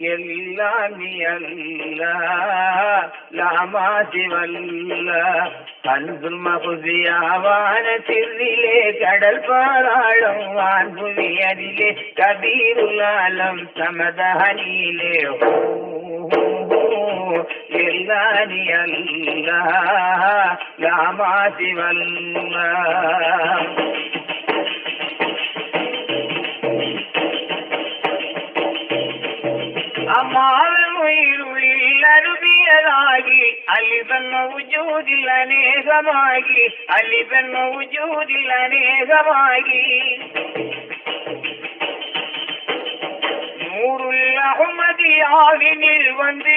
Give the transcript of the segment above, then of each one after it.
எல்லாம் நீ மகுதியாவான சிறிலே கடல் பாராளும் வான்புவி அதிலே கபீருலாலம் ஓ எல்லானி அல்ல லாமாதி வல்ல அம்மாவின் உயிருளில் அருவியலாகி அலிபன் உஜூதில் அநேகமாகி அலிபன் உஜூதில் அநேகமாகி. நூறுல் அகமதியாவினில் வந்து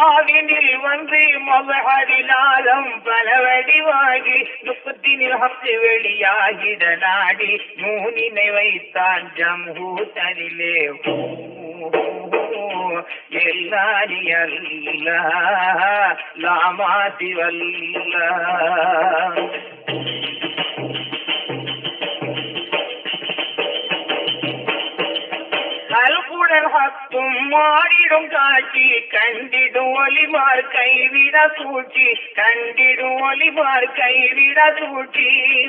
அகமதியாவினில் வந்து மகரிலாலம் பல வடிவாகி துக்கத்தினில் ஹப்து வெளியாகிட நாடி நூனினை வைத்தான் ஜம்ஹூத்தனிலே எல்லாரி ஹத்தும் மாடிடும் காட்சி. கண்டிடும் ஒலிமார் கைவிட சூழ்ச்சி. கண்டிடும் ஒலிமார் கைவிட சூழ்ச்சி.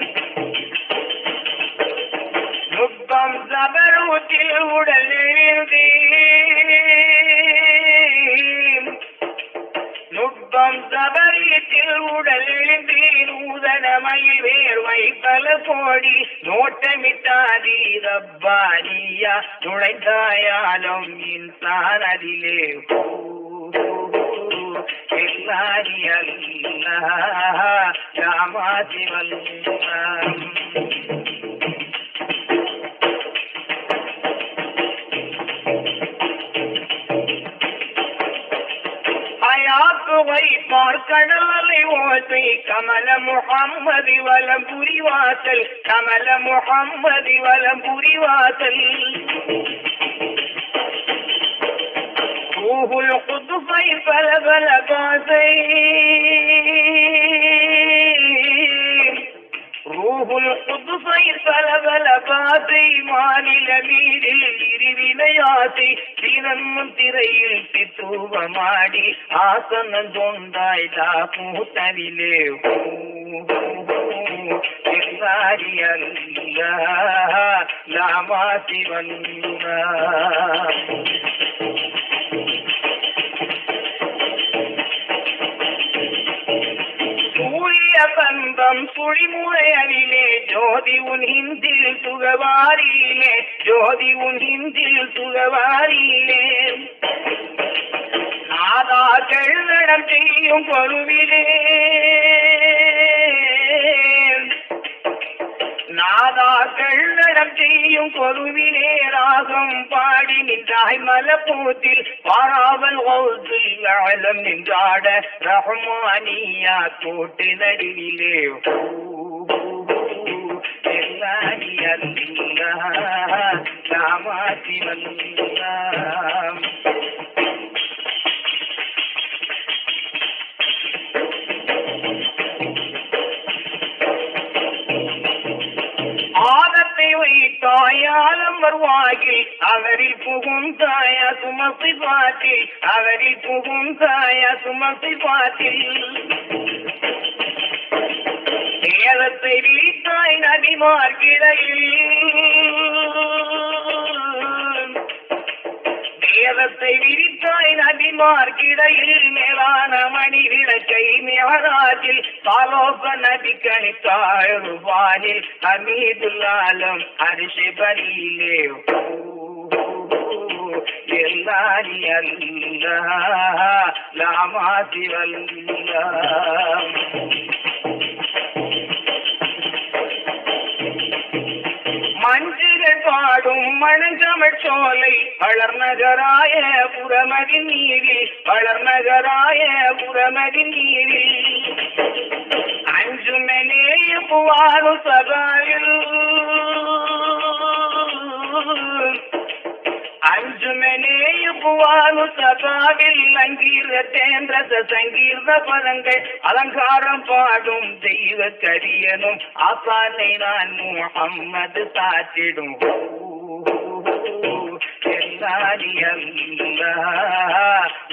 நுட்பம் சபரூத்தில் உடல் எழுதி. நுட்பம் சபரியத்தில் உடல் எழுந்தி. மயில் வேர்வை பல கோடி நோட்டமிட்டாதி ரப்பாரியா நுழைந்தாயாலும் இன்சான் அதிலே எல்லாரி அல்ல. ராமாதி வல்லா வைப்பார் கடலை ஓசை கமல முகம்மதி வலம் புரிவாசல். கமல முகம்மதி வலம் புரிவாசல். ரூஹுல் குதுபை பல பல பாசை. ரூஹுல் குதுபை பல பல பாசை. மாநில மீதில் இருவினையாசை. தினம் திரையில் சித்துவமாடி ஆசனம் தொண்டாய் கூத்தனிலே எல்லாரி அல்ல சூரிய பந்தம் சுழிமுறையனிலே ஜோதி உன் ஹிந்தில் சுகவாரியிலே ஜோதி உன் ஹிந்தில் சுகவாரியிலே கழுதடம் செய்யும் பொருவிலே நாதா கழுதடம் செய்யும் பொருவிலே ராகம் பாடி நின்றாய் மலப்பூத்தில். பாராவல் ஓசில் ஆழம் நின்றாட ரஹ்மானியா தோட்டு நடுவிலே எல்லாரி அல்ல ராமாசி வல்ல அடையாளம் வருவாயில் அவரில் புகும் தாய சுமசி பாட்டில் அவரில் புகும் தாய சுமசி பாட்டில். நேரத்தை விழித்தாய் நபிமார்கிடையில் வேதத்தை விரித்தாய் நபிமார்கிடையில் மேலான மணி விளக்கை மேராஜில் பாலோக நபி கணித்தாழ்வானில் அமீதுல்லாலும் அரிசி பலியிலே எல்லாரி அல்ல லாமாசி வல்ல. மஞ்சுகள் பாடும் மணஞ்சமழ் சோலை வளர்நகராய புறமதி நீரில் வளர்நகராய புறமதி நீரில். அஞ்சுமனே புவாரு சகாயில் பூவாலு சகாவில் லங்கீர தேந்திரத சங்கீர்ண பதங்கள் அலங்காரம் பாடும் தெய்வ கரியனும் ஆசானை நான் முகம்மது தாத்திடும்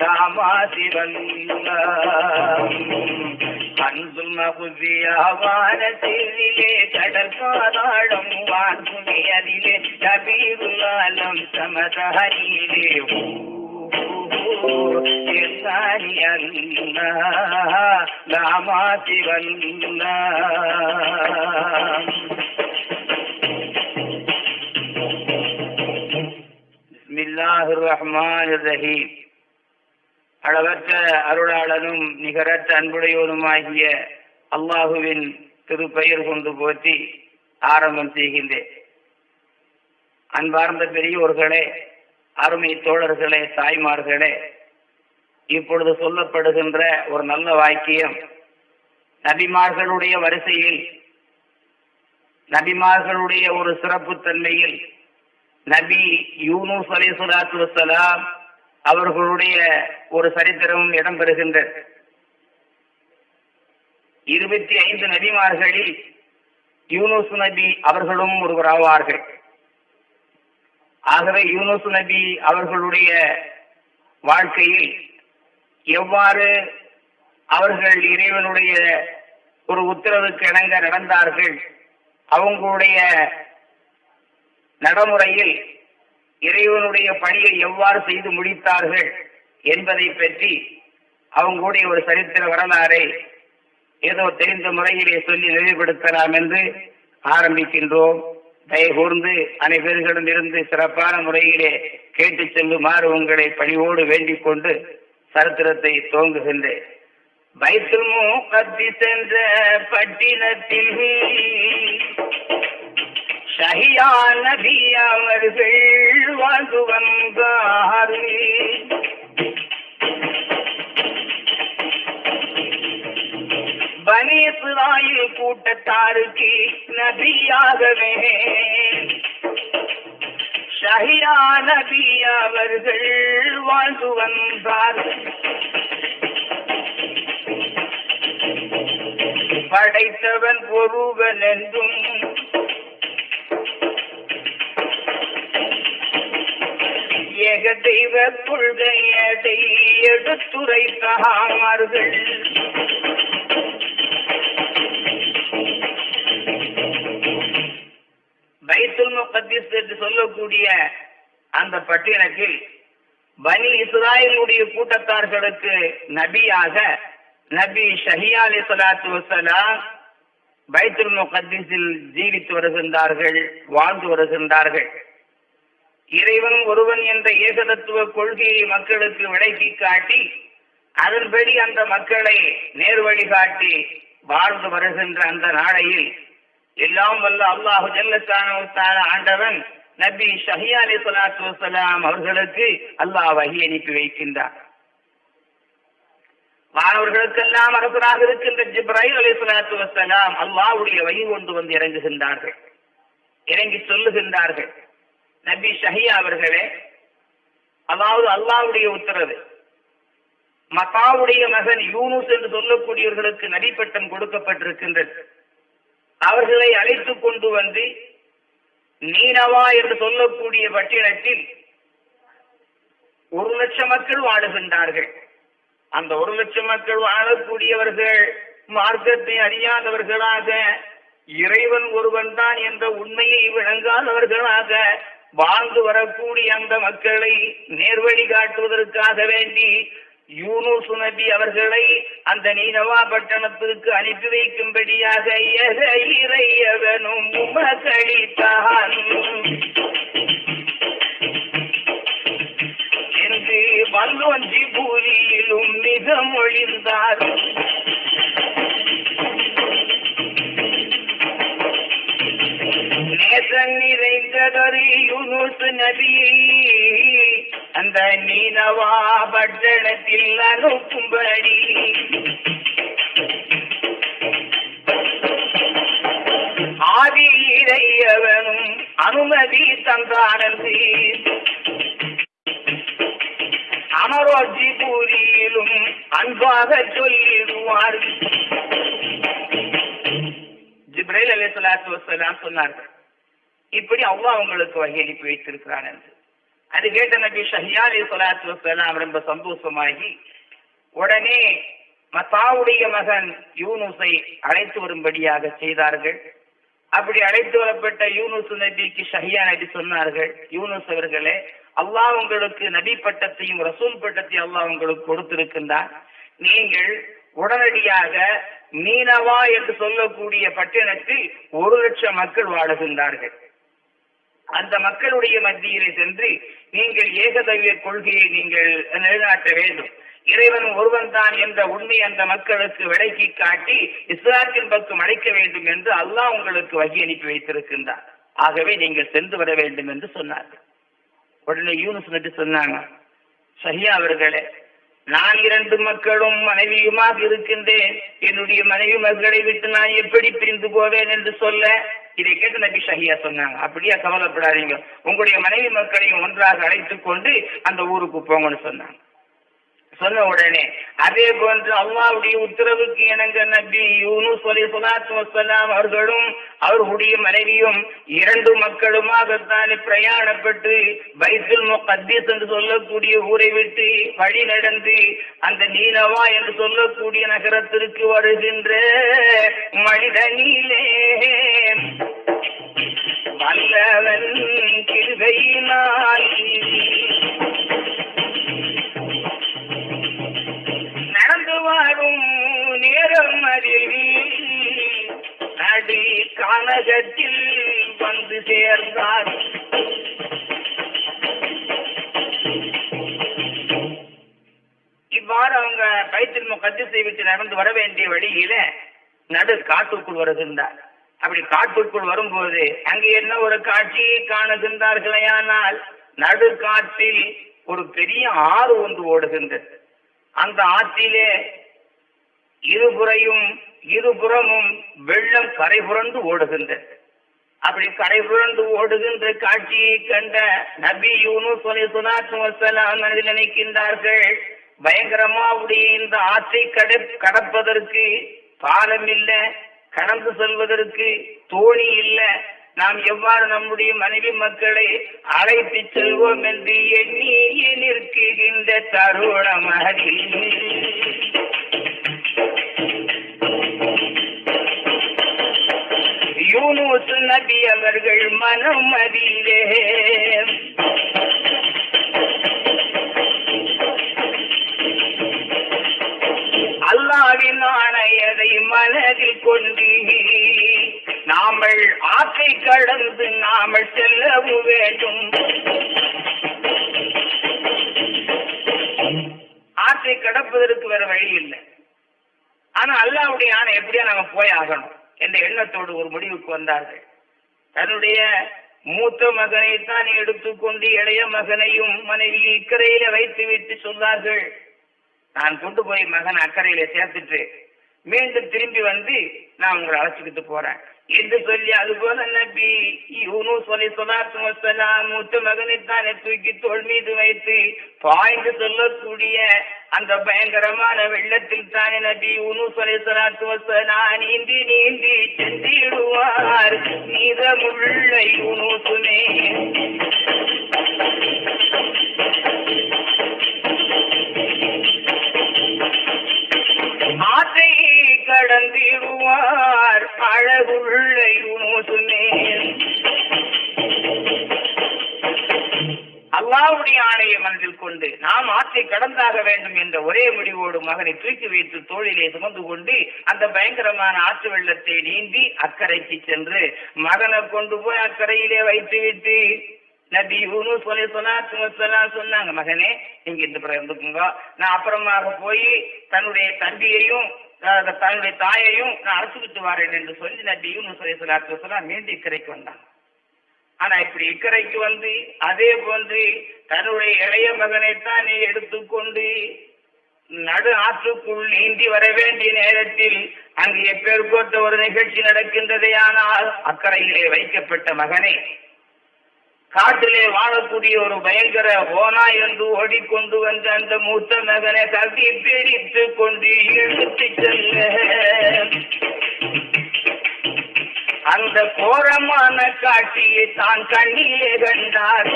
ராமா சிவல்லா அன்பும் மகுதியாவான சிறிலே கபீருலாலம் சமதஹரியிலே அளவற்ற அருளாளனும் நிகரற்ற அன்புடையோனுமாகிய அல்லாஹுவின் திருப்பெயர் கொண்டு போற்றி ஆரம்பம் செய்கின்றேன் அன்பார்ந்த பெரியோர்களே அருமை தோழர்களே தாய்மார்களே இப்பொழுது சொல்லப்படுகின்ற ஒரு நல்ல வாக்கியம் நபிமார்களுடைய வரிசையில் நபிமார்களுடைய ஒரு சிறப்பு தன்மையில் நபி யூனூஸ் அலி சுலாத்து வசலாம் அவர்களுடைய ஒரு சரித்திரமும் இடம்பெறுகின்றது. இருபத்தி ஐந்து நபிமார்களில் யூனூஸ் நபி அவர்களும் ஒருவராவார்கள். ஆகவே யூனுஸ் நபி அவர்களுடைய வாழ்க்கையில் எவ்வாறு அவர்கள் இறைவனுடைய ஒரு உத்தரவுக்கு இணங்க நடந்தார்கள் அவங்களுடைய நடைமுறையில் இறைவனுடைய பணியை எவ்வாறு செய்து முடித்தார்கள் என்பதை பற்றி அவங்களுடைய ஒரு சரித்திர வரலாறை ஏதோ தெரிந்த முறையிலே சொல்லி நினைவுபடுத்தலாம் என்று ஆரம்பிக்கின்றோம். தயகூர்ந்து அனைவர்களிடம் இருந்து சிறப்பான முறையிலே கேட்டு செல்லுமாறு உங்களை பணிவோடு வேண்டிக் கொண்டு சரித்திரத்தை துவங்குகின்றேன். பைத்துல் சென்ற பட்டினத்தில் ஷஹியா நபி அவர்கள் வாழ்ந்து வந்தார் இஸ்ராயில் கூட்டத்தாருக்கு நபியாகவே. ஷஹியா நபி அவர்கள் வாழ்ந்து வந்தார். படைத்தவன் ஒருவன் என்றும் ஏக தெய்வ கொள்கையதை எடுத்துரைத்தார்கள். முகத்திஸ் என்று சொல்லக்கூடிய அந்த பட்டியலத்தில் பனி இஸ்ராயலுடைய கூட்டத்தார்களுக்கு நபியாக நபி ஷஹியா அலி சலாத்து வசலாம் பைத்துல் முகத்திஸில் ஜீவித்து வருகின்றார்கள் வாழ்ந்து வருகின்றார்கள். இறைவன் ஒருவன் என்ற ஏகதத்துவ கொள்கையை மக்களுக்கு விளக்கி காட்டி அதன்படி அந்த மக்களை நேர்வழி காட்டி வாழ்ந்து வருகின்ற அந்த நாளையில் எல்லாம் வல்ல அல்லாஹு ஜல்லத்தான ஆண்டவன் நபி ஷஹியா அலி சலாத்து வசலாம் அவர்களுக்கு அல்லாஹ் வகி அனுப்பி வைக்கின்றார். மாணவர்களுக்கெல்லாம் அரசராக இருக்கின்ற ஜிப்ராஹிம் அலி சலாத்து வசலாம் அல்லாஹுடைய வகி கொண்டு வந்து இறங்குகின்றார்கள். இறங்கி சொல்லுகின்றார்கள். நபி ஷஹியா அவர்களே அதாவது அல்லாவுடைய உத்தரவு மகாவுடைய மகன் யூனுஸ் என்று சொல்லக்கூடியவர்களுக்கு நடிப்பட்டம் கொடுக்கப்பட்டிருக்கின்றது. அவர்களை அழைத்து கொண்டு வந்து நீனவா என்று சொல்லக்கூடிய பட்டினத்தில் ஒரு லட்சம் மக்கள் வாழுகின்றார்கள். அந்த ஒரு லட்சம் மக்கள் வாழக்கூடியவர்கள் மார்க்கத்தை அறியாதவர்களாக இறைவன் ஒருவன் தான் என்ற உண்மையை விளங்காதவர்களாக வாழ்ந்து வரக்கூடிய அந்த மக்களை நேர்வழி காட்டுவதற்காக வேண்டி யூனுஸ் நபி அவர்களை அந்த நீனவா பட்டணத்திற்கு அனுப்பி வைக்கும்படியாக இறையவனும் உமகளித்தான் என்று வல்லொன்றி பூரியிலும் மிக மொழிந்தார். நேசம் நிறைந்ததொரு யூனுஸ் நபியை அந்த நீனவா பட்டணத்தில் அனுப்பும்படி. ஆதி இறையவனும் அனுமதி தந்தானது. அமரோஜி பூரியிலும் அன்பாக சொல்லிடுவார். ஜிப்ரைல் அலி சொல்லாத்து வசலாம் சொன்னார்கள் இப்படி அவ்வா அவங்களுக்கு வகையளிப்பு வைத்திருக்கிறான் என்று. அது கேட்ட நபி ஷஹியா அலி சலாத்து வசலாம் ரொம்ப சந்தோஷமாகி உடனே மசாவுடைய மகன் யூனுஸை அழைத்து வரும்படியாக செய்தார்கள். அப்படி அழைத்து வரப்பட்ட யூனுஸ் நபிக்கு ஷஹியா நபி சொன்னார்கள் யூனுஸ் அவர்களே அல்லாஹ் உங்களுக்கு நபி பட்டத்தையும் ரசூல் பட்டத்தையும் அல்லாஹ் உங்களுக்கு கொடுத்திருக்கின்றார் நீங்கள் உடனடியாக மீனவா என்று சொல்லக்கூடிய பட்டினத்தில் ஒரு லட்சம் மக்கள் வாழுகின்றார்கள். அந்த மக்களுடைய மத்தியிலே சென்று நீங்கள் ஏகதவிய கொள்கையை நீங்கள் நிலைநாட்ட வேண்டும். இறைவன் ஒருவன் தான் என்ற உண்மை அந்த மக்களுக்கு விளக்கி காட்டி இஸ்லாத்தின் பக்கம் அழைக்க வேண்டும் என்று அல்லாஹ் உங்களுக்கு வகி அனுப்பி வைத்திருக்கின்றார். ஆகவே நீங்கள் சென்று வர வேண்டும் என்று சொன்னார்கள். உடனே யூனுஸ் நட்டு சொன்னாங்க சஹியா அவர்களே நான் இரண்டு மக்களும் மனைவியுமாக இருக்கின்றேன். என்னுடைய மனைவி மக்களை விட்டு நான் எப்படி பிரிந்து போவேன் என்று சொல்ல இதை கேட்டு நபி ஷஹியா சொன்னாங்க. அப்படியா கவலைப்படாதீங்க. உங்களுடைய மனைவி மக்களையும் ஒன்றாக அழைத்துக் கொண்டு அந்த ஊருக்கு போங்கன்னு சொன்னாங்க. சொன்ன உடனே அதே போன்று அல்லாவுடைய உத்தரவுக்கு இணங்க நபி யூனுஸ் அலி சலாத்து வசலாம் அவர்களும் அவர்களுடைய மனைவியும் இரண்டு மக்களுமாகத்தானே பிரயாணப்பட்டு பைத்துல் முகத்தீஸ் என்று சொல்லக்கூடிய ஊரை விட்டு வழி நடந்து அந்த நீனவா என்று சொல்லக்கூடிய நகரத்திற்கு வருகின்ற மனிதனிலே வல்லவன் கிருகையினால் வாழும் நேரம் அறிவி நடி கனகத்தில் வந்து சேர்ந்தார். இவ்வாறு அவங்க பைத்தில் முகத்திசை விட்டு நடந்து வர வேண்டிய வழியில நடு காட்டுக்குள் வருகின்றார். அப்படி காட்டுக்குள் வரும்போது அங்கே என்ன ஒரு காட்சியை காணுகின்றார்களேயானால் நடு காட்டில் ஒரு பெரிய ஆறு ஒன்று ஓடுகின்றது. அந்த ஆற்றிலே இருபுறையும் இருபுறமும் வெள்ளம் கரை புரண்டு ஓடுகின்றது. அப்படி கரை புரண்டு ஓடுகின்ற காட்சியை கண்ட நபி யூனுஸ் அலைஹிஸ்ஸலாத்து வஸலாம் மனதில் நினைக்கின்றார்கள் பயங்கரமாவுடைய இந்த ஆற்றை கடை கடப்பதற்கு பாலம் இல்ல கடந்து செல்வதற்கு தோணி இல்லை நாம் எவ்வாறு நம்முடைய மனைவி மக்களை அழைத்து செல்வோம் என்று எண்ணி நிற்கின்ற தருணம் அதில் யூனுஸ் நபி அவர்கள் மனம் அதிலே. அல்லாவின் ஆணையதை மனதில் கொண்டு நாமல் ஆற்றை கடந்து நாமல் செல்லவும் வேண்டும். ஆற்றை கடப்பதற்கு வேற வழி இல்லை. ஆனா அல்லாவுடைய ஆணை எப்படியா நாம போய் ஆகணும் என்ற எண்ணத்தோடு ஒரு முடிவுக்கு வந்தார்கள். தன்னுடைய மூத்த மகனை தான் எடுத்துக்கொண்டு இளைய மகனையும் மனைவி இக்கரையில வைத்து விட்டு சொன்னார்கள். நான் கொண்டு போய் மகன் அக்கறையில சேர்த்துட்டு மீண்டும் திரும்பி வந்து நான் உங்களை அழைச்சிக்கிட்டு போறேன். என்று சொல்லி அது போல நபி யூனுஸ் அலி சொல்லாத்து வசலாம் மூத்த மகனைத்தானே தூக்கி தோல் மீது வைத்து பாய்ந்து சொல்லக்கூடிய அந்த பயங்கரமான வெள்ளத்தில் தானே நபி யூனுஸ் அலி சொல்லாத்து வசலாம் நீந்தி நீந்தி சென்றிடுவார். நீதமுள்ள யூனுசுமே அல்லாவுடைய மனதில் கொண்டு நாம் ஆற்றை கடந்தாக வேண்டும் என்ற ஒரே முடிவோடு மகனை தூக்கி வைத்து தோளிலே சுமந்து கொண்டு அந்த பயங்கரமான ஆற்று வெள்ளத்தை நீந்தி அக்கறைக்கு சென்று மகனை கொண்டு போய் அக்கறையிலே வைத்து விட்டு நபி யூனுஸ் அலைஹி ஸலாத்து சொன்னாங்க மகனே நீங்க இந்த பிறகு இருந்துக்குங்க நான் அப்புறமாக போய் தன்னுடைய தம்பியையும் தன்னுடைய தாயையும் நான் அழைச்சிக்கிட்டு வரேன் என்று சொல்லி நபி யூனுஸ் அலைஹி சொல்லாத்து வஸலாம் மீண்டும் இக்கரைக்கு வந்தாங்க. ஆனா இப்படி இக்கரைக்கு வந்து அதே போன்று தன்னுடைய இளைய மகனைத்தான் எடுத்துக்கொண்டு நடு ஆற்றுக்குள் நீந்தி வர வேண்டிய நேரத்தில் அங்கு எப்பேற்பட்ட ஒரு நிகழ்ச்சி நடக்கின்றதே ஆனால் அக்கறையிலே வைக்கப்பட்ட மகனை. காட்டிலே வாழக்கூடிய ஒரு பயங்கர ஓனா என்று ஓடிக்கொண்டு வந்த அந்த மூத்த மகனை கட்டி பிடித்து கொண்டு இழுத்து செல்ல. அந்த கோரமான காட்சியை தான் கண்ணிலே கண்டார்.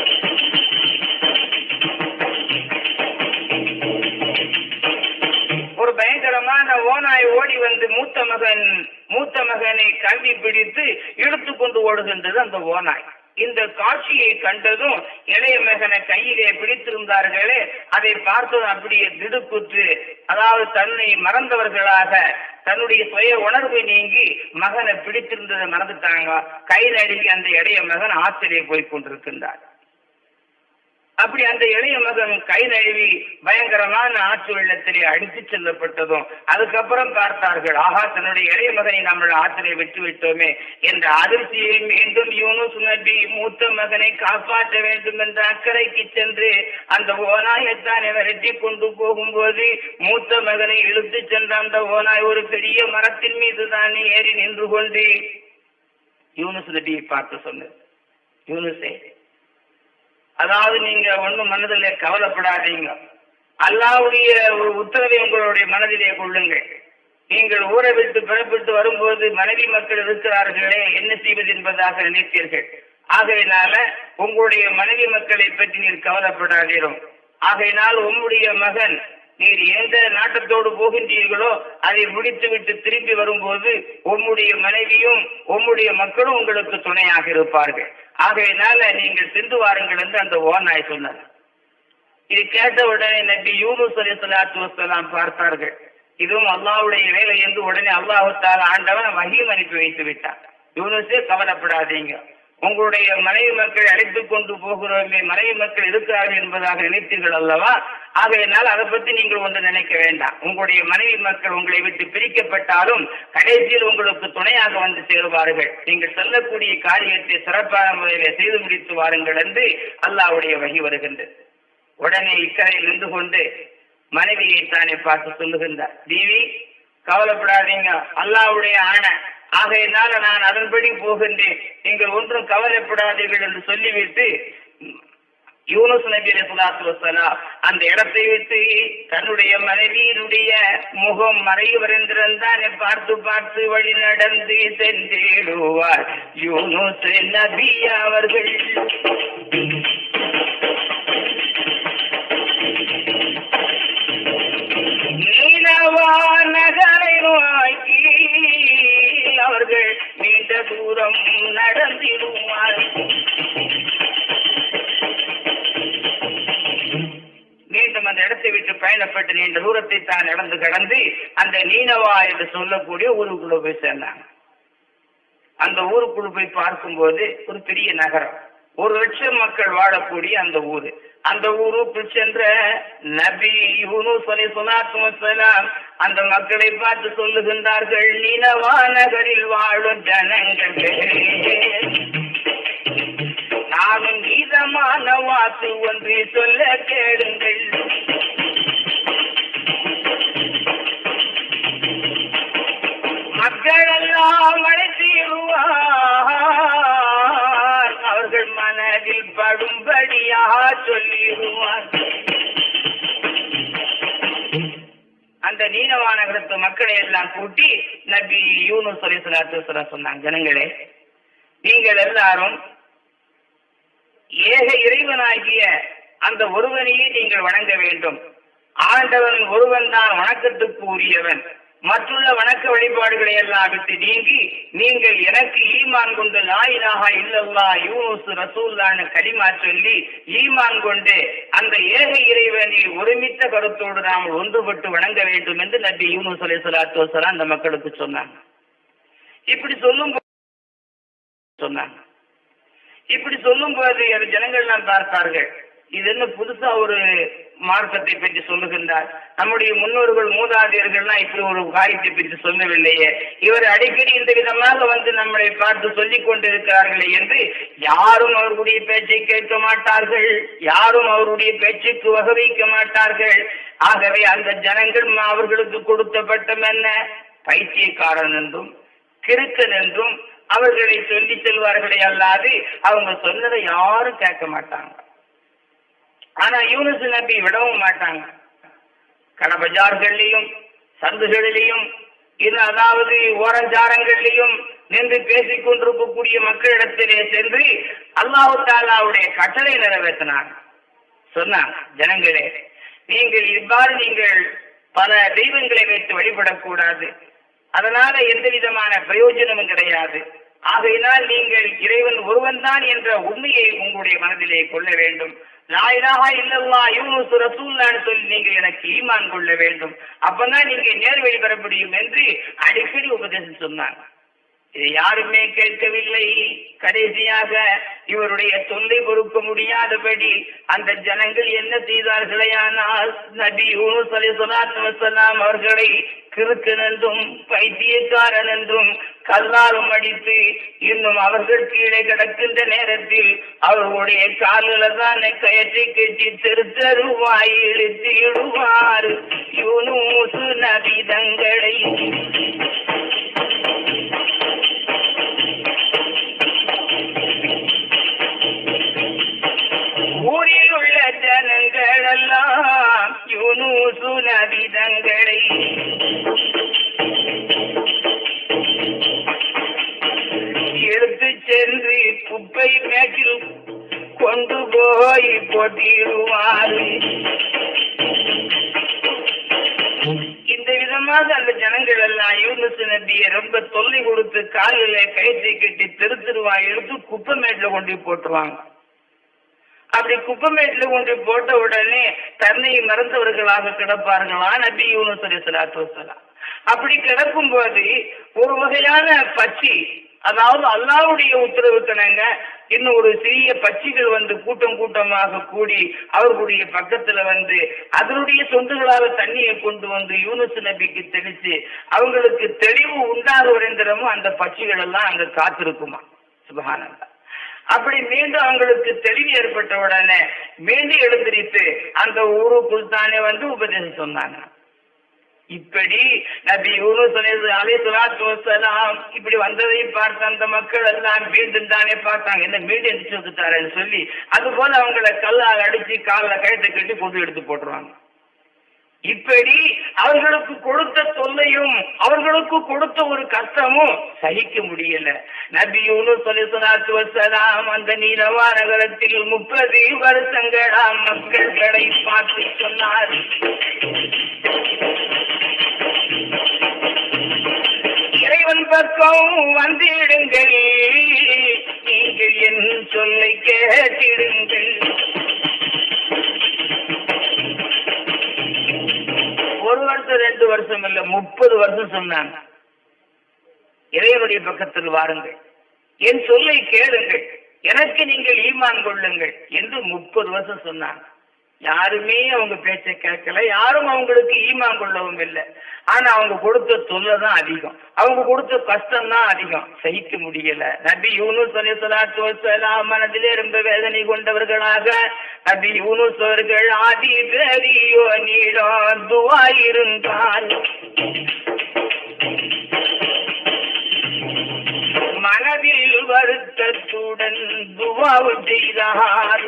ஒரு பயங்கரமான ஓனாய் ஓடி வந்து மூத்த மகன் மூத்த மகனை கவி பிடித்து இழுத்து கொண்டு ஓடுகின்றது அந்த ஓனாய் இந்த காட்சியை கண்டதும் இளைய மகனை கையிலே பிடித்திருந்தார்களே அதை பார்த்ததும் அப்படியே திடுக்குற்று அதாவது தன்னை மறந்தவர்களாக தன்னுடைய சுய உணர்வு நீங்கி மகனை பிடித்திருந்ததை மறந்துட்டாங்க. கை நடுங்கி அந்த இளைய மகன் ஆச்சரிய போய் கொண்டிருக்கின்றார். அப்படி அந்த இளைய மகன் கை நழுவி பயங்கரமான ஆற்று வெள்ளத்திலே அடித்து செல்லப்பட்டதும் அதுக்கப்புறம் பார்த்தார்கள் ஆகா தன்னுடைய இளைய மகனை நம்ம ஆற்றிலே விட்டு விட்டோமே என்ற அதிர்ச்சியில் மீண்டும் யூனுஸ் நபி மூத்த மகனை காப்பாற்ற வேண்டும் என்ற அக்கறைக்கு சென்று அந்த ஓநாயத்தான் விரட்டி கொண்டு போகும்போது மூத்த மகனை இழுத்து சென்ற அந்த ஓநாய் ஒரு பெரிய மரத்தின் மீது தானே ஏறி நின்று கொண்டு யூனுஸ் நபியை பார்த்து சொன்னது யூனுஸே அதாவது நீங்க ஒண்ணும் மனதிலே கவலைப்படாதீங்க. அல்லாவுடைய ஒரு உத்தரவை உங்களுடைய மனதிலே கொள்ளுங்கள். நீங்கள் ஊரை விட்டு பிறப்பிட்டு வரும்போது மனைவி மக்கள் இருக்கிறார்களே என்ன செய்வது என்பதாக நினைத்தீர்கள். ஆகையினால உங்களுடைய மனைவி மக்களை பற்றி நீர் கவலைப்படாதீரும். ஆகையினால் உங்களுடைய மகன் நீர் எந்த நாட்டத்தோடு போகின்றீர்களோ அதை முடித்துவிட்டு திரும்பி வரும்போது உம்முடைய மனைவியும் உம்முடைய மக்களும் உங்களுக்கு துணையாக இருப்பார்கள். ஆகையினால நீங்கள் சென்று வாருங்கள் என்று அந்த ஓநாய் சொன்னார் இது கேட்ட உடனே நபி யூனுஸ் அலி சலாத்து வசலாம் பார்த்தார்கள். இதுவும் அல்லாவுடைய வேலை என்று உடனே அல்லாஹுத்தால ஆண்டவன் வகியும் அனுப்பி வைத்து விட்டார் யூனுஸே கவலைப்படாதீங்க. உங்களுடைய மனைவி மக்கள் அழைத்துக் கொண்டு போகிறோமே மனைவி மக்கள் இருக்கிறார்கள் என்பதாக நினைத்தீர்கள் அல்லவா? ஆகையினால் அதை பற்றி நீங்கள் ஒன்று நினைக்க வேண்டாம். உங்களுடைய மனைவி மக்கள் உங்களை விட்டு பிரிக்கப்பட்டாலும் கடைசியில் உங்களுக்கு துணையாக வந்து சேருவார்கள். நீங்கள் சொல்லக்கூடிய காரியத்தை சிறப்பான முறையில் செய்து முடித்து வாருங்கள் என்று அல்லாவுடைய வகி வருகின்றது. உடனே இக்கரையில் நின்று கொண்டு மனைவியை தானே பார்த்து சொல்லுகின்றார். தீவி கவலைப்படாதீங்க. அல்லாவுடைய ஆணை ஆகையினால நான் அதன்படி போகின்றேன். நீங்கள் ஒன்றும் கவலைப்படாதீர்கள் என்று சொல்லிவிட்டு யூனுஸ் நபி அலைஹிஸ்ஸலாத்து வஸ்ஸலாம் அந்த இடத்தை விட்டு தன்னுடைய மனைவியினுடைய முகம் மறைவரென்றிருந்தான் பார்த்து பார்த்து வழி நடந்து சென்றிடுவார். யூனுஸ் நபி அவர்கள். நீலவா நகரை அவர்கள் நீண்ட தூரம் நடந்திடுவார் மீண்டும் அந்த இடத்தை விட்டு பயணப்பட்டு நீண்ட தூரத்தை தான் நடந்து கடந்து அந்த நீனவா என்று சொல்லக்கூடிய ஊருக்குள்ள போய் சேர்ந்தாங்க. அந்த ஊருக்குள்ள போய் பார்க்கும்போது ஒரு பெரிய நகரம். ஒரு லட்சம் மக்கள் வாழக்கூடிய அந்த ஊரு. அந்த ஊரு சென்ற நபி சொல்லி அலைஹிஸ்ஸலாத்து அந்த மக்களை பார்த்து சொல்லுகின்றார்கள் நிலவா நகரில் வாழும் ஜனங்களே நானும் நீதமான வாக்கு ஒன்று சொல்ல கேளுங்கள். மக்களெல்லாம் மழை அவர்கள் மனதில் படும்படியாக சொல்லிடுவார். அந்த நீனவா நகரத்து மக்களை எல்லாம் கூட்டி நபி யூனுஸ் அலைஹிஸ்ஸலாத்து சொன்னாங்க ஜனங்களே நீங்கள் எல்லாரும் ஏக இறைவனாகிய அந்த ஒருவனையே நீங்கள் வணங்க வேண்டும். ஆண்டவன் ஒருவன் தான் வணக்கத்துக்கு உரியவன். மற்றுள்ள வணக்க வழிபாடுகளை எல்லாம் விட்டு நீங்கி நீங்கள் எனக்கு ஈமான் கொண்டு லாயிலாக இல்லல்லா யூனுஸ் ரசூல்லான்னு கலிமா சொல்லி ஈமான் கொண்டு அந்த ஏக இறைவனை ஒருமித்த கருத்தோடு நாம் ஒன்றுபட்டு வணங்க வேண்டும் என்று நபி யூனுஸ் அலி சலாத்து வசலாம் அந்த மக்களுக்கு சொன்னாங்க. இப்படி சொல்லும் சொன்னாங்க. இப்படி சொல்லும் போது ஜனங்கள் நான் பார்த்தார்கள். இது என்ன புதுசா ஒரு மார்க்கத்தை பற்றி சொல்லுகின்றார். நம்முடைய முன்னோர்கள் மூதாதையர்கள்லாம் இப்படி ஒரு காரியத்தை பற்றி சொல்லவில்லையே. இவர் அடிக்கடி இந்த விதமாக வந்து நம்மளை பார்த்து சொல்லிக் கொண்டிருக்கிறார்களே என்று யாரும் அவருடைய பேச்சை கேட்க மாட்டார்கள். யாரும் அவருடைய பேச்சுக்கு வகவைக்க மாட்டார்கள். ஆகவே அந்த ஜனங்கள் அவர்களுக்கு கொடுத்த பட்டம் என்ன? பைத்தியக்காரன் என்றும் கிறுக்கன் என்றும் அவர்களை சொல்லி செல்வார்களே அல்லாது அவங்க சொன்னதை யாரும் கேட்க மாட்டாங்க. ஆனா யூனுஸ் நபி விடவும் மாட்டாங்க. கடபஜார்கள்லையும் சந்துகளிலையும் இது அதாவது ஓரஞ்சாரங்களிலையும் நின்று பேசிக் கொண்டிருக்கக்கூடிய மக்களிடத்திலே சென்று அல்லாஹு தாலாவுடைய கட்டளை நிறைவேற்றினார். சொன்னாங்க ஜனங்களே நீங்கள் இவ்வாறு நீங்கள் பல தெய்வங்களை வைத்து வழிபடக்கூடாது. அதனால எந்த விதமான பிரயோஜனமும் கிடையாது. ஆகையினால் நீங்கள் இறைவன் ஒருவன் தான் என்ற உண்மையை உங்களுடைய மனதிலே கொள்ள வேண்டும். லாயிலாக இல்லல்லா யூனுஸ் ரசூல்லான்னு சொல்லி நீங்கள் எனக்கு ஈமான் கொள்ள வேண்டும். அப்பதான் நீங்க நேர்வழி பெற முடியும் என்று அடிக்கடி உபதேசம் சொன்னாங்க. இது யாருமே கேட்கவில்லை. கடைசியாக இவருடைய தொல்லை பொறுக்க முடியாதபடி அந்த ஜனங்கள் என்ன செய்தார்களேயானால் நபி யூனுஸ் அலி அவர்களை கிறுக்கன் என்றும் பைத்தியக்காரன் என்றும் கல்லாலும் அடித்து இன்னும் அவர்கள் கீழே கிடக்கின்ற நேரத்தில் அவர்களுடைய காலில தான் கயற்றை கட்டி தெரு தெருவாய் இழுத்து இடுவார் யூனூசு நபி தங்களை எடுத்து சென்று குப்பை மேட்டில் கொண்டு போய் போட்டிடுவார் இந்த விதமாக அந்த ஜனங்கள் எல்லாம் யூனுஸ் நபிய ரொம்ப தொல்லை கொடுத்து காலில கயிற்றை கட்டி தெரு எடுத்து குப்பை மேட்டில் கொண்டு போட்டுவாங்க போட்டுருவாங்க. அப்படி குப்பமேட்டில் கொண்டு போட்ட உடனே தன்னை மறந்தவர்களாக கிடப்பார்களா? நபி யூனு அலி சலாத்து வசலாம் அப்படி கிடக்கும் போது ஒரு வகையான பச்சி அதாவது அல்லாவுடைய உத்தரவுக்கணங்க இன்னும் ஒரு சிறிய பட்சிகள் வந்து கூட்டம் கூட்டமாக கூடி அவர்களுடைய பக்கத்துல வந்து அதனுடைய சொந்துகளாக தண்ணியை கொண்டு வந்து யூனுஸ் நபிக்கு தெளிச்சு அவங்களுக்கு தெளிவு உண்டாக வரைந்திரமும் அந்த பச்சிகள் எல்லாம் அங்க காத்திருக்குமா? சுபகானந்தா அப்படி மீண்டும் அவங்களுக்கு தெளிவு ஏற்பட்ட உடனே மீண்டும் எழுந்திரித்து அந்த ஊருக்குள் தானே வந்து உபதேசம் சொன்னாங்க. இப்படி நபி யூனுஸ் அலை சுலாத்து வசலாம் இப்படி வந்ததை பார்த்த அந்த மக்கள் எல்லாம் மீண்டும் தானே பார்த்தாங்க. என்ன மீண்டும் எந்திரிச்சு வந்துட்டாருன்னு சொல்லி அது போல அவங்கள கல்லால் அடிச்சு காலில் கழுத்தை கட்டி கொண்டு எடுத்து போட்டுருவாங்க. இப்படி அவர்களுக்கு கொடுத்த தொல்லையும் அவர்களுக்கு கொடுத்த ஒரு கஷ்டமும் சகிக்க முடியல. நபியூனு யூனுஸ் வசலாம் அந்த நீலவா நகரத்தில் முப்பது வருஷங்களாம் மக்கள்களை பார்த்து சொன்னார். இறைவன் பக்கம் வந்திடுங்கள் நீங்கள் என் சொல்லை கேட்டிடுங்கள். ஒரு வருஷம் ரெண்டு வருஷம் இல்ல முப்பது வருஷம் சொன்னாங்க இறைவனுடைய பக்கத்தில் வாருங்கள். என் சொல்லை கேளுங்கள். எனக்கு நீங்கள் ஈமான் கொள்ளுங்கள் என்று முப்பது வருஷம் சொன்னாங்க யாருமே அவங்க பேச்சை கேட்கல. யாரும் அவங்களுக்கு ஈமான் கொள்ளவும் இல்லை. ஆனா அவங்க கொடுத்த தொல்லை தான் அதிகம். அவங்க கொடுத்த கஷ்டம் தான் அதிகம். சகிக்க முடியல. நபி யூனுஸ் மனதிலே ரொம்ப வேதனை கொண்டவர்களாக நபி யூனுஸ் அவர்கள் ஆதி பெரியோ நீடம் துவா இருந்தால் மனதில் வருத்தத்துடன் துவாவு செய்தார்.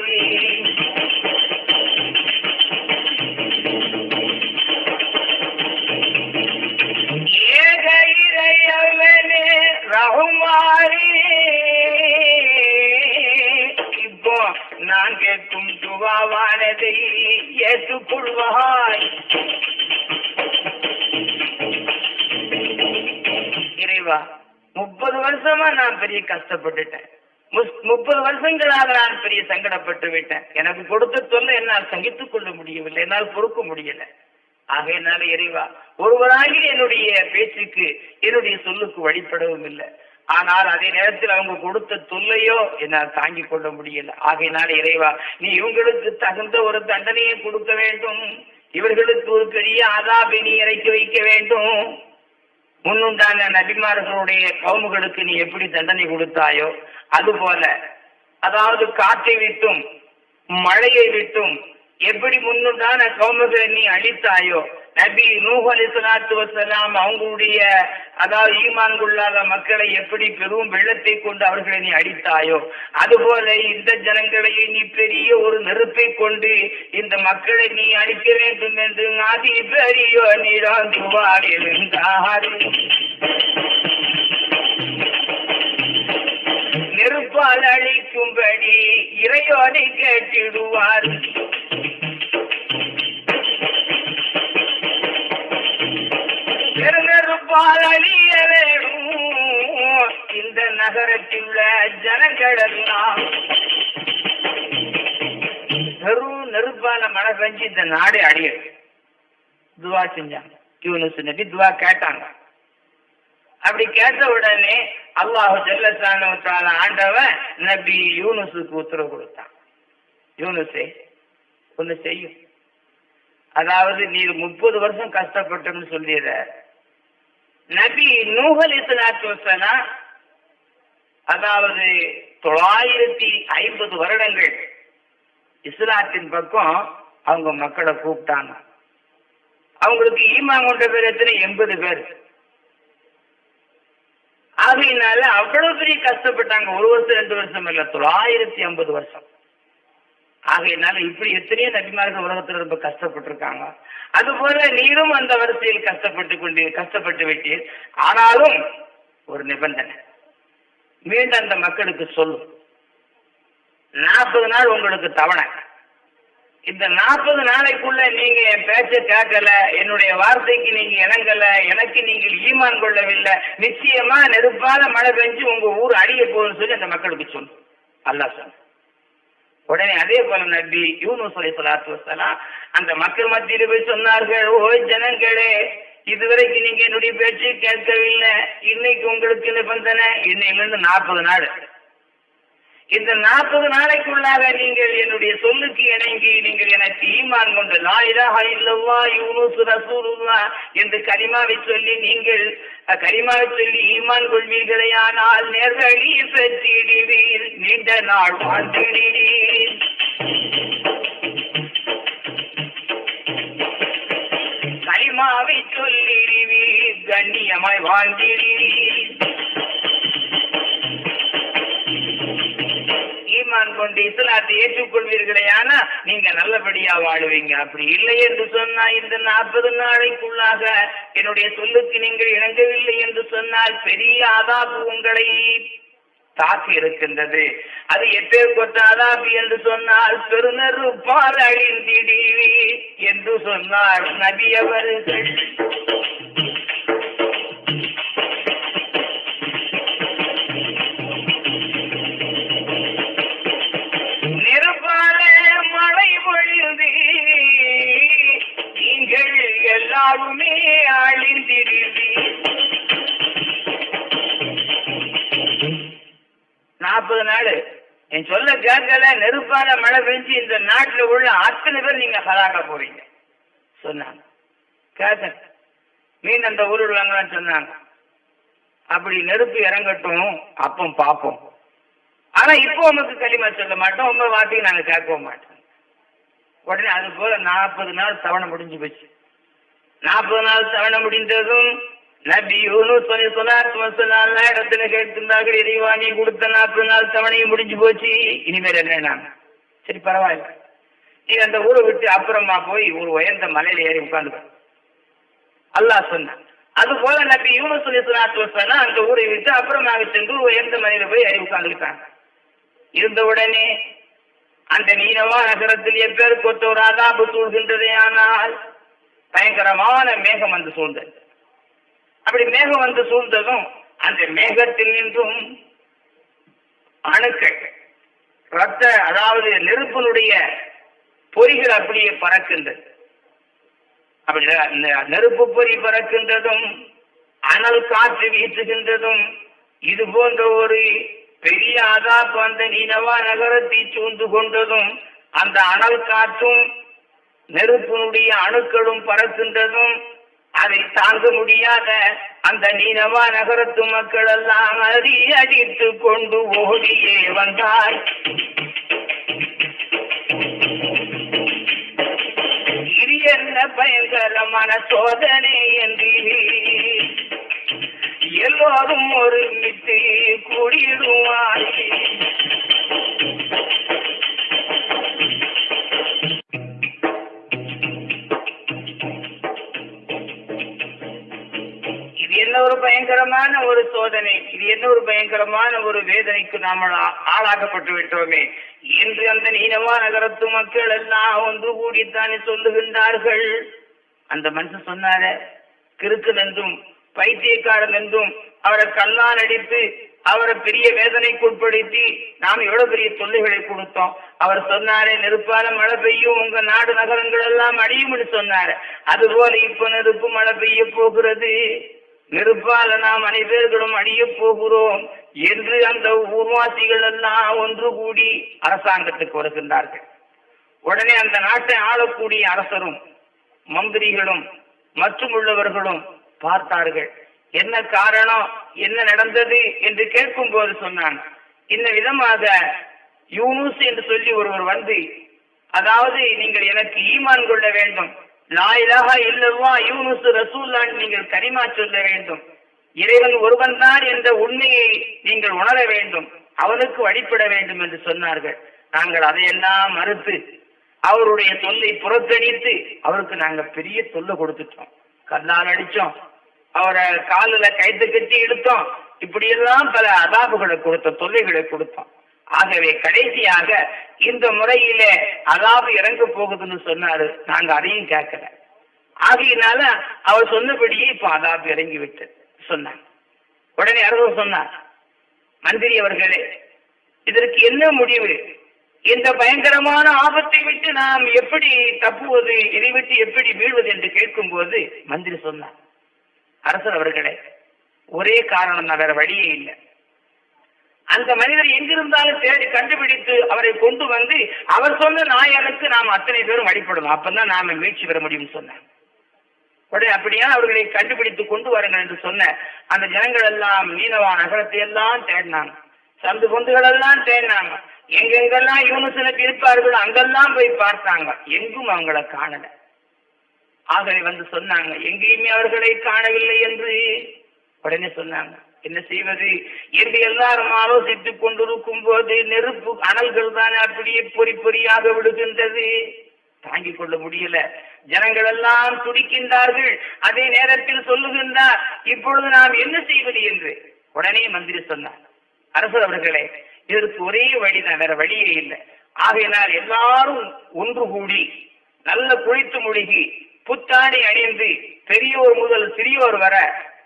இறையவனே ரகுமாரி. இப்போ நான் கேட்கும் துவாவானதை ஏற்றுக்கொள்வாய் இறைவா முப்பது வருஷமா நான் பெரிய கஷ்டப்பட்டுட்டேன். முஸ்- முப்பது வருஷங்களாக நான் பெரிய சங்கடப்பட்டு விட்டேன். எனக்கு கொடுத்த தொல்லை என்னால் சகித்துக் கொள்ள முடியவில்லை என்னால் பொறுக்க முடியல. ஆகையினால இறைவா ஒருவராகி என்னுடைய பேச்சுக்கு என்னுடைய சொல்லுக்கு வழிபடவும் இல்லை. ஆனால் அதே நேரத்தில் அவங்க கொடுத்த தொல்லையோ என்னால் தாங்கிக் கொள்ள முடியல. ஆகையினால இறைவா நீ இவங்களுக்கு தகுந்த ஒரு தண்டனையை கொடுக்க வேண்டும். இவர்களுக்கு ஒரு பெரிய ஆதாபை நீ இறக்கி வைக்க வேண்டும். முன்னுண்டான நபிமார்களுடைய கவுமுகளுக்கு நீ எப்படி தண்டனை கொடுத்தாயோ அதுபோல அதாவது காற்றை விட்டும் மழையை விட்டும் எப்படி முன்னுண்டான கௌமகளை நீ அழித்தாயோ? நபி நூஹ் அலி சலாத்து வசலாம் அவங்களுடைய அதாவது ஈமான் கொள்ளாத மக்களை எப்படி பெரும் வெள்ளத்தை கொண்டு அவர்களை நீ அடித்தாயோ அதுபோல இந்த ஜனங்களையே நீ பெரிய ஒரு நெருப்பை கொண்டு இந்த மக்களை நீ அழிக்க வேண்டும் என்று நாதி பெரியோ நீராந்துவார் இருந்தார் நெருப்பால் அழிக்கும்படி இறையோனை கேட்டிடுவார். நெருப்பால் அழிய வேணும் இந்த நகரத்தில் உள்ள ஜனங்கள் நெருப்பால மழை பெஞ்சு இந்த நாடு அடியது. துவா செஞ்சாங்க. யூனிஸ் நபி துவா கேட்டாங்க. அப்படி கேட்ட உடனே அல்லாஹு ஜல்லசான ஆண்டவன் நபி யூனுசுக்கு உத்தரவு கொடுத்தான். யூனுசே ஒண்ணு செய்யும் அதாவது நீ முப்பது வருஷம் கஷ்டப்பட்டோம்னு சொல்லிடுற. நபி நூகல் இஸ்லாத்து அதாவது தொள்ளாயிரத்தி ஐம்பது வருடங்கள் இஸ்லாத்தின் பக்கம் அவங்க மக்களை கூப்பிட்டாங்க. அவங்களுக்கு ஈமான் கொண்ட பேர் எத்தனை? எண்பது பேர். ஆகையினால அவ்வளவு பெரிய கஷ்டப்பட்டாங்க. ஒரு வருஷம் ரெண்டு வருஷம் இல்ல தொள்ளாயிரத்தி ஐம்பது வருஷம். ஆகையினால இப்படி எத்தனையோ நபிமார்கள் உலகத்தில் ரொம்ப கஷ்டப்பட்டிருக்காங்க. அதுபோல நீரும் அந்த வரிசையில் கஷ்டப்பட்டு கொண்டு கஷ்டப்பட்டு விட்டீர். ஆனாலும் ஒரு நிபந்தனை. மீண்டும் அந்த மக்களுக்கு சொல்லும் நாற்பது நாள் உங்களுக்கு தவணை. இந்த நாற்பது நாளைக்குள்ள நீங்க என் பேச்ச கேட்கல என்னுடைய வார்த்தைக்கு நீங்க இணங்கல எனக்கு நீங்கள் ஈமான் கொள்ளவில்லை நிச்சயமா நெருப்பால மழை பெஞ்சு உங்க ஊர் அடிய போகுதுன்னு சொல்லி அந்த மக்களுக்கு சொல்லு அல்லா சொன்ன உடனே அதே போல நபி யூனுஸ் அலை சலாத்து வசலாம் அந்த மக்கள் மத்தியில் போய் சொன்னார்கள் ஓ ஜனங்களே இதுவரைக்கு நீங்க என்னுடைய பேச்சு கேட்கவில்லை இன்னைக்கு உங்களுக்கு நிபந்தனை இன்னையிலிருந்து நாற்பது நாள் இந்த நாற்பது நாளைக்குள்ளாக நீங்கள் என்னுடைய சொல்லுக்கு இணங்கி நீங்கள் எனக்கு ஈமான் கொண்டு லாயிலா இல்லவா இல்லல்லா யூனுஸ் ரசூலுல்லா என்று கரிமாவை சொல்லி நீங்கள் கரிமாவை சொல்லி ஈமான் கொள்வீர்களே ஆனால் நேர்களி பெற்றிடுவீர். நீண்ட நாள் வாழ்ந்திடுவீர். கரிமாவை சொல்லிடுவீர். கண்ணியமாய் வாழ்ந்திடுவீர். ஈமான் கொண்டு இஸ்லாத்தை ஏற்றுக்கொள்வீர்களே ஆனா நீங்க நல்லபடியா வாழுவீங்க. அப்படி இல்லை என்று சொன்னா இந்த நாற்பது நாளைக்குள்ளாக என்னுடைய சொல்லுக்கு நீங்கள் இணங்கவில்லை என்று சொன்னால் பெரிய ஆதாபு உங்களை தாக்கி இருக்கின்றது. அது எப்பேர் கொத்த அதாபி என்று சொன்னால் பெருநெருப்பால் அழிந்திடுவி என்று சொன்னார் நபி அவர்கள் யாருமே அழிந்திடுவி நாற்பது நாள். என் சொல்ல கேட்கல நெருப்பால மழை பெஞ்சு இந்த நாட்டுல உள்ள அத்தனை பேர் நீங்க ஹலாக்க போறீங்க. சொன்னாங்க. கேட்க மீன் அந்த ஊர் உள்ளவங்களாம் சொன்னாங்க. அப்படி நெருப்பு இறங்கட்டும் அப்போ பார்ப்போம். ஆனா இப்போ உமக்கு களிமா சொல்ல மாட்டோம் உங்க வார்த்தைக்கு நாங்க கேட்கவும் மாட்டோம். உடனே அது போல நாற்பது நாள் தவணை முடிஞ்சு போச்சு. நாற்பது நாள் தவணை முடிந்ததும் நபி யூனுஸ் சொல்லி சொல்லாத்து வசலாம் இடத்துல கேட்கின்றார்கள் இறைவா நீ கொடுத்த நாற்பது நாள் தவணையும் முடிஞ்சு போச்சு. இனிமேல் என்ன சரி பரவாயில்ல. நீ அந்த ஊரை விட்டு அப்புறமா போய் ஒரு உயர்ந்த மலையில ஏறி உட்கார்ந்து அல்லாஹ் சொன்னான். அது போல நபி யூனுஸ் சொல்லி சொல்லாத்து வசலாம் அந்த ஊரை விட்டு அப்புறமாக சென்று ஒரு உயர்ந்த மலையில போய் ஏறி உட்கார்ந்துக்கிட்டாங்க. இருந்த உடனே அந்த நீனவா நகரத்தில் எப்பேர் கொத்த ஒரு அதாபு ஆனால் பயங்கரமான மேகம் வந்து சூழ்ந்தது. அப்படி மேகம் வந்து சூழ்ந்ததும் அந்த மேகத்தில் நின்றும் அணுக்கள் ரத்த அதாவது நெருப்பினுடைய பொறிகள் அப்படியே பறக்கின்றது. அப்படி அந்த நெருப்பு பொறி பறக்கின்றதும் அனல் காற்று வீசுகின்றதும் இது போன்ற ஒரு பெரிய அதாப்பு அந்த நீனவா நகரத்தை சூழ்ந்து கொண்டதும் அந்த அனல் காற்றும் நெருப்பினுடைய அணுக்களும் பறக்கின்றதும் அதை தாங்க முடியாத அந்த நீனவா நகரத்து மக்கள் எல்லாம் அறி அடித்து கொண்டு ஓடியே வந்தார். பயங்கரமான சோதனை என்று எல்லோரும் ஒருமித்து மித்து இது என்ன ஒரு பயங்கரமான ஒரு சோதனை? இது என்ன ஒரு பயங்கரமான ஒரு வேதனைக்கு நாம் ஆளாக்கப்பட்டு விட்டோமே? என்று அந்த நீனவா நகரத்து மக்கள் எல்லாம் ஒன்று கூடித்தானே சொல்லுகின்றார்கள். அந்த மனுஷன் சொன்னார கிறுக்கன் என்றும் பைத்தியக்காரன் என்றும் அவரை கல்லால் அடித்து அவரை பெரிய வேதனைக்கு உட்படுத்தி நாம் எவ்வளவு பெரிய தொல்லைகளை கொடுத்தோம். அவர் சொன்னாரே நெருப்பால மழை பெய்யும் உங்க நாடு நகரங்கள் எல்லாம் அடியும்னு சொன்னாரு. அதுபோல இப்ப நெருப்பு மழை பெய்ய போகிறது. நெருப்பால நாம் அனைவர்களும் அடிய போகிறோம் என்று அந்த ஊர்வாசிகள் எல்லாம் ஒன்று கூடி அரசாங்கத்துக்கு வருகின்றார்கள். உடனே அந்த நாட்டை ஆளக்கூடிய அரசரும் மந்திரிகளும் மற்றும் உள்ளவர்களும் பார்த்தார்கள். என்ன காரணம் என்ன நடந்தது என்று கேட்கும் போது சொன்னான் இந்த விதமாக யூனுஸ் என்று சொல்லி ஒருவர் வந்து அதாவது நீங்கள் எனக்கு ஈமான் கொள்ள வேண்டும் லாயிலாக இல்லவா யூனுஸ் ரசூல்லான் நீங்கள் கரிமா சொல்ல வேண்டும். இறைவன் ஒருவன் தான் என்ற உண்மையை நீங்கள் உணர வேண்டும். அவனுக்கு வழிபட வேண்டும் என்று சொன்னார்கள். நாங்கள் அதையெல்லாம் மறுத்து அவருடைய தொல்லை புறக்கணித்து அவருக்கு நாங்க பெரிய தொல்லை கொடுத்துட்டோம். கல்லால் அடிச்சோம் அவரை காலில் கைத்து கட்டி இழுத்தோம். இப்படியெல்லாம் பல அதாபுகளை கொடுத்தோம் தொல்லைகளை கொடுத்தோம். ஆகவே கடைசியாக இந்த முறையிலே அதாவது இறங்க போகுதுன்னு சொன்னாரு. நாங்க அதையும் கேட்கல ஆகையினால அவர் சொன்னபடியே இப்ப அதாபு இறங்கி விட்டு சொன்னாங்க. உடனே அரசு சொன்னார் மந்திரி அவர்களே இதற்கு என்ன முடிவு? இந்த பயங்கரமான ஆபத்தை விட்டு நாம் எப்படி தப்புவது? இதை விட்டு எப்படி வீழ்வது? என்று கேட்கும் போது மந்திரி சொன்னார் அரசர் அவர்களே ஒரே காரணம் தான் வேற வழியே இல்லை. அந்த மனிதர் எங்கிருந்தாலும் தேடி கண்டுபிடித்து அவரை கொண்டு வந்து அவர் சொன்ன நாயனுக்கு நாம் அத்தனை பேரும் அடிப்படணும் அப்பதான் நாம மீட்சி பெற முடியும்னு சொன்னேன் உடனே அப்படியா அவர்களை கண்டுபிடித்து கொண்டு வாருங்கள் என்று சொன்ன அந்த ஜனங்கள் எல்லாம் மீனவா நகரத்தை எல்லாம் தேடினாங்க. சந்து பொந்துகள் எல்லாம் தேடினாங்க. எங்கெங்கெல்லாம் யூனிசனுக்கு இருப்பார்கள் அங்கெல்லாம் போய் பார்த்தாங்க. எங்கும் அவங்கள காணல. ஆகவே வந்து சொன்னாங்க எங்கேயுமே அவர்களை காணவில்லை என்று உடனே சொன்னாங்க. என்ன செய்வது? என்று எல்லாரும் ஆலோசித்துக் கொண்டிருக்கும் போது நெருப்பு அனல்கள் தானே அப்படியே பொறி பொறியாக விடுகின்றது தாங்கிக் கொள்ள முடியல. ஜனங்கள் எல்லாம் துடிக்கின்றார்கள். அதே நேரத்தில் சொல்லுகின்றார் இப்பொழுது நாம் என்ன செய்வது? என்று. உடனே மந்திரி சொன்னார் அரசர் அவர்களே இதற்கு ஒரே வழிதான் வேற வழியே இல்லை. ஆகையினால் எல்லாரும் ஒன்று கூடி நல்ல குளித்து முழுகி புத்தாடை அணிந்து பெரியோர் முதல் சிறியோர் வர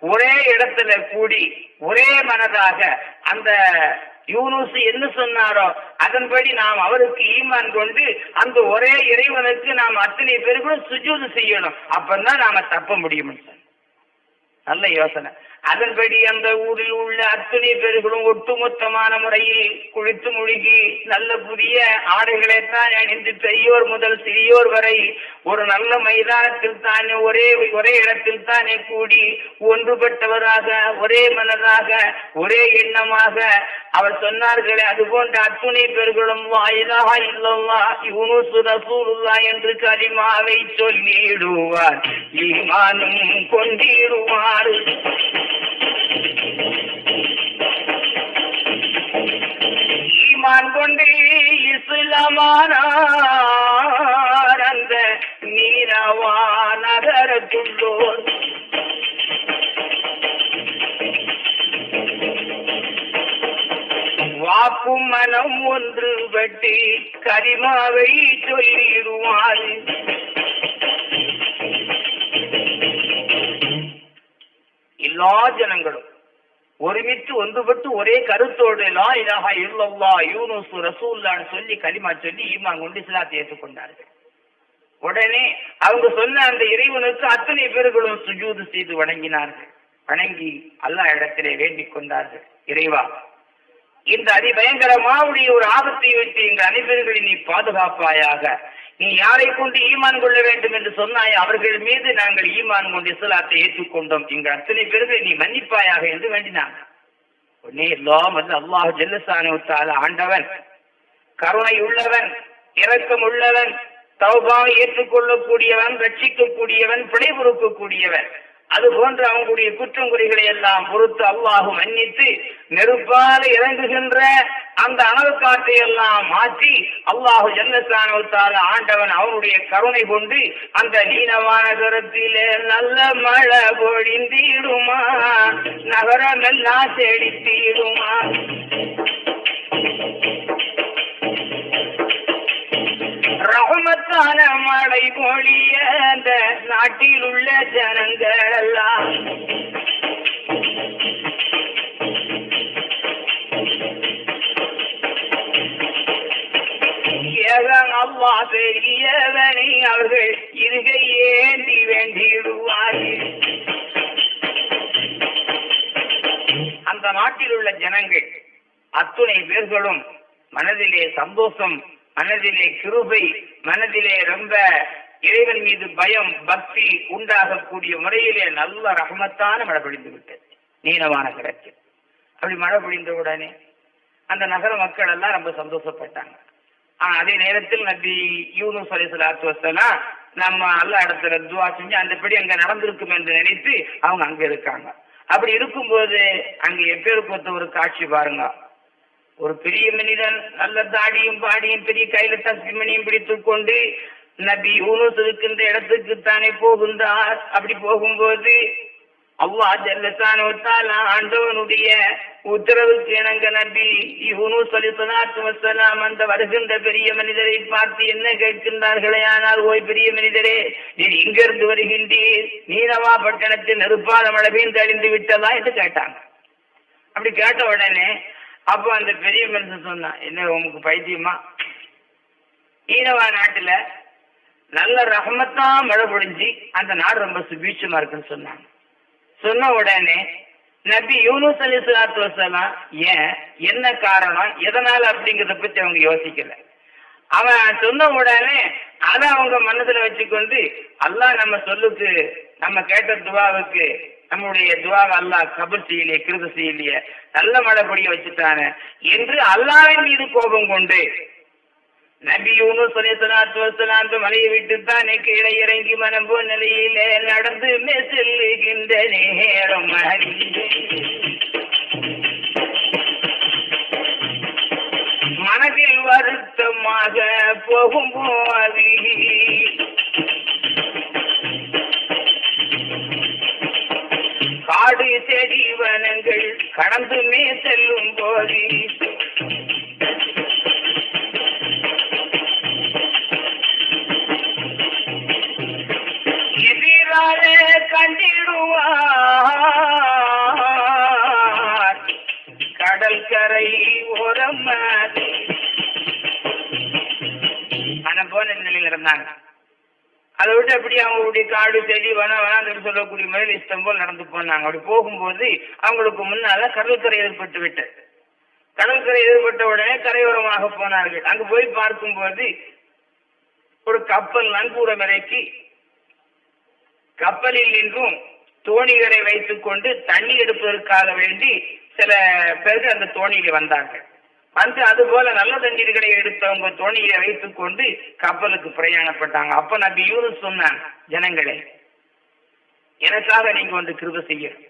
ஒரே இடத்துல கூடி ஒரே மனதாக அந்த யூனுஸ் என்ன சொன்னாரோ அதன்படி நாம் அவருக்கு ஈமான் கொண்டு அந்த ஒரே இறைவனுக்கு நாம் அத்தனை பேருக்கும் சுஜூது செய்யணும். அப்பந்தான் நாம தப்ப முடியும் நல்ல யோசனை. அதன்படி அந்த ஊரில் உள்ள அத்தனை பேர்களும் ஒட்டுமொத்தமான முறையில் குளித்து முழுகி நல்ல புதிய ஆடைகளைத்தான் அணிந்து பெரியோர் முதல் சிறியோர் வரை ஒரு நல்ல மைதானத்தில் தானே ஒரே ஒரே இடத்தில் தானே கூடி ஒன்றுபட்டவராக ஒரே மனதாக ஒரே எண்ணமாக அவர் சொன்னார்களே அது போன்ற அத்துணை பெருகளும் வாயிலாக இல்லல்லா இவனு சுரசூருல்லா என்று கரிமாவை சொல்லிடுவார். ஈமானும் கொண்டிடுவார். ஈமான் கொண்டு இஸ்லாமானார் அந்த நீரவா நகரத்துள்ளோர் வாக்கும் மனம் ஒன்று பட்டி கரிமாவை சொல்லிடுவான். எல்லா ஜனங்களும் ஒருமித்து ஒன்றுபட்டு ஒரே கருத்தோடு லா இலாஹா இல்லல்லா யூனுஸ் ரசூல்லான்னு சொல்லி கலிமா சொல்லி ஈமான் கொண்டு இஸ்லாத்தை ஏற்றுக்கொண்டார்கள். உடனே அவங்க சொன்ன அந்த இறைவனுக்கு அத்தனை பேர்களும் சுஜூது செய்து வணங்கினார்கள். வணங்கி அல்லாஹ் இடத்திலே வேண்டிக் கொண்டார்கள். இறைவா இந்த அதிபயங்கரமாவுடைய ஒரு ஆபத்தை விட்டு எங்கள் அனைவர்களை நீ பாதுகாப்பாயாக நீ யாரை கொண்டு ஈமான் கொள்ள வேண்டும் என்று சொன்னாய்? அவர்கள் மீது நாங்கள் ஈமான் கொண்டு இஸ்லாத்தை ஏற்றுக்கொண்டோம். இங்கு அத்தனை பேருக்கு நீ மன்னிப்பாயாக என்று வேண்டினாங்க உடனே எல்லாம் வந்து அல்லாஹ் ஜெல்லசான ஆண்டவன் கருணை உள்ளவன் இரக்கம் உள்ளவன் தௌபாவை ஏற்றுக்கொள்ளக்கூடியவன் ரட்சிக்கக்கூடியவன் பிழை பொறுக்கக்கூடியவன் அது போன்று அவங்களுடைய குற்றம் குறைகளை எல்லாம் பொறுத்து அல்லாஹு மன்னித்து நெருப்பால இறங்குகின்ற அந்த அனல் காற்றை எல்லாம் மாற்றி அல்லாஹு ஜல்லசானவத்தால் ஆண்டவன் அவனுடைய கருணை கொண்டு அந்த நீனமான தரத்திலே நல்ல மழை பொழிந்திடுமா? நகரமெல்லாம் செழித்திடுமா? ரகுமத்தான மழை பொழிய அந்த நாட்டில் உள்ள ஜனங்கள் எல்லாம் ஏகன் பெரியவனை அவர்கள் இருகை ஏந்தி வேண்டிடுவார்கள். அந்த நாட்டில் உள்ள ஜனங்கள் அத்துணை பேர்களும் மனதிலே சந்தோஷம் மனதிலே கிருபை மனதிலே ரொம்ப இறைவன் மீது பயம் பக்தி உண்டாகக்கூடிய முறையிலே நல்ல ரகமத்தான மழை பொழிந்து விட்டது. நீளமான கிடக்கு அப்படி மழை பொழிந்த உடனே அந்த நகர மக்கள் எல்லாம் ரொம்ப சந்தோஷப்பட்டாங்க. ஆனா அதே நேரத்தில் நபி யூனு அலிசலாத்து வசலாம் நம்ம அல்ல இடத்துல துவா செஞ்சு அந்தபடி அங்க நடந்திருக்கும் என்று நினைத்து அவங்க அங்க இருக்காங்க. அப்படி இருக்கும்போது அங்க எப்பேற்பட்ட ஒரு காட்சி பாருங்க. ஒரு பெரிய மனிதன் நல்ல தாடியும் பாடியும் பெரிய கையில தஸ்மிமணியும் பிடித்துக் கொண்டு நபி யூனுஸ் இருக்கின்ற இடத்துக்கு தானே போகின்றார். அப்படி போகும்போது அவ்வா ஜல்லசானோத்தால் ஆண்டவனுடைய உத்தரவுக்கு இணங்க நபி யூனுஸ் அலி சலாத்து வசலாம் அந்த வருகின்ற பெரிய மனிதரை பார்த்து என்ன கேட்கின்றார்களே? ஆனால் ஓய் பெரிய மனிதரே நீர் இங்கிருந்து வருகின்றீர். நீரவா பட்டணத்தில் நெருப்பாத மழை பெய்ந்து அழிந்து விட்டதா? என்று கேட்டாங்க. அப்படி கேட்ட உடனே அப்போ அந்த பெரிய மனுஷன் சொன்னான் என்ன உமக்கு பைத்தியமா? ஈனவா நாட்டுல நல்ல ரஹமத்தா மழை பொழிஞ்சு அந்த நாடு ரொம்ப சுபீட்சமா இருக்குன்னு சொன்னாங்க. சொன்ன உடனே நபி யூனுஸ் அலி சலாத்து வசலாம் ஏன் என்ன காரணம் எதனால அப்படிங்கறத பத்தி அவங்க யோசிக்கல. அவன் சொன்ன உடனே அதை அவங்க மனசுல வச்சுக்கொண்டு அல்லாஹ் நம்ம சொல்லுக்கு நம்ம கேட்ட துவாவுக்கு நம்முடைய துவாக அல்லாஹ் கபர் செய்யலையே கிருத செய்யலையே. நல்ல மழை பொழிய வச்சுட்டானே. என்று அல்லாவின் மீது கோபம் கொண்டு நபியூனு யூனுஸ் மலையை விட்டு தானே கீழே இறங்கி மனம் நிலையிலே நடந்து செல்லுகின்ற நேரம் மனதில் வருத்தமாக போகும்போது காடு செடி வனங்கள் கடந்துமே செல்லும் போது. எதிராக கண்டிடுவார். கடல் கரை ஓரம் மனம் போன நிலையில் இருந்தாங்க அதை விட்டு அப்படி அவங்களுடைய காடு செடி வன வனாந்தரம் சொல்லக்கூடிய முறையில் இஷ்டம் போல் நடந்து போனாங்க. அப்படி போகும்போது அவங்களுக்கு முன்னால கடற்கரை ஏற்பட்டு விட்டது. கடற்கரை ஏற்பட்ட உடனே கரையோரமாக போனார்கள். அங்கு போய் பார்க்கும்போது ஒரு கப்பல் நங்கூரம் இறக்கி கப்பலில் நின்றும் தோணிகளை வைத்துக் கொண்டு தண்ணி எடுப்பதற்காக வேண்டி சில பேர்கள் அந்த தோணியில வந்தார்கள். வந்து அது போல நல்ல தண்ணீர்களை எடுத்தவங்க தோணியை வைத்துக் கொண்டு கப்பலுக்கு பிரயாணப்பட்டாங்க. அப்ப நபி யூனுஸ் சொன்னான் ஜனங்களே எனக்காக நீங்க வந்து கிருப செய்யணும்.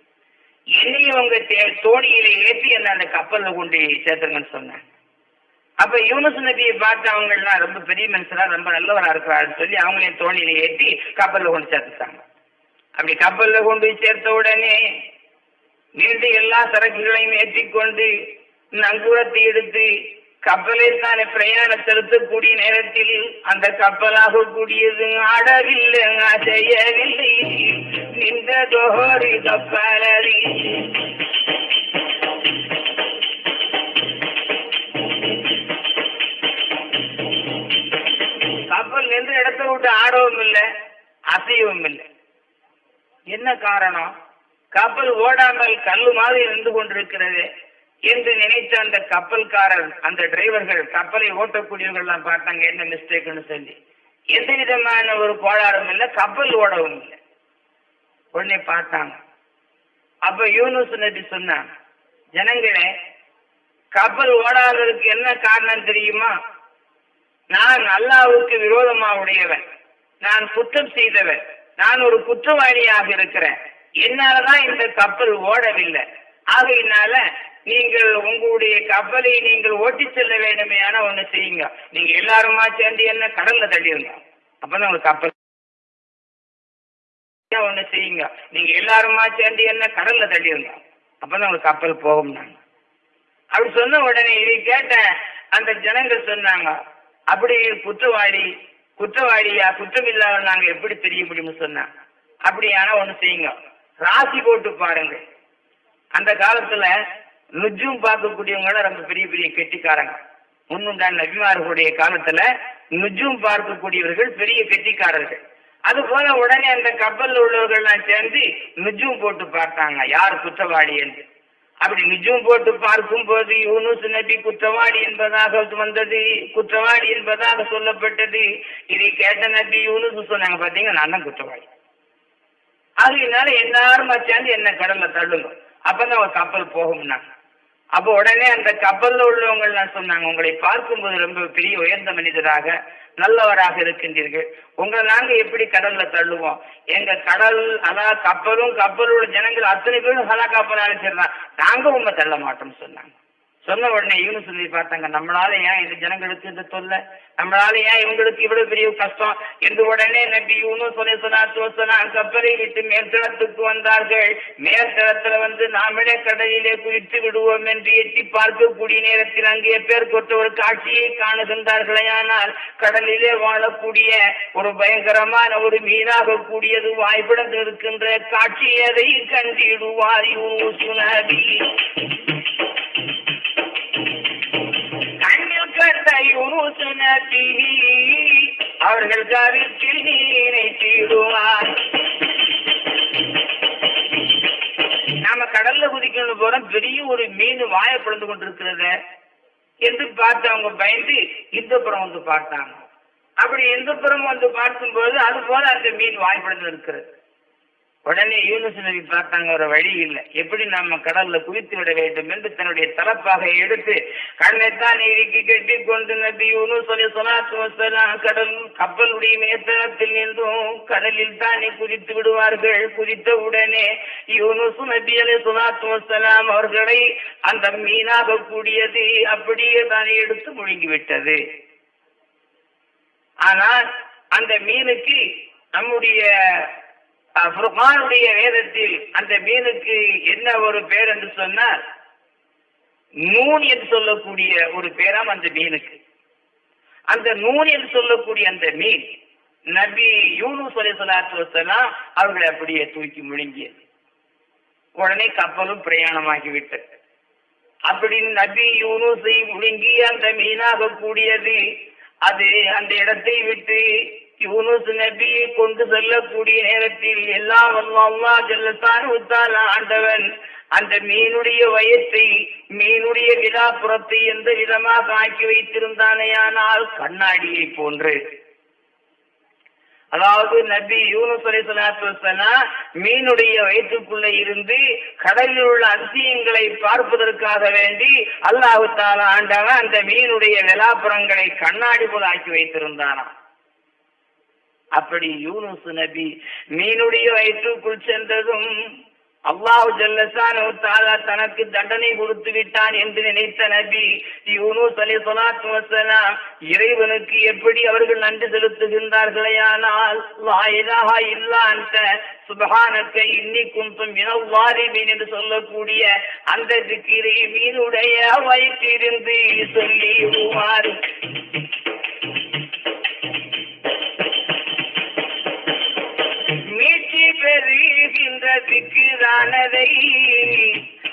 என்னையும் உங்க தே- தோணியில ஏற்றி என்ன அந்த கப்பல்ல கொண்டு சேர்த்துங்கன்னு சொன்னேன் அப்ப யூனஸ் நபியை பார்த்து அவங்க எல்லாம் ரொம்ப பெரிய மனுஷனா ரொம்ப நல்லவரா இருக்கிறாருன்னு சொல்லி அவங்களையும் தோணியில ஏற்றி கப்பல்ல கொண்டு சேர்த்துட்டாங்க. அப்படி கப்பல்ல கொண்டு போய் சேர்த்த உடனே மீண்டும் எல்லா சரக்குகளையும் ஏற்றிக்கொண்டு நங்கூரத்தை எடுத்து கப்பலை தானே பிரயாணம் செலுத்தக்கூடிய நேரத்தில் அந்த கப்பலாக கூடியது ஆடவில்லை அசையவில்லை. நின்றதோரி கப்பலறி கப்பல் நின்ற இடத்த விட்டு ஆடவும் இல்லை அசையவும் இல்லை. என்ன காரணம்? கப்பல் ஓடாமல் கல்லு மாதிரி நின்று கொண்டிருக்கிறது. என்று நினைத்த அந்த கப்பல்காரர் அந்த டிரைவர்கள் கப்பலை ஓட்டக்கூடியவர்கள்லாம் பார்த்தாங்க என்ன மிஸ்டேக்னு சொல்லி. எந்த விதமான ஒரு கோளாறும் இல்லை கப்பல் ஓடவும் இல்லை. உடனே பார்த்தாங்க. அப்ப யூனுஸ் நபி சொன்னாங்க ஜனங்களே கப்பல் ஓடாததுக்கு என்ன காரணம் தெரியுமா? நான் அல்லாவுக்கு விரோதமா உடையவன். நான் குற்றம் செய்தவன். நான் ஒரு குற்றவாளியாக இருக்கிறேன். என்னாலதான் இந்த கப்பல் ஓடவில்லை. ஆகையினால நீங்கள் உங்களுடைய கப்பலை நீங்கள் ஓட்டி செல்ல வேண்டுமே ஆனா ஒண்ணு செய்யுங்க. நீங்க எல்லாருமா சேர்ந்து என்ன கடல்ல தள்ளிடுங்க அப்பதான் உங்களுக்கு கப்பல் ஒண்ணு செய்யுங்க. நீங்க எல்லாருமா சேர்ந்து என்ன கடல்ல தள்ளிடுங்க அப்பதான் உங்களுக்கு கப்பல் போகும் நாங்க. அப்படி சொன்ன உடனே இதை கேட்டேன் அந்த ஜனங்கள் சொன்னாங்க அப்படி குற்றவாளி குற்றவாளியா? குற்றம் இல்லாத நாங்க எப்படி தெரிய முடியும்னு சொன்னாங்க. அப்படியானா ஒண்ணு செய்யுங்க. ராசி போட்டு பாருங்க அந்த காலத்துல நுஜும் பார்க்கக்கூடியவங்க ரொம்ப பெரிய பெரிய கெட்டிக்காரங்க. முன்னுண்டான நபிமார்களுடைய காலத்துல நுஜும் பார்க்கக்கூடியவர்கள் பெரிய கெட்டிக்காரர்கள். அது போல உடனே அந்த கப்பல்ல உள்ளவர்கள்லாம் சேர்ந்து நுஜும் போட்டு பார்த்தாங்க யார் குற்றவாளி என்று? அப்படி நிஜம் போட்டு பார்க்கும் போது யூனுஸ் நபி குற்றவாளி என்பதாக வந்தது குற்றவாளி என்பதாக சொல்லப்பட்டது. இதை கேட்ட நபி யூனுஸ் சொன்னாங்க பாத்தீங்கன்னா நான் தான் குற்றவாளி. ஆகையினால எல்லாரும் சேர்ந்து என்ன கடல்ல தள்ளுங்க. அப்பதான் ஒரு கப்பல் போகும்னாங்க. அப்போ உடனே அந்த கப்பல்ல உள்ளவங்க எல்லாம் சொன்னாங்க உங்களை பார்க்கும்போது ரொம்ப பெரிய உயர்ந்த மனிதராக நல்லவராக இருக்கின்றீர்கள். உங்களை நாங்க எப்படி கடல்ல தள்ளுவோம்? எங்க கடல் அதான் கப்பலும் கப்பலோட ஜனங்கள் அத்தனை பேரும் ஹலா கப்பல் அழைச்சிருந்தான் நாங்க உண்மை தள்ள மாட்டோம்னு சொன்னாங்க. சொன்ன உடனே இவனு சொல்லி பார்த்தாங்க நம்மளால ஏன் இந்த ஜனங்களுக்கு இந்த தொல்லை? நம்மளால ஏன் இவங்களுக்கு இவ்வளவு பெரிய கஷ்டம்? என்று உடனே நபி இவனும் சொல்லி சொன்னார் கப்பலை விட்டு மேற்தளத்துக்கு வந்தார்கள். மேற்தளத்துல வந்து நாமளே கடலிலே குதித்து விடுவோம் என்று எட்டி பார்க்கக்கூடிய நேரத்தில் அங்கே பேர் கொட்ட ஒரு காட்சியை காணுகின்றார்களே. ஆனால் கடலிலே வாழக்கூடிய ஒரு பயங்கரமான ஒரு மீனாக கூடியது வாய்ப்பிடந்து இருக்கின்ற காட்சி அதை கண்டிடுவார் யூனுசு சுனபி யூனுசு அவர்கள் கருத்தில் நீரை தீடுவார். நாம கடல்ல குதிக்கணும்னு போறோம் பெரிய ஒரு மீன் வாய பிளந்து கொண்டிருக்கிறத என்று பார்த்து அவங்க பயந்து இந்த புறம் வந்து பார்த்தாங்க. அப்படி எந்த புறம் வந்து பார்க்கும்போது அது போல அந்த மீன் வாய்ப்பிழந்து இருக்கிறது உடனே யூனுஸ் நபி பார்த்தாங்க ஒரு வழி இல்லை. எப்படி நம்ம கடல்ல குதித்து விட வேண்டும்? என்று தன்னுடைய தலப்பாக எடுத்து கண்ணைத்தான் இறுக்கி கட்டி கொண்டு நபி யூனுஸ் கடல் கப்பலுடைய மேத்தனத்தில் நின்றும். கடலில் தானே குதித்து விடுவார்கள். குதித்த உடனே யூனுஸ் நபி அலி சொல்லாத்து வசலாம் அவர்களை அந்த மீனாக கூடியது அப்படியே தானே எடுத்து முழுங்கி விட்டது ஆனால் அந்த மீனுக்கு நம்முடைய புர்கானுடைய வேதத்தில் அந்த மீனுக்கு என்ன ஒரு பேர் என்று சொன்னால் நூன் என்று சொல்லக்கூடிய ஒரு பேராம் அந்த மீனுக்கு. அந்த நூன் என்று சொல்லக்கூடிய அந்த மீன் நபி யூனு சொல்லி சலாத்து வசலாம் அவர்களை அப்படியே தூக்கி முழுங்கியது. உடனே கப்பலும் பிரயாணமாகிவிட்டது. அப்படி நபி யூனுசை முழுங்கி அந்த மீனாக கூடியது அது அந்த இடத்தை விட்டு யூனுஸ் நபியை கொண்டு செல்லக்கூடிய நேரத்தில் எல்லாம் அல்லா ஜல்லத்தான் ஆண்டவன் அந்த மீனுடைய வயத்தை மீனுடைய விழாப்புறத்தை எந்த விதமாக ஆக்கி வைத்திருந்தானேயானால் கண்ணாடியை போன்று. அதாவது நபி யூனுஸ் அலி மீனுடைய வயிற்றுக்குள்ள இருந்து கடலில் உள்ள அதிசயங்களை பார்ப்பதற்காக வேண்டி அல்லாஹு தாலா ஆண்டவன் அந்த மீனுடைய விழாப்புறங்களை கண்ணாடி போல ஆக்கி வைத்திருந்தானா அப்படி யூனுஸ் நபி மீனுடைய வயிற்றுக்குள் சென்றதும் அல்லாஹு ஜல்லசானு தாலா தனக்கு தண்டனை கொடுத்து விட்டான் என்று நினைத்த நபி யூனுஸ் அலி சொலாத்து வசலாம் இறைவனுக்கு எப்படி அவர்கள் நன்றி செலுத்துகின்றார்களேயானால் ஆனால் இல்லா அந்த சுபஹானக்க இன்னி குந்தும் இனவாரிமீன் என்று சொல்லக்கூடிய அந்த திக்கிரை மீனுடைய வயிற்றிருந்து சொல்லி பெறுகின்ற திக்குதானதை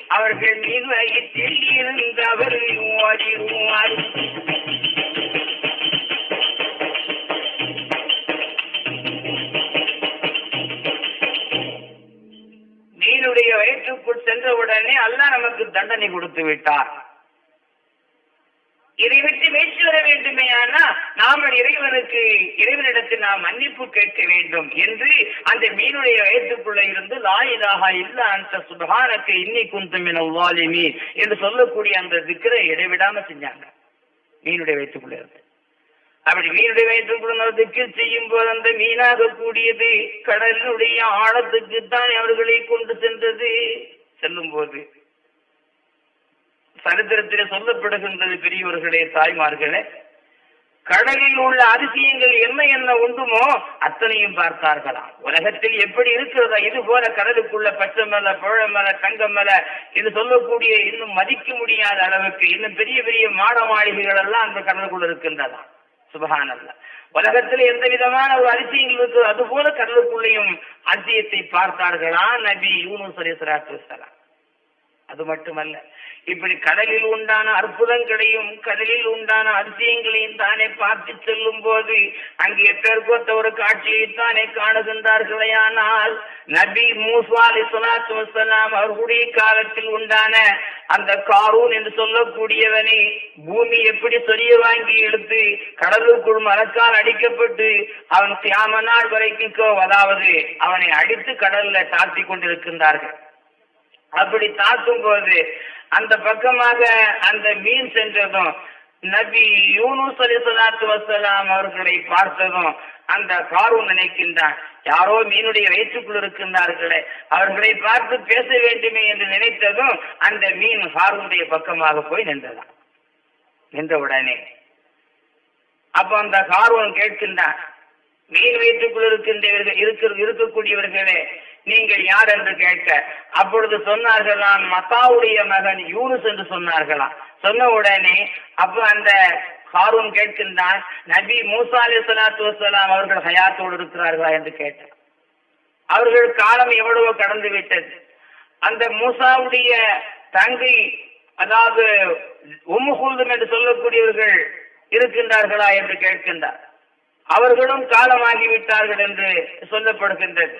அவர்கள் மீன் வயிற்றில் இருந்தவர் ஓடிடுவார் மீனுடைய வயிற்றுக்குள் சென்றவுடனே அல்ல நமக்கு தண்டனை கொடுத்து விட்டார். இதை விட்டு மீட்சி வர வேண்டுமே ஆனா நாம இறைவனுக்கு இறைவனிடத்தில் நாம் மன்னிப்பு கேட்க வேண்டும் என்று அந்த மீனுடைய வயத்துக்குள்ள இருந்து லாயிலாக இல்ல அந்த சுபகானக்கு இன்னி குந்தும் என உவாலிமி என்று சொல்லக்கூடிய அந்த திக்கரை இடைவிடாம செஞ்சாங்க. மீனுடைய வயிற்றுக்குள்ள இருந்து. அப்படி மீனுடைய வயிற்றுக்குள்ள திக்கு செய்யும் போது அந்த மீனாக கூடியது கடலினுடைய ஆழத்துக்கு தான் அவர்களை கொண்டு சென்றது. செல்லும் போது சரித்திரத்திலே சொல்லப்படுகின்றது பெரியவர்களே தாய்மார்களே. கடலில் உள்ள அதிசயங்கள் என்ன என்ன உண்டுமோ அத்தனையும் பார்த்தார்களாம் உலகத்தில் எப்படி இருக்கிறதா இது போல கடலுக்குள்ள பச்சை மலை பழ மலை தங்கம் மலை என்று சொல்லக்கூடிய இன்னும் மதிக்க முடியாத அளவுக்கு இன்னும் பெரிய பெரிய மாட மாளிகைகள் எல்லாம் அந்த கடலுக்குள்ள இருக்கின்றதா? சுபகானல்ல. உலகத்தில் எந்த விதமான ஒரு அதிசயங்கள் இருக்கு அது போல கடலுக்குள்ளேயும் அதிசயத்தை பார்த்தார்களா நபி யூனு சரீஸ்வரா வசலாம் அது மட்டுமல்ல. இப்படி கடலில் உண்டான அற்புதங்களையும் கடலில் உண்டான அதிசயங்களையும் தானே பார்த்து செல்லும் போது அங்கே பெருக்கொத்த ஒரு காட்சியை தானே காணுகின்றார்களே. ஆனால் நபி மூசா அலி சொலாத்து வசலாம் அவர்களுடைய காலத்தில் உண்டான அந்த காரூன் என்று சொல்லக்கூடியவனை பூமி எப்படி சொரிய வாங்கி எடுத்து கடலுக்குள் மரக்கால் அடிக்கப்பட்டு அவன் கியாம நாள் வரைக்கும் அதாவது அவனை அடித்து கடல்ல தாழ்த்தி கொண்டிருக்கின்றார்கள். அப்படி தாக்கும் போது அந்த பக்கமாக அந்த மீன் சென்றதும் நபி யூனுஸ் அலி சலாத்து வசலாம் அவர்களை பார்த்ததும் அந்த காரூன் நினைக்கின்றான். யாரோ மீனுடைய வயிற்றுக்குள் இருக்கின்றார்களே அவர்களை பார்த்து பேச வேண்டுமே என்று நினைத்ததும் அந்த மீன் ஹாரூனுடைய பக்கமாக போய் நின்றதாம். நின்றவுடனே அப்ப அந்த கார்வன் கேட்கின்றான் மீன் வயிற்றுக்குள் இருக்கின்றவர்கள் இருக்க இருக்கக்கூடியவர்களே நீங்கள் யார் என்று கேட்க அப்பொழுது சொன்னார்களாம் மத்தாவுடைய மகன் யூனுஸ் என்று சொன்னார்களாம். சொன்ன உடனே அப்ப அந்த ஹாரூன் கேட்கின்றான் நபி மூசா அலி சலாத்து வசலாம் அவர்கள் ஹயாத்தோடு இருக்கிறார்களா என்று கேட்டார் அவர்கள் காலம் எவ்வளவோ கடந்து விட்டது. அந்த மூசாவுடைய தங்கை அதாவது உம்முகுல்தும் என்று சொல்லக்கூடியவர்கள் இருக்கின்றார்களா என்று கேட்கின்றார். அவர்களும் காலமாகிவிட்டார்கள் என்று சொல்லப்படுகின்றது.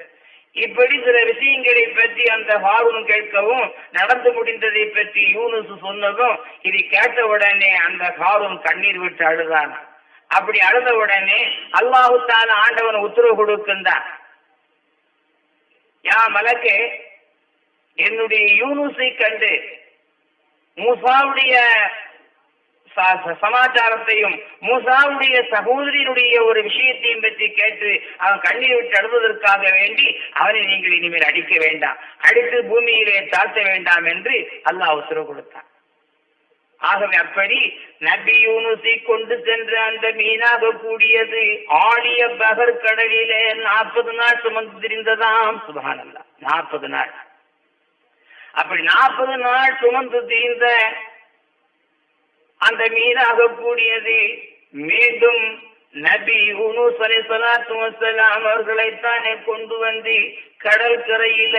இப்படி சில விஷயங்களை பற்றி அந்த ஹாரூன் கேட்கவும் நடந்து முடிந்ததை பற்றி யூனுஸ் சொன்னதும் இதை கேட்ட உடனே அந்த ஹாரூன் கண்ணீர் விட்டு அழுதான். அப்படி அழுத உடனே அல்லாஹுத்தான ஆண்டவன் உத்தரவு கொடுக்கின்றான். யா மலக்கே என்னுடைய யூனுஸை கண்டு மூசாவுடைய சமாச்சாரத்தையும் மூசாவுடைய சகோதரியினுடைய ஒரு விஷயத்தையும் பற்றி கேட்டு அவன் கண்ணீர் விட்டு அழுவதற்காக வேண்டி அவனை நீங்கள் இனிமேல் அடிக்க வேண்டாம். அடித்து பூமியிலே தாழ்த்த வேண்டாம் என்று அல்லாஹ் உத்தரவு கொடுத்தான். ஆகவே அப்படி நபி யூனுசி கொண்டு சென்ற அந்த மீனாக கூடியது ஆழிய பகர் கடலிலே நாற்பது நாள் சுமந்து திரிந்ததாம். சுபானல்லா நாற்பது நாள். அப்படி நாற்பது நாள் சுமந்து திரிந்த அந்த மீனாக கூடியது மீண்டும் நபி யூனுஸ் அலைஹிஸ்ஸலாத்து வஸ்ஸலாம் அவர்களைத்தானே கொண்டு வந்து கடற்கரையில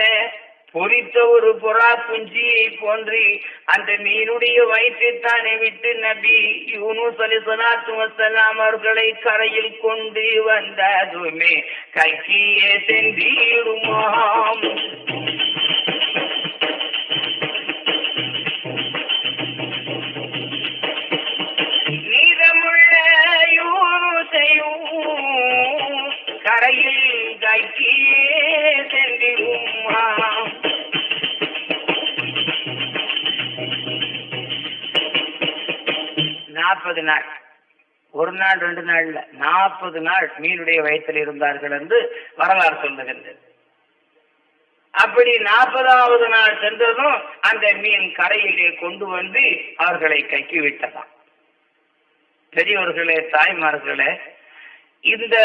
பொறித்த பொரித்த ஒரு புறா குஞ்சியை போன்று அந்த மீனுடைய வயிற்றைத்தானே விட்டு நபி யூனுஸ் சலாத்து வசலாம் அவர்களை கரையில் கொண்டு வந்ததுமே. கக்கியே சென்றீடுமாம் கரையும் கரையில் கைக்கியே சென்றிடுமாம் நாற்பது நாள். ஒரு நாள் ரெண்டு நாள்ல நாற்பது நாள் மீனுடைய வயத்தில் இருந்தார்கள் என்று வரலாறு சொல்லுகின்றது. அப்படி நாற்பதாவது நாள் சென்றதும் அந்த மீன் கரையிலே கொண்டு வந்து அவர்களை கக்கி விட்டதாம் பெரியவர்களே தாய்மார்களே இந்த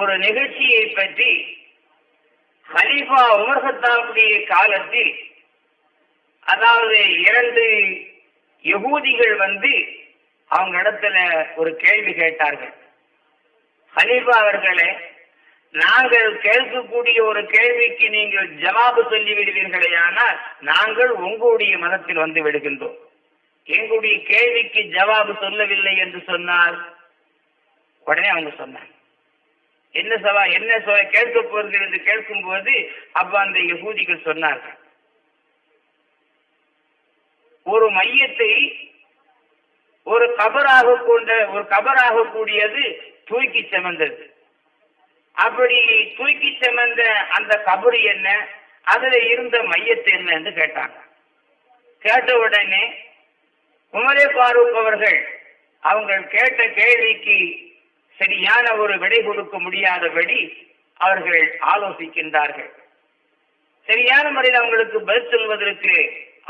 ஒரு நிகழ்ச்சியை பற்றி ஹலீஃபா உமர் காலத்தில் அதாவது இரண்டு யகூதிகள் வந்து அவங்க இடத்துல ஒரு கேள்வி கேட்டார்கள். ஹலீஃபா அவர்களே நாங்கள் கேட்கக்கூடிய ஒரு கேள்விக்கு நீங்கள் ஜவாபு சொல்லி விடுவீர்களே ஆனால் நாங்கள் உங்களுடைய மதத்தில் வந்து விடுகின்றோம். எங்களுடைய கேள்விக்கு ஜவாபு சொல்லவில்லை என்று சொன்னால் உடனே அவங்க சொன்னாங்க. என்ன சவா என்ன சொ கேட்க போகிறது என்று கேட்கும் போது அப்ப அந்த யகூதிகள் சொன்னார்கள். ஒரு மையத்தை ஒரு கபராக கொண்ட ஒரு கபராக கூடியது தூக்கி சுமந்தது. அப்படி தூக்கி சுமந்த அந்த கபரு என்ன? அதுல இருந்த மையத்தை என்ன என்று கேட்டாங்க. கேட்ட உடனே உமரே பாரூக் அவர்கள் அவங்க கேட்ட கேள்விக்கு சரியான ஒரு விடை கொடுக்க முடியாதபடி அவர்கள் ஆலோசிக்கின்றார்கள். சரியான முறையில் அவங்களுக்கு பதில் சொல்வதற்கு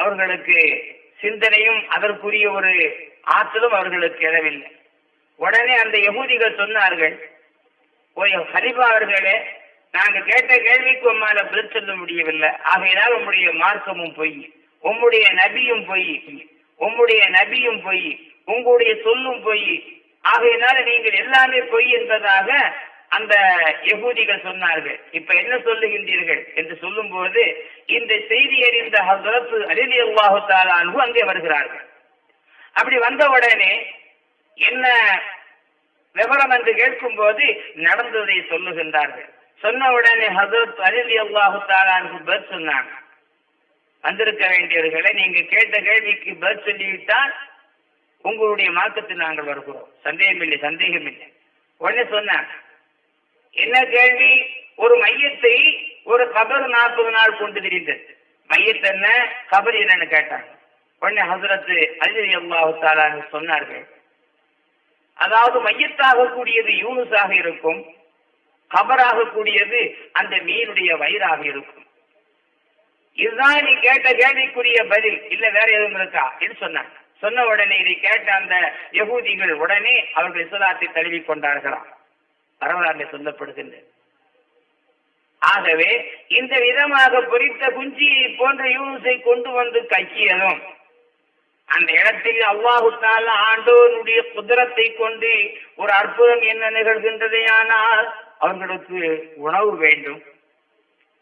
அவர்களுக்கு சிந்தனையும் அதற்குரிய ஒரு ஆற்றலும் அவர்களுக்கு எழவில்லை. உடனே அந்த யகூதிகள் சொன்னார்கள் ஓய் ஹரிபா அவர்களே நாங்க கேட்ட கேள்விக்கு உம்மால பதில் சொல்ல முடியவில்லை. ஆகையினால் உம்முடைய மார்க்கமும் பொய் உம்முடைய நபியும் பொய் உம்முடைய நபியும் பொய் உங்களுடைய சொல்லும் பொய் ஆகையினால நீங்கள் எல்லாமே பொய் என்பதாக அந்த யகூதிகள் சொன்னார்கள். இப்ப என்ன சொல்லுகின்றீர்கள் என்று சொல்லும் போது இந்த செய்தி அறிந்த ஹசரத்து அலிலி அல்லாஹு தாலானு அங்கே வருகிறார்கள். அப்படி வந்த உடனே என்ன விவரம் என்று கேட்கும் போது நடந்ததை சொல்லுகின்றார்கள். சொன்ன உடனே ஹசரத் அலிலி அல்லாஹு தாலானுக்கு பதில் சொன்னாங்க. வந்திருக்க வேண்டியவர்களை நீங்க கேட்ட கேள்விக்கு பதில் சொல்லிவிட்டால் உங்களுடைய மார்க்கத்தில் நாங்கள் வருகிறோம். சந்தேகம் இல்லை சந்தேகம் இல்லை உடனே சொன்ன என்ன கேள்வி? ஒரு மையத்தை ஒரு கபர் நாற்பது நாள் கொண்டு திரிந்தது. மையத்தை என்ன? கபர் என்னன்னு கேட்டாங்க. உடனே ஹசரத்து அலி அல்லாஹு சொன்னார்கள் அதாவது மையத்தாக கூடியது யூனுஸாக இருக்கும் கபராக கூடியது அந்த மீனுடைய வயிறாக இருக்கும். இதுதான் நீ கேட்ட கேள்விக்குரிய பதில். இல்ல வேற எதுவும் இருக்கா? என்று சொன்னாங்க. சொன்ன உடனே இதை கேட்ட அந்த யகூதிகள் உடனே அவர்கள் இஸ்லாத்தை தழுவி கொண்டார்களாம். வரலாறு சொல்லப்படுகின்றது. ஆகவே இந்த விதமாக பொறித்த குஞ்சியை போன்ற யூனுஸை கொண்டு வந்து கக்கியதும் அந்த இடத்தில் அவ்வாஹுத்தால ஆண்டோனுடைய குதிரத்தை கொண்டு ஒரு அற்புதம் என்ன நிகழ்கின்றது ஆனால் அவர்களுக்கு உணவு வேண்டும்.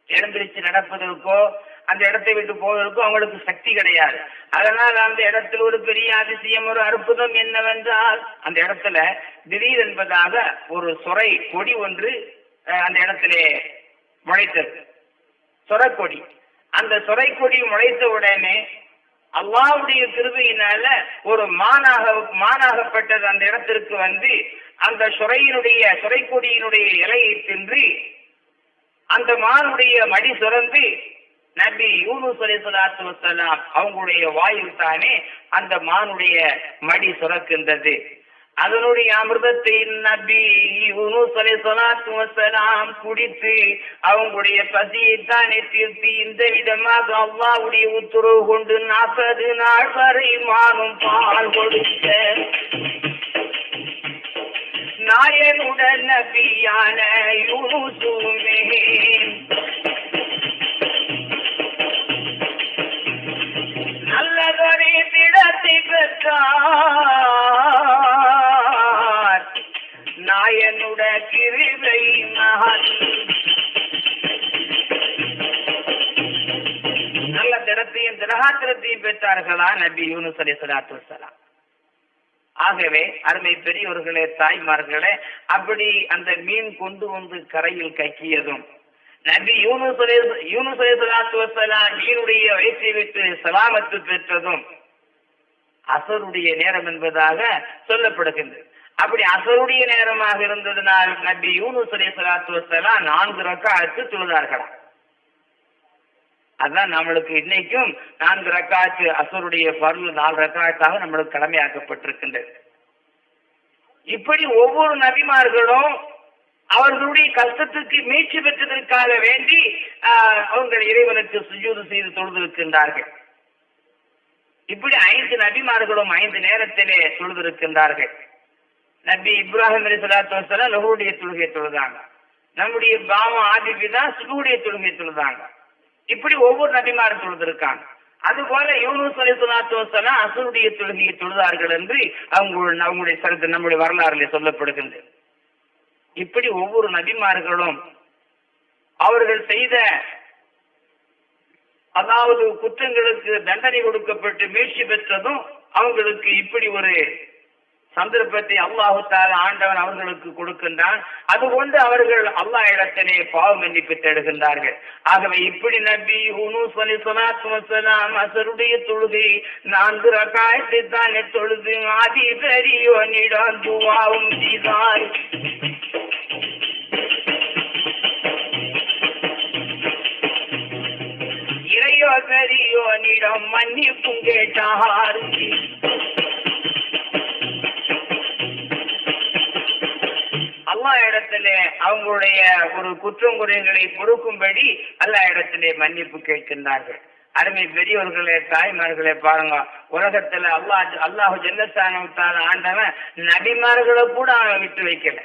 எழுந்திருச்சு நடப்பதற்கோ அந்த இடத்தை விட்டு போவதற்கு அவங்களுக்கு சக்தி கிடையாது. அதனால் அந்த இடத்தில் ஒரு பெரிய அதிசயம் ஒரு அற்புதம் என்னவென்றால் அந்த இடத்துல திடீர் என்பதாக ஒரு சொரை கொடி ஒன்று அந்த இடத்திலே முளைத்தது. சொரக்கொடி. அந்த சொரைக்கொடி முளைத்த உடனே அல்லாவுடைய திருவையினால ஒரு மானாக மானாகப்பட்டது அந்த இடத்திற்கு வந்து அந்த சுரையினுடைய சுரைக்கொடியினுடைய இலையை தின்று அந்த மானுடைய மடி சுரந்து நபி யூனுஸ் அலி சொல்லாத்து வசலாம் அவங்களுடைய வாயில் தானே அந்த மானுடைய மடி சுரக்கின்றது. அதனுடைய அமிர்தத்தை நபி யூனுஸ் சொல்லாத்து குடித்து அவங்களுடைய பசியை தானே தீர்த்து இந்த விதமாக அவ்வாவுடைய உத்தரவு கொண்டு நாற்பது நாள் வரை மானும் பால் கொடுத்த நாயனுடன் நபியான யூனுசுமே பெற்றார். நாயனுட கிருவை மகன். நல்ல திறத்தையும் திரகாத்திரத்தையும் பெற்றார்களா நபி யூனுஸ் அலி சலாத்து வசலாம் ஆகவே அருமை பெரியவர்களே தாய்மார்களே அப்படி அந்த மீன் கொண்டு வந்து கரையில் கக்கியதும் நபி யூனுஸ் அலைஹி- யூனுஸ் அலைஹி ஸலாத்து வஸலாம் மீனுடைய வயிற்றை விட்டு சலாமத்து பெற்றதும் அசருடைய நேரம் என்பதாக சொல்லப்படுகின்றது. அப்படி அசருடைய நேரமாக இருந்ததனால் நபி யூனுஸ் அலைஹி ஸலாத்து வஸலாம் நான்கு ரக்காத்து தொழுதார்களாம். அதான் நம்மளுக்கு இன்னைக்கும் நான்கு ரக்காத்து அசருடைய பருள் நாலு ரக்காத்தாக நம்மளுக்கு கடமையாக்கப்பட்டிருக்கின்றது. இப்படி ஒவ்வொரு நபிமார்களும் அவர்களுடைய கஷ்டத்துக்கு மீட்சி பெற்றதற்காக வேண்டி ஆஹ், அவங்கள் இறைவனுக்கு சுஜூது செய்து தொழுதிருக்கின்றார்கள். இப்படி ஐந்து நபிமார்களும் ஐந்து நேரத்திலே தொழுதிருக்கின்றார்கள். நபி இப்ராஹிம் அலி சலாத்து வசலாம் லஹுடைய தொழுகை தொழுதாங்க. நம்முடைய பாவம் தான் சுகுடைய தொழுகை தொழுதாங்க. இப்படி ஒவ்வொரு நபிமாரும் தொழுதிருக்காங்க. அதுபோல யூனுஸ் அலி சலாத்து வசலாம் அசுருடைய தொழுகையை தொழுதார்கள் என்று அவங்க அவங்களுடைய சரித்திரம் நம்முடைய வரலாறுல சொல்லப்படுகின்றது. இப்படி ஒவ்வொரு நபிமார்களும் அவர்கள் செய்த அதாவது குற்றங்களுக்கு தண்டனை கொடுக்கப்பட்டு மீட்சி பெற்றதும் அவங்களுக்கு இப்படி ஒரு சந்தர்ப்பத்தை அல்லாஹுத்தால ஆண்டவன் அவர்களுக்கு கொடுக்கின்றான். அதுகொண்டு அவர்கள் அல்லாஹ் இடத்திலே பாவ மன்னிப்பு தேடுகின்றார்கள். ஆகவே இப்படி நபி ஹுனூஸ் அலி சலாத்து வசலாம் அசருடைய தொழுகை நான்கு ரகாயத்தை தானே தொழுது ஆதி பெரியோனிடம் துவாவும் செய்தார் இறையோ பெரியோனிடம் மன்னிப்பும் கேட்டார். அல்லா இடத்திலே அவங்களுடைய ஒரு குற்றம் குறைகளை பொறுக்கும்படி அல்லா இடத்திலே மன்னிப்பு கேட்கின்றார்கள். அருமை பெரியவர்களே தாய்மார்களே பாருங்க உலகத்துல அல்லாஹ் அல்லாஹு ஜல்லஸ்தானத்தால் ஆண்டவன் நபிமார்களை கூட அவன் விட்டு வைக்கல.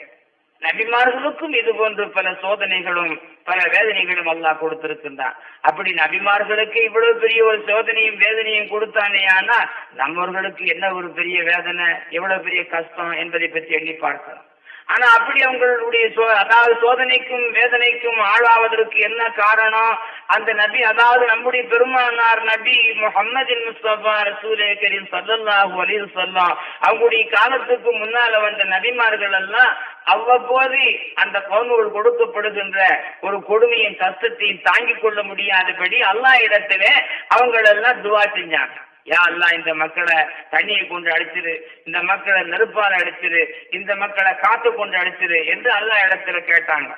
நபிமார்களுக்கும் இது போன்று பல சோதனைகளும் பல வேதனைகளும் அல்லாஹ் கொடுத்திருக்கின்றான். அப்படி நபிமார்களுக்கு இவ்வளவு பெரிய ஒரு சோதனையும் வேதனையும் கொடுத்தானே ஆனா நம்மவர்களுக்கு என்ன ஒரு பெரிய வேதனை எவ்வளவு பெரிய கஷ்டம் என்பதை பற்றி எண்ணி பார்க்கலாம் ஆனா அப்படி அவங்களுடைய சோ- அதாவது சோதனைக்கும் வேதனைக்கும் ஆளாவதற்கு என்ன காரணம்? அந்த நபி அதாவது நம்முடைய பெருமானார் நபி முஹம்மதின் முஸ்தபா ரசூலே கரீம் சல்லாஹூ அலி சொல்லாம் அவங்களுடைய காலத்துக்கு முன்னால வந்த நபிமார்கள் எல்லாம் அவ்வப்போது அந்த பவுன்கள் கொடுக்கப்படுகின்ற ஒரு கொடுமையின் கஷ்டத்தையும் தாங்கிக் கொள்ள முடியாதபடி எல்லா இடத்திலே அவங்களெல்லாம் துவா செஞ்சாங்க. யா அல்லாஹ் இந்த மக்களை தண்ணியை கொண்டு அடிச்சிரு இந்த மக்களை நெருப்பால் அடிச்சிரு இந்த மக்களை காத்து கொண்டு அடிச்சிரு என்று அல்லா இடத்துல கேட்டாங்க.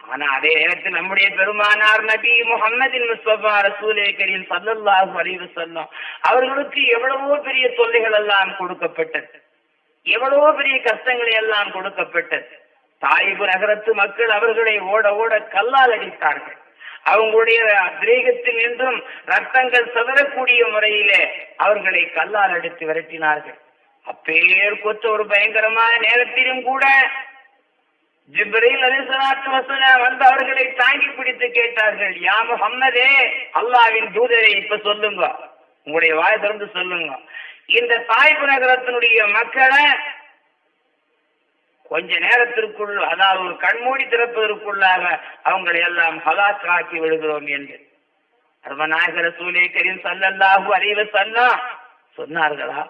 ஆனா அதே நேரத்தில் நம்முடைய பெருமானார் நபி முகமதின் முஸ்தபா ரசூலே கரீம் சல்லல்லாஹு அறிவு சொன்னோம் அவர்களுக்கு எவ்வளவோ பெரிய தொல்லைகள் எல்லாம் கொடுக்கப்பட்டது. எவ்வளவு பெரிய கஷ்டங்களை எல்லாம் கொடுக்கப்பட்டது. தாயிபு நகரத்து மக்கள் அவர்களை ஓட ஓட கல்லால் அடித்தார்கள். அவங்களுடைய திரேகத்தில் நின்றும் ரத்தங்கள் சிதறக்கூடிய முறையிலே அவர்களை கல்லால் அடித்து விரட்டினார்கள். அப்பேர் கொத்த ஒரு பயங்கரமான நேரத்திலும் கூட ஜிப்ரீல் அலிசலாத்து வசனா வந்து அவர்களை தாங்கி பிடித்து கேட்டார்கள் யா முஹம்மதே அல்லாவின் தூதரை இப்ப சொல்லுங்க. உங்களுடைய வாய் திறந்து சொல்லுங்க. இந்த தாய்ப்பு நகரத்தினுடைய மக்களை கொஞ்ச நேரத்திற்குள் அதாவது ஒரு கண்மூடி திறப்பதற்குள்ளாக அவங்களை எல்லாம் ஹலாக்காக்கி விடுகிறோம் என்று. அருமநாயகர சூலேக்கரின் சல்லல்லாஹு அலைவ சல்லா சொன்னார்களா?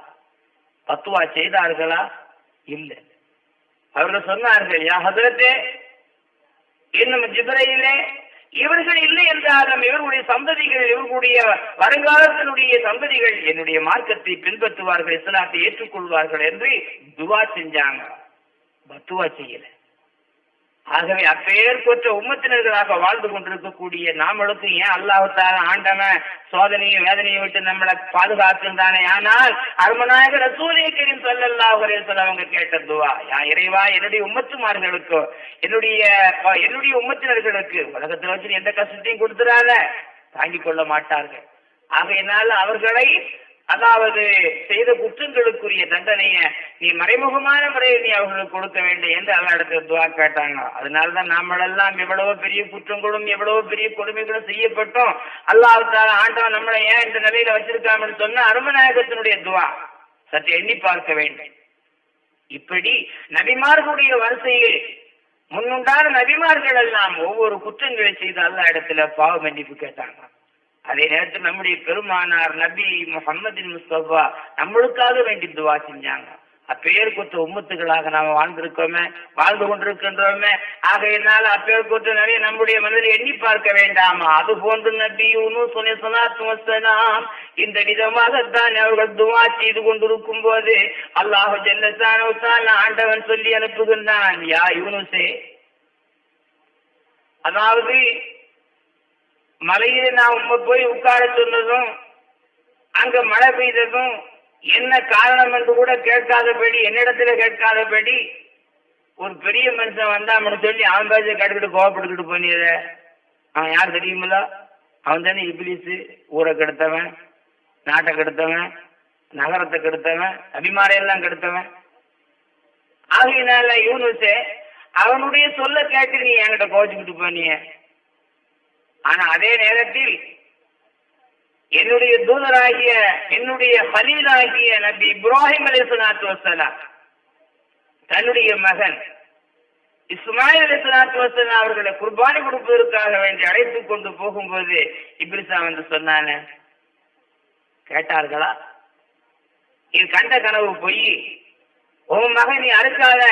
பத்துவா செய்தார்களா? இல்லை. அவர்கள் சொன்னார்கள் யா ஹதரத்தே இன்னும் ஜிப்ரையிலே இவர்கள் இல்லை என்றாலும் இவர்களுடைய சந்ததிகள் இவர்களுடைய வருங்காலத்தினுடைய சந்ததிகள் என்னுடைய மார்க்கத்தை பின்பற்றுவார்கள் இஸ்லாத்தை ஏற்றுக்கொள்வார்கள் என்று துவா செஞ்சாங்க. பத்துவா செய்யலை. ஆகவே அப்பேற்பற்ற உம்மத்தினர்களாக வாழ்ந்து கொண்டிருக்கக்கூடிய நாமளுக்கு ஏன் அல்லாஹத்தால ஆண்டவன் சோதனையும் வேதனையும் விட்டு நம்மளை பாதுகாக்கின்றானே? ஆனால் அருமநாயகர் ரசூலியக்கரின் சொல்லல்லாஹ் சொல்ல அவங்க கேட்டதுவா யா இறைவா என்னுடைய உம்மத்துமார்களுக்கு என்னுடைய என்னுடைய உம்மத்தினர்களுக்கு உலகத்தில் வச்சு எந்த கஷ்டத்தையும் கொடுத்துறாத தாங்கிக் கொள்ள மாட்டார்கள். ஆகையினால் அவர்களை அதாவது செய்த குற்றங்களுக்குரிய தண்டனைய நீ மறைமுகமான முறையில் நீ அவர்களுக்கு கொடுக்க வேண்டும் என்று அல்ல இடத்துல துவா கேட்டாங்க. அதனாலதான் நம்மளெல்லாம் எவ்வளவோ பெரிய குற்றங்களும் எவ்வளவோ பெரிய கொடுமைகளும் செய்யப்பட்டோம். அல்லாஹால ஆண்டவன் நம்மளை ஏன் இந்த நிலையில வச்சிருக்காமன்னு சொன்ன அருமநாயகத்தினுடைய துவா. சற்று எண்ணி பார்க்க வேண்டும். இப்படி நபிமார்களுடைய வரிசையில் முன்னுண்டான நபிமார்கள் எல்லாம் ஒவ்வொரு குற்றங்களை செய்து அல்ல இடத்துல பாவ மன்னிப்பு கேட்டாங்க. அதே நேரத்தில் நம்முடைய பெருமானார் நபி முகமதின் முஸ்தபா நம்மளுக்காக வேண்டி துவா செஞ்சாங்க. அப்பேர் கொத்த உம்மத்துகளாக நாம வாழ்ந்திருக்கோமே வாழ்ந்து கொண்டிருக்கின்றோமே. ஆகையினால அப்பேர் கொத்த நிறைய நம்முடைய மனதில் எண்ணி பார்க்க வேண்டாமா? அது போன்று நபி சொன்ன சொன்னாம் இந்த விதமாகத்தான் அவர்கள் துவா செய்து கொண்டிருக்கும் போது அல்லாஹு ஜெல்லத்தான ஆண்டவன் சொல்லி அனுப்புகின்றான் யா யூனுசே அதாவது மலையில நான் உங்க போய் உட்கார சொன்னதும் அங்க மழை பெய்ததும் என்ன காரணம் என்று கூட கேட்காதபடி என்னிடத்துல கேட்காதபடி ஒரு பெரிய மனுஷன் வந்தா சொல்லி அவன் பேச கட்டுக்கிட்டு கோவப்படுத்திட்டு போனியத அவன் யார் தெரியுமில்ல? அவன் தானே இபிலிசு ஊரை கெடுத்தவன் நாட்டை கெடுத்தவன் நகரத்தை கெடுத்தவன் அபிமாரையெல்லாம் கெடுத்தவன். ஆகையினால யூனுசே அவனுடைய சொல்ல கேட்டு நீ என்கிட்ட கோச்சுக்கிட்டு போனிய ஆனா அதே நேரத்தில் என்னுடைய தூதராகிய என்னுடைய ஹலீலாகிய நபி இப்ராஹிம் அலிசலாத்து வசலாம் தன்னுடைய மகன் இஸ்மாயில் அலிசலாத்து வசலாம் அவர்களை குர்பானி கொடுப்பதற்காக வேண்டி அழைத்து கொண்டு போகும்போது இப்ரிசா வந்து சொன்னானே கேட்டார்களா? இது கண்ட கனவு பொய். உன் மகன் நீ அறுக்காத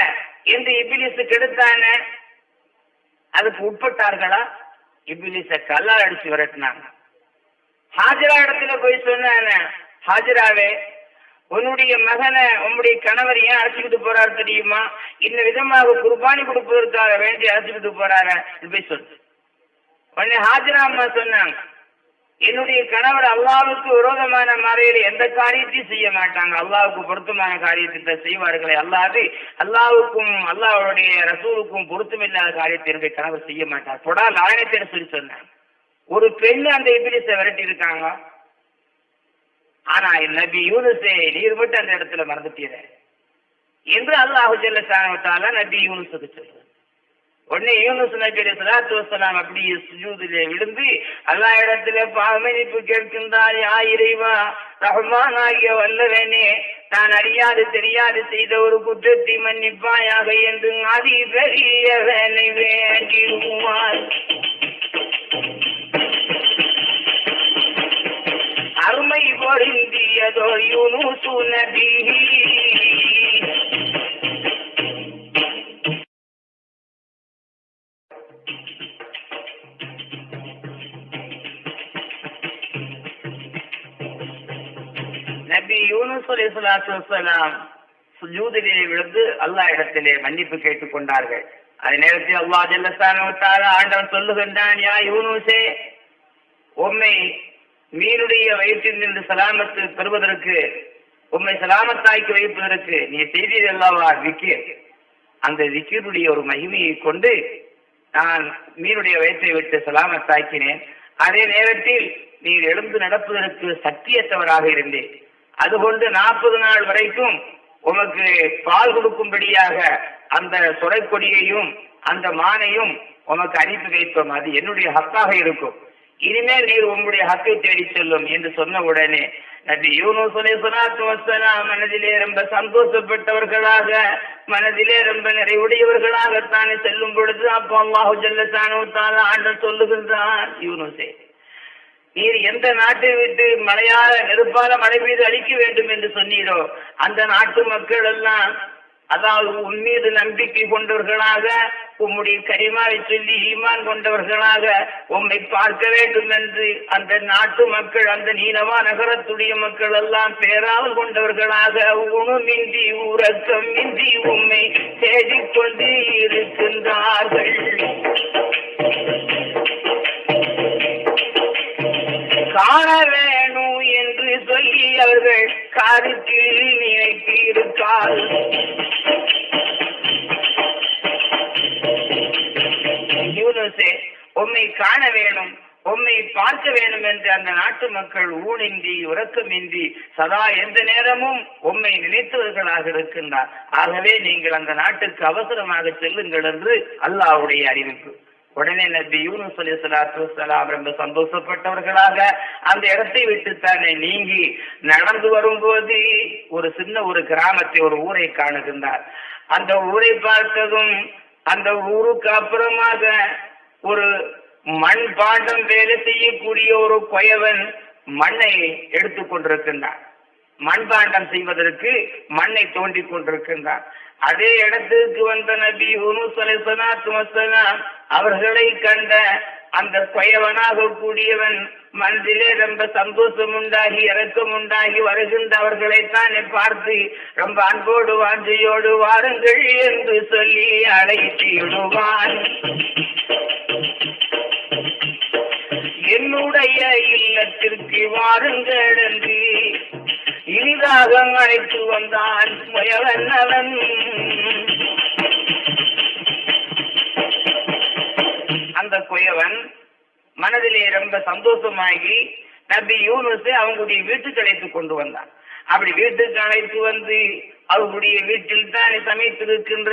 என்று இபிலிசு கெடுத்தான அதுக்கு உட்பட்டார்களா? இபிலிச கல்லால் அடிச்சு விரட்டினாங்க. ஹாஜரா இடத்துல போய் சொன்ன ஹாஜராவே உன்னுடைய மகனை உன்னுடைய கணவர் ஏன் அழைச்சிக்கிட்டு போறாரு தெரியுமா? இந்த விதமாக குர்பானி கொடுப்பதற்காக வேண்டி அழைச்சிக்கிட்டு போறாரு? போய் சொல்லு. உடனே ஹாஜரா அம்மா சொன்னாங்க என்னுடைய கணவர் அல்லாவுக்கு விரோதமான முறையில் எந்த காரியத்தையும் செய்ய மாட்டாங்க. அல்லாவுக்கு பொருத்தமான காரியத்தை செய்வார்களே அல்லாது அல்லாவுக்கும் அல்லாவுடைய ரசூலுக்கும் பொருத்தமில்லாத காரியத்தை என்னுடைய கணவர் செய்ய மாட்டார். தொடா லாயனத்தை சொல்லி சொன்னாங்க ஒரு பெண் அந்த இபிலிசை விரட்டி இருக்காங்க ஆனா நபி யூனுசே நீர் மட்டும் அந்த இடத்துல மறந்துட்டீர என்று அல்லாஹு ஜல்லசானவத்தால நபி யூனுசுக்கு சொல்றார். உடனே யூனுஸ் நபி சலாத்து வசலாம் அப்படி சுஜூதிலே விழுந்து அல்லா இடத்துல பாவமன்னிப்பு கேட்கின்றார் யா இறைவா ரஹ்மான் ஆகிய வல்லவனே நான் அறியாது தெரியாது செய்த ஒரு குற்றத்தை மன்னிப்பாயாக என்று அதி வேலை வேண்டிடுவார் அருமை பொருந்தியதோ யூனுசு நபி நபி யூனுஸ் அலைஹிஸ்ஸலாத்து வஸ்ஸலாம் சுஜூதிலே விழுந்து அல்லாஹ் இடத்திலே மன்னிப்பு கேட்டுக் கொண்டார்கள். அதே நேரத்தில் அல்லாஹ் ஜல்லஸ்தான தஆலா ஆண்டவன் சொல்லுகின்றான் யா யூனுசே உம்மை மீனுடைய வயிற்றில் நின்று சலாமத்து பெறுவதற்கு உம்மை சலாமத்தாக்கி வைப்பதற்கு நீ செய்தீர் அல்லவா விக்கீர். அந்த விக்கீருடைய ஒரு மகிமையை கொண்டு நான் மீனுடைய வயிற்றை விட்டு சலாமத்தாக்கினேன். அதே நேரத்தில் நீர் எழுந்து நடப்பதற்கு சக்தியற்றவராக இருந்தேன். அதுகொண்டு நாற்பது நாள் வரைக்கும் உமக்கு பால் கொடுக்கும்படியாக அந்த சுரைக்கொடியையும் அந்த மானையும் உமக்கு அனுப்பி வைத்தோம். அது என்னுடைய ஹக்காக இருக்கும். இனிமேல் நீர் உங்களுடைய ஹக்கை தேடி செல்லும் என்று சொன்ன உடனே நபி யூனுஸ் அலைஹிஸ்ஸலாத்து மனதிலே ரொம்ப சந்தோஷப்பட்டவர்களாக மனதிலே ரொம்ப நிறைவுடையவர்களாகத்தானே செல்லும் பொழுது அப்போ அல்லாஹு ஜல்லசானு தாலா ஆண்டு சொல்லுகின்றான் யூனுஸே நீர் எந்த நாட்டை விட்டு மழையால நெருப்பால மழை பெய்து அழிக்க வேண்டும் என்று சொன்னீரோ அந்த நாட்டு மக்கள் எல்லாம் அதாவது உன் மீது நம்பிக்கை கொண்டவர்களாக உம்முடைய கரிமாவை சொல்லி ஈமான் கொண்டவர்களாக உம்மை பார்க்க வேண்டும் என்று அந்த நாட்டு மக்கள் அந்த நீனவா நகரத்துடைய மக்கள் எல்லாம் பேராமல் கொண்டவர்களாக உணுமின்றி உறக்கமின்றி உம்மை தேடிக்கொண்டு இருக்கின்றார்கள். காண வேணும் என்று சொல்லி அவர்கள் கருத்தில் நினைத்து யூனுசே யூனுஸே உம்மை காண வேணும் உம்மை பார்க்க வேண்டும் என்று அந்த நாட்டு மக்கள் ஊனின்றி உறக்கமின்றி சதா எந்த நேரமும் உம்மை நினைத்தவர்களாக இருக்கின்றார். ஆகவே நீங்கள் அந்த நாட்டுக்கு அவசரமாக செல்லுங்கள் என்று அல்லாஹ்வுடைய அறிவிப்பு. உடனே நபி யூனுஸ் அலி சலாத்து சலாம் ரொம்ப சந்தோஷப்பட்டவர்களாக அந்த இடத்தை விட்டு தானே நீங்கி நடந்து வரும்போது ஒரு சின்ன ஒரு கிராமத்தை ஒரு ஊரை காணுகின்றார். அந்த ஊரை பார்த்ததும் அந்த ஊருக்கு அப்புறமாக ஒரு மண் பாண்டம் வேலை செய்யக்கூடிய ஒரு கொயவன் மண்ணை எடுத்துக் கொண்டிருக்கின்றான் மண்பாண்டம் செய்வதற்கு மண்ணை தோண்டி கொண்டிருக்கின்றான் அதே இடத்துக்கு வந்த நபி யூனுஸ் அவர்களை கண்ட அந்த கொயவனாக கூடியவன் மனதிலே ரொம்ப சந்தோஷம் உண்டாகி இறக்கம் உண்டாகி வருகின்றவர்களைத்தானே பார்த்து ரொம்ப அன்போடு வாஞ்சையோடு வாருங்கள் என்று சொல்லி அழைத்து விடுவான். என்னுடைய இல்லத்திற்கு வாருங்கள் என்று இனிதாக அழைத்து வந்தான் முயவன் அவன். அந்த குயவன் மனதிலே ரொம்ப சந்தோஷமாகி நபி யூனுஸை அவங்களுடைய வீட்டுக்கு அழைத்து கொண்டு வந்தான். அப்படி வீட்டுக்கு அழைத்து வந்து அவருடைய வீட்டில் தானே சமைத்திருக்கின்ற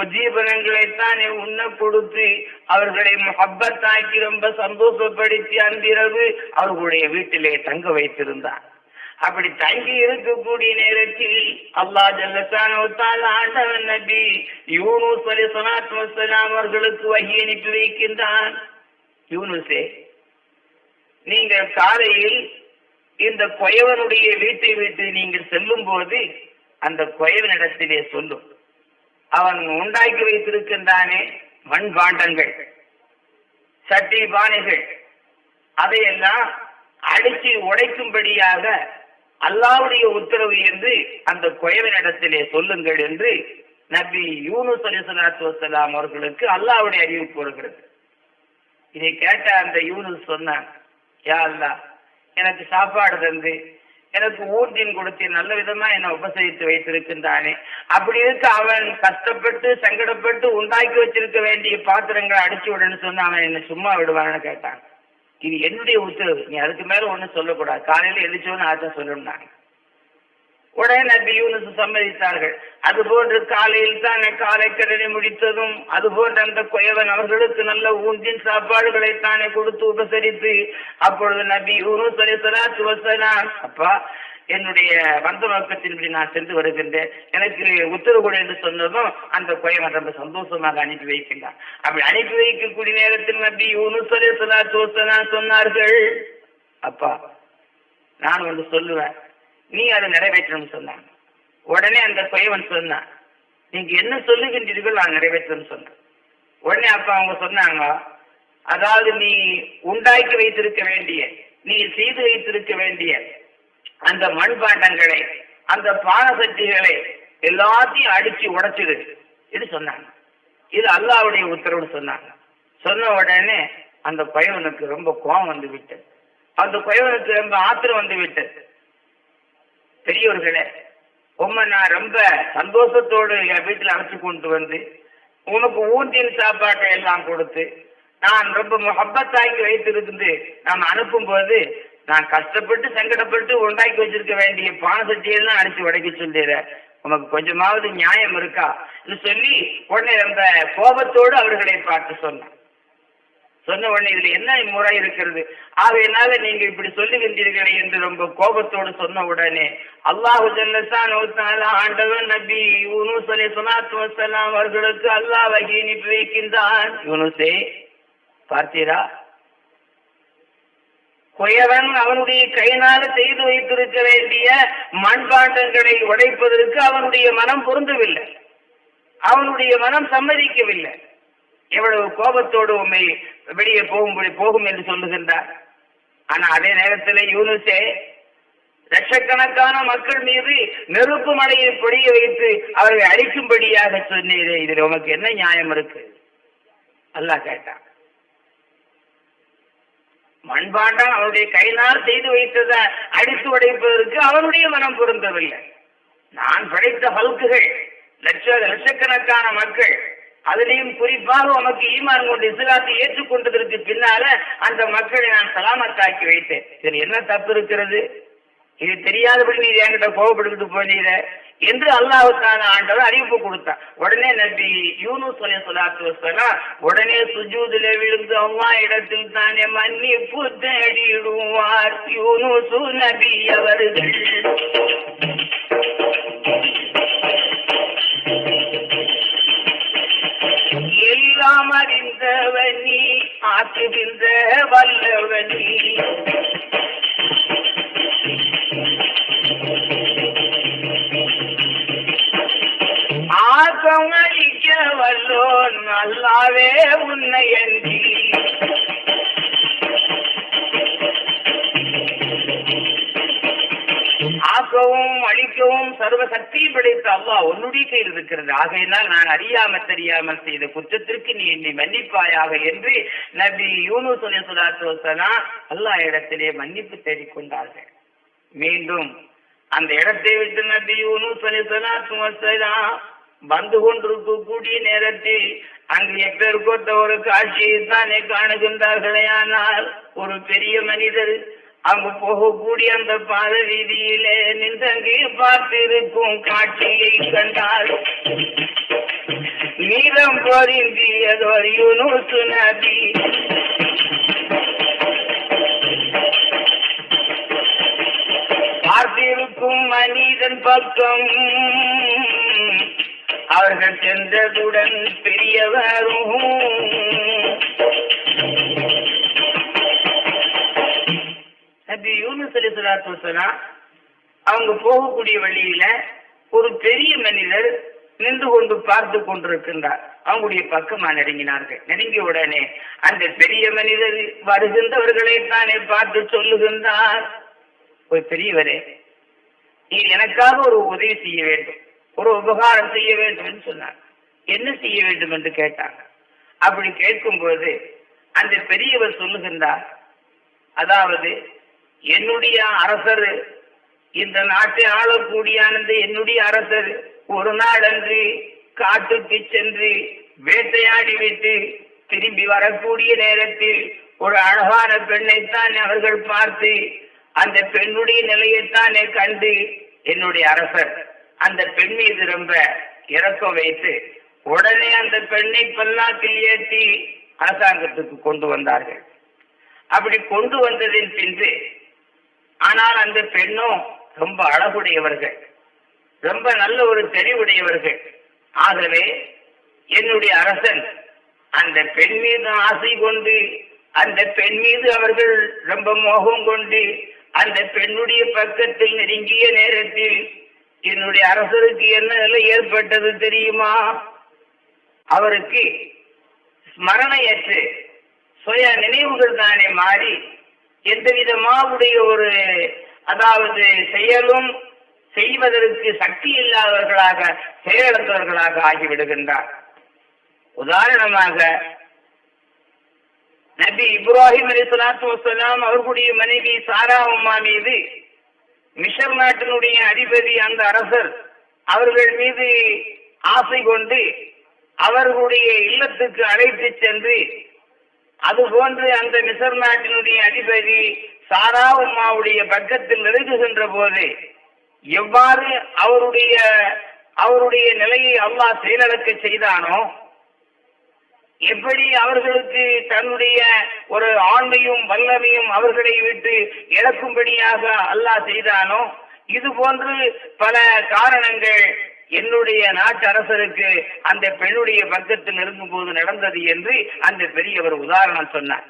உஜீவனங்களை தானே உண்ண கொடுத்து அவர்களை முகப்பத்தாக்கி ரொம்ப சந்தோஷப்படுத்தி அன்றிரவு அவர்களுடைய வீட்டிலே தங்க வைத்திருந்தான் அப்படி தங்கி இருக்கக்கூடிய நேரத்தில் அல்லாஹ் ஜல்லத்தான ஆண்டவன் நபி யூனுஸ் அலி சலாத்து வசலாம் அவர்களுக்கு வகி அனுப்பி வைக்கின்றான். யூனுசே நீங்கள் காலையில் இந்த கொயவனுடைய வீட்டை விட்டு நீங்கள் செல்லும் போது அந்த குயவனிடத்திலே சொல்லும். அவன் உண்டாக்கி வைத்திருக்கின்றானே மண் பாண்டங்கள் சட்டி பானைகள். அதையெல்லாம் அடித்து உடைக்கும்படியாக அல்லாவுடைய உத்தரவு என்று அந்த குயவனிடத்திலே சொல்லுங்கள் என்று நபி யூனுஸ் அலி சலாத்து வசலாம் அவர்களுக்கு அல்லாவுடைய அறிவிப்பு வருகிறது இதை கேட்ட அந்த யூனுஸ் சொன்னான் யா அல்லா எனக்கு சாப்பாடு தந்து எனக்கு ஊர்ஜின் கொடுத்து நல்ல விதமா என்னை உபசரித்து வைத்திருக்கின்றானே. அப்படி இருக்க அவன் கஷ்டப்பட்டு சங்கடப்பட்டு உண்டாக்கி வச்சிருக்க வேண்டிய பாத்திரங்களை அடிச்சு விடுன்னு சொன்னா அவன் என்ன சும்மா விடுவான்னு கேட்டான். இது என்னுடைய உத்தரவு. நீ அதுக்கு மேல ஒண்ணும் சொல்லக்கூடாது. காலையில எழுச்சோன்னு ஆச்சா சொல்லணும் நான் உடனே நபி யூனுஸ் சம்மதித்தார்கள் அதுபோன்று காலையில் தான் காலை கடனை முடித்ததும் அதுபோன்று அந்த குயவன் அவர்களுக்கு நல்ல ஊன்றின் சாப்பாடுகளை தானே கொடுத்து உபசரித்து அப்பொழுது நபி யூனுஸ் அலி வசலாம் அப்பா என்னுடைய வந்த நோக்கத்தின்படி நான் சென்று வருகின்றேன். எனக்கு உத்தரவு கொடு என்று சொன்னதும் அந்த குயவன் ரொம்ப சந்தோஷமாக அனுப்பி வைக்கின்றான். அப்படி அனுப்பி வைக்கக்கூடிய நேரத்தில் நபி யூனுஸ் அலி வசலாம் சொன்னார்கள் அப்பா நான் ஒன்று சொல்லுவேன். நீ அதை நிறைவேற்றணும்னு சொன்னாங்க உடனே அந்த குயவன் சொன்னான் நீங்க என்ன சொல்லுகின்றீர்கள் நான் நிறைவேற்றணும் சொன்னேன் உடனே அப்ப அவங்க சொன்னாங்க அதாவது நீ உண்டாக்கி வைத்திருக்க வேண்டிய நீ செய்து வைத்திருக்க வேண்டிய அந்த மண்பாண்டங்களை அந்த பானசட்டிகளை எல்லாத்தையும் அடிச்சு உடைச்சிடு இது சொன்னாங்க. இது அல்லாவுடைய உத்தரவு சொன்னாங்க. சொன்ன உடனே அந்த பயவனுக்கு ரொம்ப கோபம் வந்து விட்டது. அந்த பயவனுக்கு ரொம்ப ஆத்திரம் வந்து விட்டது. பெரியவர்களே உண்மை நான் ரொம்ப சந்தோஷத்தோடு என் வீட்டில் அழைச்சி கொண்டு வந்து உனக்கு ஊந்தியின் சாப்பாட்டை எல்லாம் கொடுத்து நான் ரொம்ப முகப்பத்தாக்கி வைத்திருந்து நான் அனுப்பும்போது நான் கஷ்டப்பட்டு சங்கடப்பட்டு உண்டாக்கி வச்சிருக்க வேண்டிய பானசக்தியெல்லாம் அடிச்சு உடைக்க சொல்லிடுறேன் உனக்கு கொஞ்சமாவது நியாயம் இருக்கா? சொல்லி உடனே ரொம்ப கோபத்தோடு அவர்களை பார்த்து சொன்னான். சொன்ன உடனே இதுல என்ன முறை இருக்கிறது? ஆகையினால நீங்க இப்படி சொல்லுகின்றீர்களே என்று ரொம்ப கோபத்தோடு சொன்ன உடனே அல்லாஹு ஆண்டவன் நபி யூனுஸ் அலி சொலாத்து வசலாம் அவர்களுக்கு அல்லாஹ் வகி அனுப்பி வைக்கின்றான். யூனுசே பார்த்தீரா? குயவன் அவனுடைய கையினால செய்து வைத்திருக்க வேண்டிய மண்பாண்டங்களை உடைப்பதற்கு அவனுடைய மனம் பொருந்தவில்லை. அவனுடைய மனம் சம்மதிக்கவில்லை. எவ்வளவு கோபத்தோடு உண்மை வெளியே போகும்படி போகும் என்று சொல்லுகின்றார். ஆனா அதே நேரத்தில் யூனுசே லட்சக்கணக்கான மக்கள் மீது நெருப்பு மலையை பொடிய வைத்து அவர்களை அழிக்கும்படியாக சொன்னீரே இதில் உனக்கு என்ன நியாயம் இருக்கு? அல்லாஹ் கேட்டான். மண்பாண்டம் அவருடைய கையினால் செய்து வைத்ததை அடித்து உடைப்பதற்கு அவருடைய மனம் பொருந்தவில்லை. நான் படைத்த பல்குகள் லட்ச லட்சக்கணக்கான மக்கள் அதுலேயும் குறிப்பாக உனக்கு ஈமான் கொண்டு இஸ்லாத்தை ஏற்றுக்கொண்டதற்கு பின்னால அந்த மக்களை நான் சலாமத்தாக்கி வைத்தேன். இதில் என்ன தப்பு இருக்கிறது? இது தெரியாதபடி நீ என்கிட்ட கோவப்படுத்திட்டு போனீர என்று அல்லாவுக்கான ஆண்டவர் அறிவிப்பு கொடுத்தான். உடனே நபி யூனு அலி சொல்லாத்து வசலாம் உடனே சுஜூதுல விழுந்து அம்மா இடத்தில் தானே மன்னிப்பு தேடிடுவார். யூனுசு நபி அவர்கள். எல்லாம் அறிந்தவனி ஆற்றுகின்ற வல்லவனி. ஆக்கம் அளிக்க வல்லோன் நல்லாவே உன்னை அன்றி. ஆக்கவும் அழிக்கவும் சர்வ சக்தியும் படைத்த அல்லாஹ் உன்னுடைய கையில் இருக்கிறது. ஆகையினால் நான் அறியாமல் தெரியாமல் செய்த குற்றத்திற்கு நீ என்னை மன்னிப்பாயாக என்று நபி யூனு சொல்லி சுலாத்து அல்லாஹ் இடத்திலே மன்னிப்பு தேடிக்கொண்டார்கள் மீண்டும் அந்த இடத்தை விட்டு நபி யூனு சொல்லி சுலாத்து வந்து கொண்டிருக்கக்கூடிய நேரத்தில் அங்கு எப்பேற்கொத்த ஒரு காட்சியை தானே காணுகின்றார்களே ஆனால் ஒரு பெரிய மனிதர் அங்கு போகக்கூடிய அந்த பாத வீதியிலே நின்றங்கே பார்த்திருக்கும் காட்சியை கண்டார் நீளம் பொருந்தியதொரு யூனுசு நபி. பார்த்திருக்கும் மனிதன் பக்கம் அவர்கள் சென்றதுடன் பெரியவரும் நபி யூனுஸ் அலி சலாத்து வசலாம் அவங்க போகக்கூடிய வழியில ஒரு பெரிய மனிதர் நின்று கொண்டு பார்த்து கொண்டிருக்கின்றார். அவங்களுடைய பக்கமா நெருங்கினார்கள். நெருங்கிய உடனே அந்த பெரிய மனிதர் வருகின்றவர்களை தானே பார்த்து சொல்லுகின்றார். ஒரு பெரியவரே நீர் எனக்காக ஒரு உதவி செய்ய வேண்டும். ஒரு உபகாரம் செய்ய வேண்டும் என்று சொன்னார். என்ன செய்ய வேண்டும் என்று கேட்டாங்க. அப்படி கேட்கும்போது அந்த பெரியவர் சொல்லுகின்றார். அதாவது என்னுடைய அரசர். இந்த நாட்டை ஆளக்கூடிய என்னுடைய அரசர். ஒரு நாளன்று காட்டுக்கு சென்று வேட்டையாடி விட்டு திரும்பி வரக்கூடிய நேரத்தில் ஒரு அழகான பெண்ணைத்தான் அவர்கள் பார்த்து அந்த பெண்ணுடைய நிலையைத்தானே கண்டு என்னுடைய அரசர் அந்த பெண் மீது ரொம்ப இறக்கம் வைத்து உடனே அந்த பெண்ணை பல்லாக்கில் ஏற்றி அரசாங்கத்துக்கு கொண்டு வந்தார்கள். அப்படி கொண்டு வந்ததின் பின்பு ஆனால் அந்த பெண்ணும் ரொம்ப அழகுடையவர்கள். ரொம்ப நல்ல ஒரு தெளிவுடையவர்கள் ஆகவே என்னுடைய அரசன் அந்த பெண் மீது ஆசை கொண்டு அந்த பெண் மீது அவர்கள் ரொம்ப மோகம் கொண்டு அந்த பெண்ணுடைய பக்கத்தில் நெருங்கிய நேரத்தில் என்னுடைய அரசருக்கு என்ன நிலை ஏற்பட்டது தெரியுமா? அவருக்கு ஸ்மரணையற்று சுய நினைவுகள் தானே மாறி எந்த விதமாவுடைய ஒரு அதாவது செயலும் செய்வதற்கு சக்தி இல்லாதவர்களாக செயலிழந்தவர்களாக ஆகிவிடுகின்றார். உதாரணமாக நபி இப்ராஹிம் அலி சலாத்து வசலாம் அவர்களுடைய மனைவி சாரா உமா மீது மிஷர் நாட்டினுடைய அதிபதி அந்த அரசர் அவர்கள் மீது ஆசை கொண்டு அவர்களுடைய இல்லத்துக்கு அழைத்து சென்று அதுபோன்று அந்த மிசர் நாட்டினுடைய அதிபதி சாரா உம்மாவுடைய பக்கத்தில் நெருங்குகின்ற போது எவ்வாறு அவருடைய அவருடைய நிலையை அல்லாஹ் செயலடக்க செய்தானோ எப்படி அவர்களுக்கு தன்னுடைய ஒரு ஆண்மையும் வல்லமையும் அவர்களை விட்டு இழக்கும்படியாக அல்லாஹ் செய்தானோ இது போன்று பல காரணங்கள் என்னுடைய நாட்டு அரசருக்கு அந்த பெண்ணுடைய பக்கத்தில் இருக்கும் போது நடந்தது என்று அந்த பெரியவர் உதாரணம் சொன்னார்.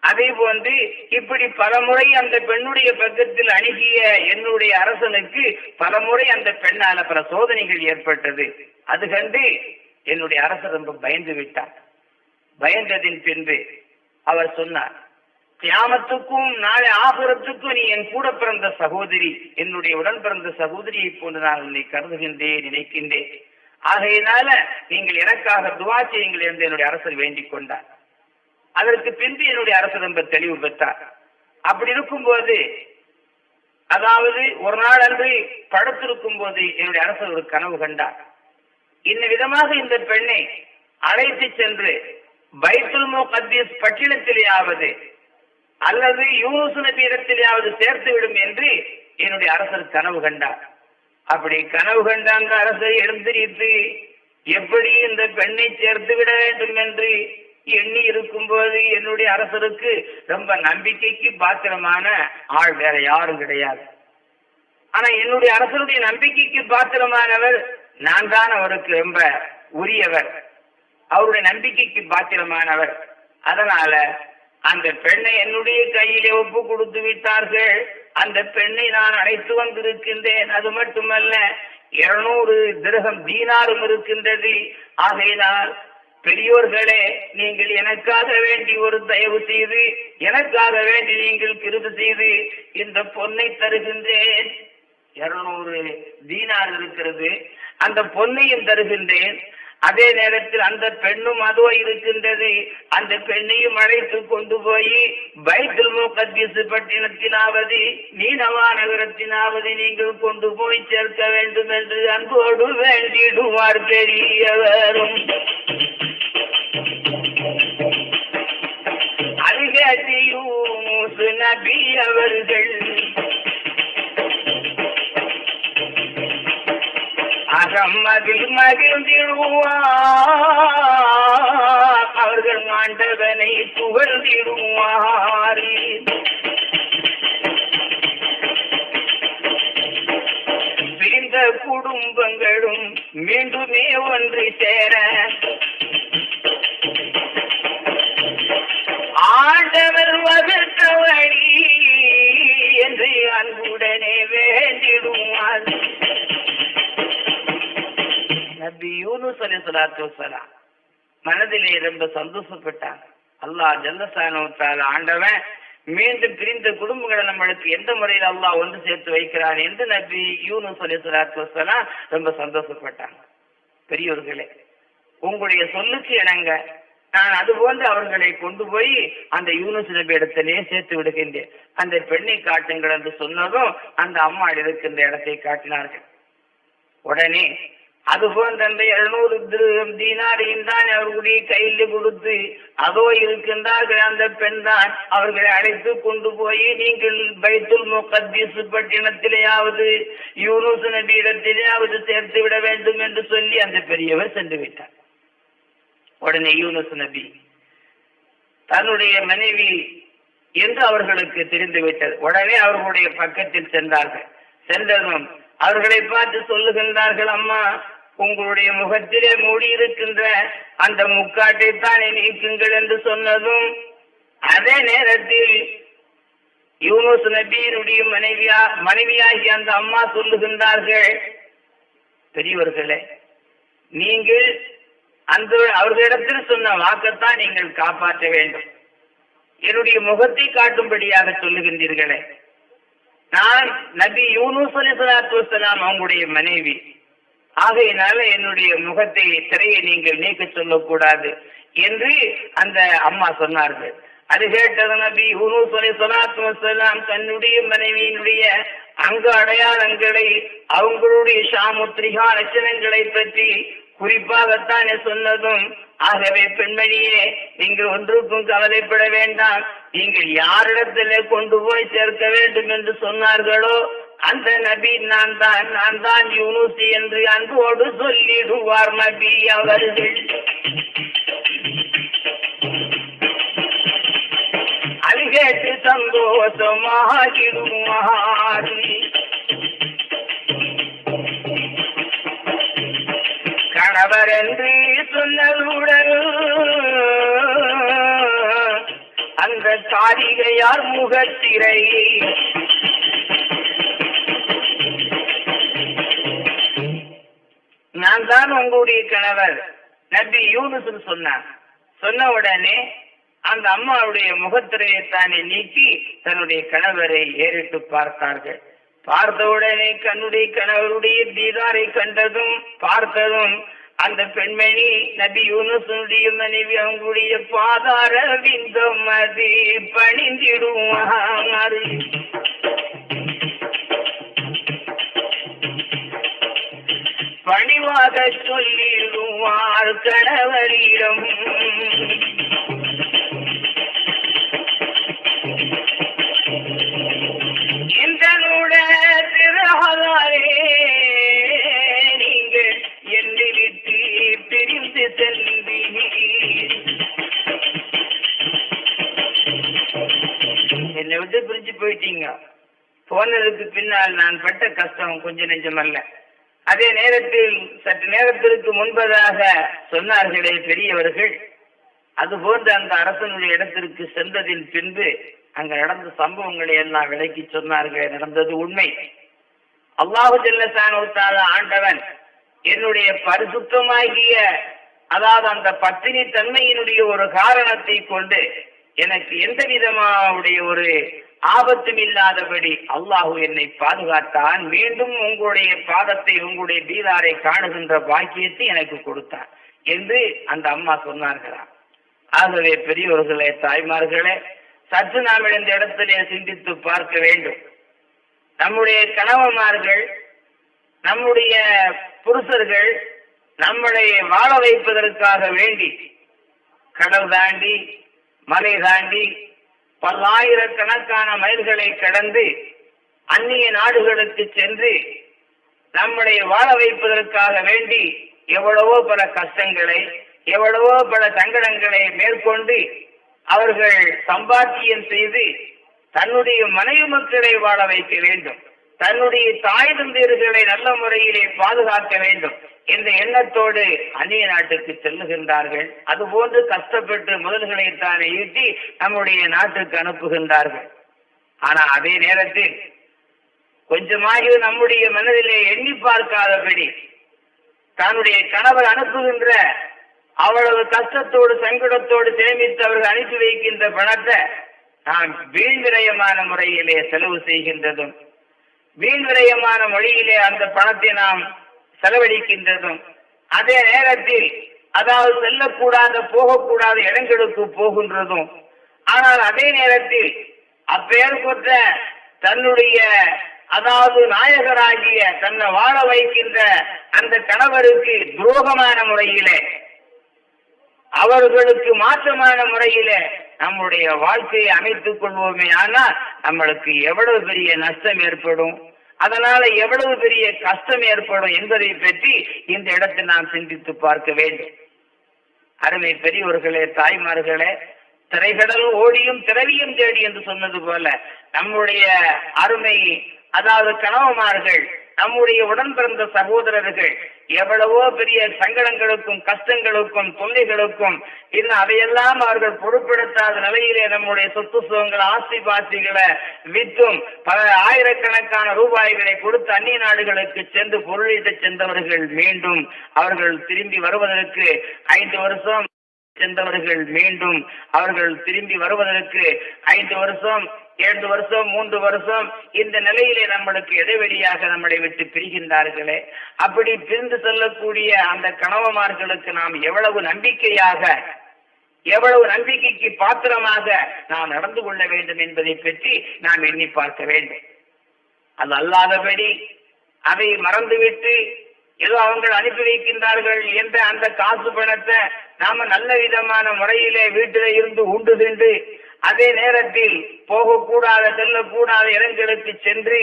அதே போன்று இப்படி பலமுறை அந்த பெண்ணுடைய பக்கத்தில் அணுகிய என்னுடைய அரசனுக்கு பலமுறை அந்த பெண்ணால பல சோதனைகள் ஏற்பட்டது. அது கண்டு என்னுடைய அரசர் ரொம்ப பயந்து விட்டார். பயந்ததின் பின்பு அவர் சொன்னார் தியாமத்துக்கும் நாளை ஆகுரத்துக்கும் நீ என் கூட பிறந்த சகோதரி என்னுடைய உடன் பிறந்த சகோதரியை போன்று நான் உன்னை கருதுகின்றேன் நினைக்கின்றேன். ஆகையினால நீங்கள் எனக்காக துவா செய்யுங்கள் என்று என்னுடைய அரசர் வேண்டிக் கொண்டார். அதற்கு பின்பு என்னுடைய அரசர் ரொம்ப தெளிவு பெற்றார். அப்படி இருக்கும்போது அதாவது ஒரு நாள் அன்று படுத்திருக்கும் போது என்னுடைய அரசர் ஒரு கனவு கண்டார். இந்த விதமாக இந்த பெண்ணை அழைத்து சென்று பைத்துல் முகத்தீஸ் பட்டினத்திலேயாவது அல்லது யூனுசு நபி இடத்திலேயாவது சேர்த்து விடும் என்று என்னுடைய அரசர் கனவு கண்டார். அப்படி கனவு கண்ட அந்த அரசர் எழுந்திரித்து எப்படி இந்த பெண்ணை சேர்த்து விட வேண்டும் என்று எண்ணி இருக்கும்போது என்னுடைய அரசருக்கு ரொம்ப நம்பிக்கைக்கு பாத்திரமான ஆள் வேற யாரும் கிடையாது. ஆனா என்னுடைய அரசருடைய நம்பிக்கைக்கு பாத்திரமானவர் நான் தான் அவருக்கு ரொம்ப உரியவர். அவருடைய நம்பிக்கைக்கு பாத்திரமானவர். அதனால அந்த பெண்ணை என்னுடைய கையிலே ஒப்பு கொடுத்து விட்டார்கள். அந்த பெண்ணை நான் அழைத்து வந்திருக்கின்றேன். அது மட்டுமல்ல இருநூறு திரகம் தீனாரும் இருக்கின்றது. ஆகையினால் பெரியோர்களே நீங்கள் எனக்காக வேண்டி ஒரு தயவு செய்து எனக்காக வேண்டி நீங்கள் கிருது செய்து இந்த பொன்னை தருகின்றேன். இருநூறு தீனார் இருக்கிறது. அந்த பொன்னையும் தருகின்றேன். அதே நேரத்தில் அந்த பெண்ணும் அதுவோ இருக்கின்றது. அந்த பெண்ணையும் அழைத்து கொண்டு போய் பைத்துல் முகத்தீசு பட்டினத்தினாவது நீனவா நகரத்தினாவது நீங்கள் கொண்டு போய் சேர்க்க வேண்டும் என்று அன்போடு வேண்டிடுவார் பெரியவரும். அருகே நபி அவர்கள் அகம்மதில் மகிழ்ந்திடுவார் அவர்கள் ஆண்டவனை புகழ்ந்திடுவார். பிரிந்த குடும்பங்களும் மீண்டுமே ஒன்று சேர. ஆண்டவர் வகுத்த வழி என்று அன்புடனே வேண்டிடுவார். யூனுஸ் அலி சலாத்து வலாம் மனதிலே ரொம்ப சந்தோஷப்பட்டாங்க. அல்லாஹ் ஜல்லசானவத்தால் ஆண்டவன் மீண்டும் பிரிந்த குடும்பங்களை நம்மளுக்கு எந்த முறையில் அல்லாஹ் ஒன்று சேர்த்து வைக்கிறான் என்று நபி யூனுஸ் அலி சலாத்து வலாம் ரொம்ப சந்தோஷப்பட்டாங்க. பெரியோர்களே உங்களுடைய சொல்லுக்கு இணங்க நான் அதுபோன்று அவர்களை கொண்டு போய் அந்த யூனுஸ் நபி இடத்திலே சேர்த்து விடுகின்றேன். அந்த பெண்ணை காட்டுங்கள் என்று சொன்னதும் அந்த அம்மா இருக்கின்ற இடத்தை காட்டினார்கள். உடனே அதுபோன்ற அந்த எழுநூறு திருகம் தீனாரையும் தான் அவர்களுடைய கையில் கொடுத்து அதோ இருக்கின்றார்கள் அந்த பெண் தான் அவர்களை அழைத்து கொண்டு போய் நீங்கள் பைத்துல் முகத்தீஸ் பட்டினத்திலேயாவது யூனுஸ் நபி இடத்திலேயாவது சேர்த்து விட வேண்டும் என்று சொல்லி அந்த பெரியவர் சென்று விட்டார். உடனே யூனுஸ் நபி தன்னுடைய மனைவி என்று அவர்களுக்கு தெரிந்துவிட்டது உடனே அவர்களுடைய பக்கத்தில் சென்றார்கள். சென்றதும் அவர்களை பார்த்து சொல்லுகின்றார்கள் அம்மா உங்களுடைய முகத்திலே மூடியிருக்கின்ற அந்த முக்காட்டை தானே நீக்குங்கள் என்று சொன்னதும் அதே நேரத்தில் யூனுஸ் நபியினுடைய மனைவியா மனைவியாகி அந்த அம்மா சொல்லுகின்றார்கள் பெரியவர்களே நீங்கள் அந்த அவர்களிடத்தில் சொன்ன வாக்கத்தான் நீங்கள் காப்பாற்ற வேண்டும். என்னுடைய முகத்தை காட்டும்படியாக சொல்லுகின்றீர்களே. நான் நபி யூனுஸ் அலி சலாத்து அவங்களுடைய மனைவி. ஆகையினால என்னுடைய முகத்தை திரையை நீங்கள் நீக்க சொல்லக்கூடாது என்று அந்த அம்மா சொன்னார்கள். அது கேட்டது நபி யூனுஸ் அலி தன்னுடைய மனைவியினுடைய அங்க அடையாளங்களை அவங்களுடைய ஷாமுத்ரிகா லட்சணங்களை பற்றி குறிப்பாகத்தானே சொன்னதும் ஆகவே பெண்மணியே நீங்கள் ஒன்றுக்கும் கவலைப்பட வேண்டாம். நீங்கள் யாரிடத்திலே கொண்டு போய் சேர்க்க வேண்டும் என்று சொன்னார்களோ அந்த நபி நான் தான் நான் தான் யூனுசி என்று அன்போடு சொல்லிடுவார் நபி அவர்கள். அது கேட்டு சந்தோஷமாகிடுவார் கணவர் என்று சொன்னதுடன் அந்த காரிகையார் முகத்திரையை நான் தான் உங்களுடைய கணவர். நபி யூனுஸ் சொன்னான் சொன்ன உடனே அந்த அம்மாவுடைய முகத்திரையை தானே நீக்கி தன்னுடைய கணவரை ஏறிட்டு பார்த்தார்கள். பார்த்தவுடனே கண்ணுடைய கணவருடைய தீதாரை கண்டதும் பார்த்ததும் அந்த பெண்மணி நபி யூனுசனுடைய மனைவி அவங்களுடைய பாதார விந்தம் அது பணிந்திடுவார் பணிவாக சொல்லிடுவார் கணவரிடம் இந்தனுட திருஹலாரே நீங்கள் என்னை விட்டு பிரிந்து சென்றீர் என்னை விட்டு பிரிஞ்சு போயிட்டீங்க. போனதுக்கு பின்னால் நான் பட்ட கஷ்டம் கொஞ்சம் நெஞ்சமல்ல அதே நேரத்தில் சற்று நேரத்திற்கு முன்பதாக சொன்னார்களே பெரியவர்கள் அதுபோன்று அந்த அரசனுடைய இடத்திற்கு சென்றதின் பின்பு அங்க நடந்த சம்பவங்களை எல்லாம் விளக்கி சொன்னார்கள் நடந்தது உண்மை. அல்லாஹு ஒருத்தாத ஆண்டவன் என்னுடைய பரிசுத்தமாகிய அதாவது அந்த பத்தினி தன்மையினுடைய ஒரு காரணத்தை கொண்டு எனக்கு எந்த விதமாவுடைய ஒரு ஆபத்தும் இல்லாதபடி அல்லாஹு என்னை பாதுகாத்தான் மீண்டும் உங்களுடைய பாதத்தை உங்களுடைய தீதாரை காணுகின்ற பாக்கியத்தை எனக்கு கொடுத்தான் என்று அந்த அம்மா சொன்னார்களா? ஆகவே பெரியவர்களே தாய்மார்களே சற்று நாம் இந்த இடத்திலே சிந்தித்து பார்க்க வேண்டும். நம்முடைய கணவன்மார்கள் நம்முடைய புருஷர்கள் நம்மளை வாழ வைப்பதற்காக வேண்டி கடல் தாண்டி மலை தாண்டி பல்லாயிரக்கணக்கான மைல்களை கடந்து அந்நிய நாடுகளுக்கு சென்று நம்மளை வாழ வைப்பதற்காக வேண்டி எவ்வளவோ பல கஷ்டங்களை எவ்வளவோ பல சங்கடங்களை மேற்கொண்டு அவர்கள் சம்பாத்தியம் செய்து தன்னுடைய மனைவி மக்களை வாழ வைக்க வேண்டும். தன்னுடைய தாய் தந்தையர்களை நல்ல முறையிலே பாதுகாக்க வேண்டும் என்ற எண்ணத்தோடு அந்நிய நாட்டுக்கு செல்லுகின்றார்கள். அதுபோன்று கஷ்டப்பட்டு முதல்களை தானே ஈட்டி நம்முடைய நாட்டுக்கு அனுப்புகின்றார்கள். ஆனா அதே நேரத்தில் கொஞ்சமாக நம்முடைய மனதிலே எண்ணி பார்க்காதபடி தன்னுடைய கணவர் அனுப்புகின்ற அவ்வளவு கஷ்டத்தோடு சங்கடத்தோடு சேமித்து அவர்கள் அனுப்பி வைக்கின்ற பணத்தை நாம் வீண் விரயமான முறையிலே செலவு செய்கின்றதும் வீண் விரயமான மொழியிலே அந்த பணத்தை நாம் செலவழிக்கின்றதும் அதே நேரத்தில் அதாவது செல்லக்கூடாத போகக்கூடாத இடங்களுக்கு போகின்றதும் ஆனால் அதே நேரத்தில் அப்பெயர் கொண்ட தன்னுடைய அதாவது நாயகராகிய தன்னை வாழ வைக்கின்ற அந்த கணவருக்கு துரோகமான முறையிலே அவர்களுக்கு மாற்றமான முறையிலே நம்முடைய வாழ்க்கையை அமைத்துக் கொள்வோமே ஆனால் நம்மளுக்கு எவ்வளவு பெரிய நஷ்டம் ஏற்படும்? அதனால எவ்வளவு பெரிய கஷ்டம் ஏற்படும் என்பதை பற்றி இந்த இடத்தை நாம் சிந்தித்து பார்க்க வேண்டும். அருமை பெரியவர்களே தாய்மார்களே திரைகடல் ஓடியும் திரவியும் தேடி என்று சொன்னது போல நம்முடைய அருமை அதாவது கணவமார்கள் நம்முடைய உடன் பிறந்த சகோதரர்கள் எவ்வளவோ பெரிய சங்கடங்களுக்கும் கஷ்டங்களுக்கும் தொல்லைகளுக்கும் இன்னும் அதையெல்லாம் அவர்கள் பொருட்படுத்தாத நிலையிலே நம்முடைய சொத்து சுகங்கள் ஆஸ்தி பாஸ்திகளை வித்தும் பல ஆயிரக்கணக்கான ரூபாய்களை கொடுத்து அந்நிய நாடுகளுக்கு சென்று பொருளீட்டு சென்றவர்கள் மீண்டும் அவர்கள் திரும்பி வருவதற்கு ஐந்து வருஷம் சென்றவர்கள் மீண்டும் அவர்கள் திரும்பி வருவதற்கு ஐந்து வருஷம் இரண்டு வருஷம் மூன்று வருஷம் இந்த நிலையிலே நம்மளுக்கு இடைவெளியாக நம்மளை விட்டு பிரிகின்றார்களே. அப்படி பிரிந்து செல்லக்கூடிய அந்த கணவமார்களுக்கு நாம் எவ்வளவு நம்பிக்கையாக எவ்வளவு நம்பிக்கைக்கு பாத்திரமாக நாம் நடந்து கொள்ள வேண்டும் என்பதை பற்றி நாம் எண்ணி பார்க்க வேண்டும். அது அல்லாதபடி அதை மறந்துவிட்டு ஏதோ அவங்கள் அனுப்பி வைக்கின்றார்கள் என்ற அந்த காசு பணத்தை நாம நல்ல விதமான முறையிலே வீட்டில இருந்து உண்டு தின்று அதே நேரத்தில் போகக்கூடாத செல்லக்கூடாத இடங்களுக்கு சென்று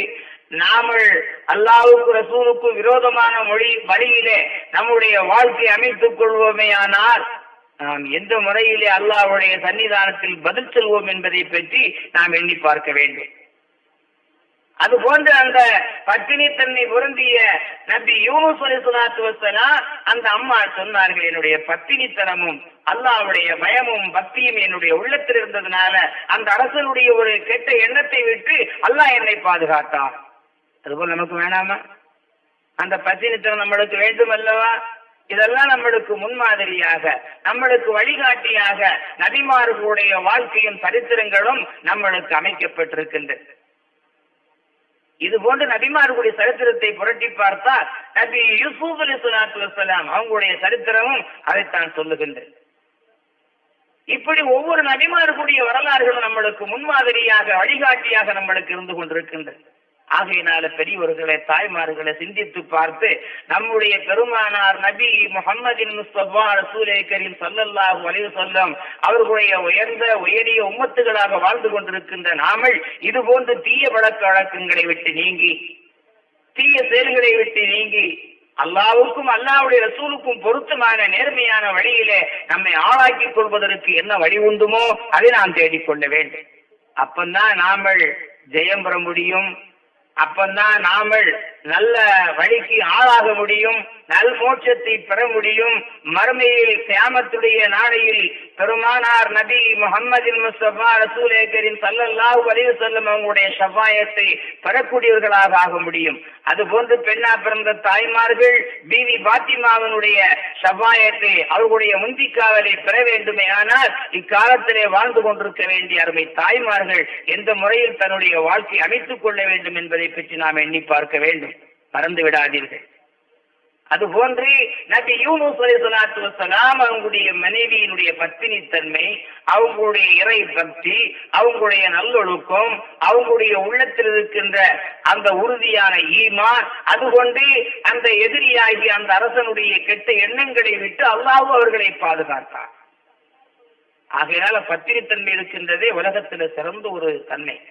நாமல் அல்லாவுக்கு ரசூலுக்கு விரோதமான மொழி வழியிலே நம்முடைய வாழ்க்கை அமைத்துக் கொள்வோமேயானால் நாம் எந்த முறையிலே அல்லாஹ்வுடைய சன்னிதானத்தில் பதில் செல்வோம் என்பதை பற்றி நாம் எண்ணி பார்க்க வேண்டும். அது போன்ற அந்த பட்டினி தன்னை பொருந்திய நபி யூனுஸ் அலிசுலாத்து வசலாம் அந்த அம்மா சொன்னார்கள் என்னுடைய பட்டினித்தனமும் அல்லாவுடைய பயமும் பக்தியும் என்னுடைய உள்ளத்தில் இருந்ததுனால அந்த அரசனுடைய ஒரு கெட்ட எண்ணத்தை விட்டு அல்லாஹ் என்னை பாதுகாத்தான். அதுபோல் நமக்கு வேணாமா? அந்த பத்தினித்தனம் நம்மளுக்கு வேண்டும் அல்லவா? இதெல்லாம் நம்மளுக்கு முன்மாதிரியாக நம்மளுக்கு வழிகாட்டியாக நபிமார்களுடைய வாழ்க்கையும் சரித்திரங்களும் நம்மளுக்கு அமைக்கப்பட்டிருக்கின்றது இது போன்று நபிமார்களுடைய சரித்திரத்தை புரட்டி பார்த்தால் நபி யூசுப் அலி சுலாத்து வசலாம் அவங்களுடைய சரித்திரமும் அதைத்தான் சொல்லுகின்றது இப்படி ஒவ்வொரு நபிமார்களுடைய வரலாறுகளும் நம்மளுக்கு முன்மாதிரியாக வழிகாட்டியாக நம்மளுக்கு இருந்து கொண்டிருக்கின்றது ஆகையினால பெரியவர்களை தாய்மார்களை சிந்தித்து பார்த்து நம்முடைய பெருமானார் நபி முகமதின் முஸ்தபா ரசூலை கரீம் சல்லல்லாஹு அலைஹி சொல்லம் அவர்களுடைய உயர்ந்த உயரிய உம்மத்துகளாக வாழ்ந்து கொண்டிருக்கின்ற நாமல் இது போன்ற தீய பழக்க வழக்கங்களை விட்டு நீங்கி தீய செயல்களை விட்டு நீங்கி அல்லாவுக்கும் அல்லாவுடைய ரசூலுக்கும் பொருத்தமான நேர்மையான வழியிலே நம்மை ஆளாக்கிக் கொள்வதற்கு என்ன வழி உண்டுமோ அதை நாம் தேடிக்கொள்ள வேண்டும். அப்பந்தான் நாமல் ஜெயம் பெற முடியும். அப்பந்தான் நாமல் நல்ல வழிக்கு ஆளாக முடியும். நல் மோட்சத்தை பெற முடியும். மறுமையில் கியாமத்துடைய நாளையில் பெருமானார் நபி முகமதின் முஸ்தபா ரசூலேகரின் சல்லல்லாஹு வலிவு செல்லும் அவங்களுடைய ஷஃபாயத்தை பெறக்கூடியவர்களாக ஆக முடியும். அதுபோன்று பெண்ணா பிறந்த தாய்மார்கள் பிவி பாத்திமாவனுடைய ஷஃபாயத்தை அவர்களுடைய முந்திக்காவலை பெற வேண்டுமே ஆனால் இக்காலத்திலே வாழ்ந்து கொண்டிருக்க வேண்டிய அருமை தாய்மார்கள் எந்த முறையில் தன்னுடைய வாழ்க்கை அமைத்துக் கொள்ள வேண்டும் என்பதை பற்றி நாம் எண்ணி பார்க்க வேண்டும். மறந்து விடாதீர்கள். அதுபோன்று நபி யூனுஸ் அலைஹிஸ்ஸலாத்து வசலாம் அவங்களுடைய மனைவியினுடைய பத்தினித்தன்மை அவங்களுடைய இறை பக்தி அவங்களுடைய நல்லொழுக்கம் அவங்களுடைய உள்ளத்தில் இருக்கின்ற அந்த உறுதியான ஈமான் அதுகொண்டு அந்த எதிரியாகி அந்த அரசனுடைய கெட்ட எண்ணங்களை விட்டு அல்லாஹ் அவர்களை பாதுகாத்தார். ஆகையினால பத்தினித்தன்மை இருக்கின்றதே உலகத்துல சிறந்த ஒரு தன்மை.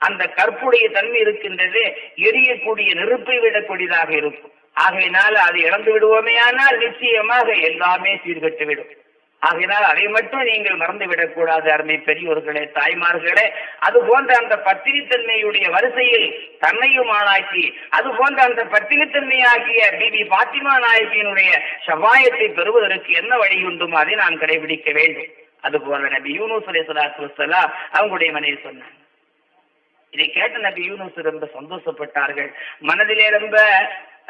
அந்த கற்புடைய தன்மை இருக்கின்றது எரியக்கூடிய நெருப்பை விடக்கூடியதாக இருக்கும். ஆகையினால் அதை இழந்து விடுவோமே ஆனால் நிச்சயமாக எல்லாமே சீர்கட்டுவிடும் ஆகையினால் அதை மட்டும் நீங்கள் மறந்து விடக்கூடாது அருமை பெரியோர்களே தாய்மார்களே. அது போன்ற அந்த பத்திரித்தன்மையுடைய வரிசையில் தன்னையும் ஆளாக்கி அது போன்ற அந்த பத்திரித்தன்மையாகிய பிபி பாத்திமா நாயகியினுடைய சவாயத்தை பெறுவதற்கு என்ன வழி உண்டும் அதை நாம் கடைபிடிக்க வேண்டும். அதுபோல நபி யூனூஸ் அலை சலாத்து வசலாம் அவங்களுடைய மனைவி சொன்னாங்க. இதை கேட்ட நபி யூனூஸ் ரொம்ப சந்தோஷப்பட்டார்கள். மனதிலே ரொம்ப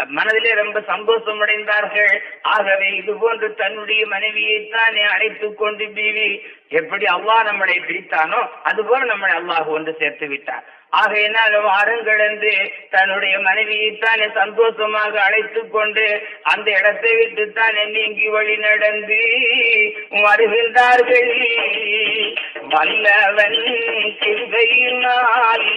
மனதிலே ரொம்ப சந்தோஷம் அடைந்தார்கள் ஆகவே இது போன்று தன்னுடைய மனைவியை தானே அழைத்துக் கொண்டு பீவி எப்படி அல்லாஹ் நம்மளை பிரித்தானோ அதுபோல நம்மளை அல்லாஹ் ஒன்று சேர்த்து விட்டார். ஆகையினால் வாருங்கள் என்று தன்னுடைய மனைவியை தானே சந்தோஷமாக அழைத்து கொண்டு அந்த இடத்தை விட்டு தானே நீங்கி வழி நடந்து வருகின்றார்கள். வல்லவன் கிருபையினால்.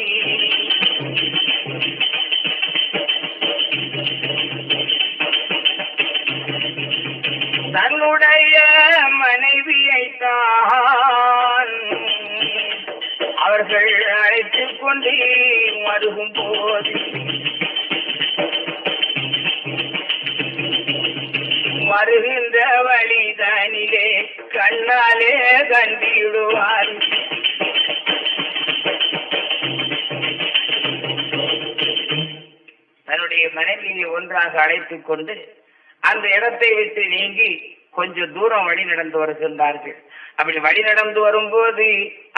தன்னுடைய மனைவியை தான் அவர்கள் அழைத்துக் கொண்டு மருகும் போது வருகின்ற வழிதனிலே கண்ணாலே கண்டிடுவார். தன்னுடைய மனைவியை ஒன்றாக அழைத்துக் கொண்டு அந்த இடத்தை விட்டு நீங்கி கொஞ்சம் தூரம் வழி நடந்து வருகின்றார்கள். அப்படி வழி நடந்து வரும்போது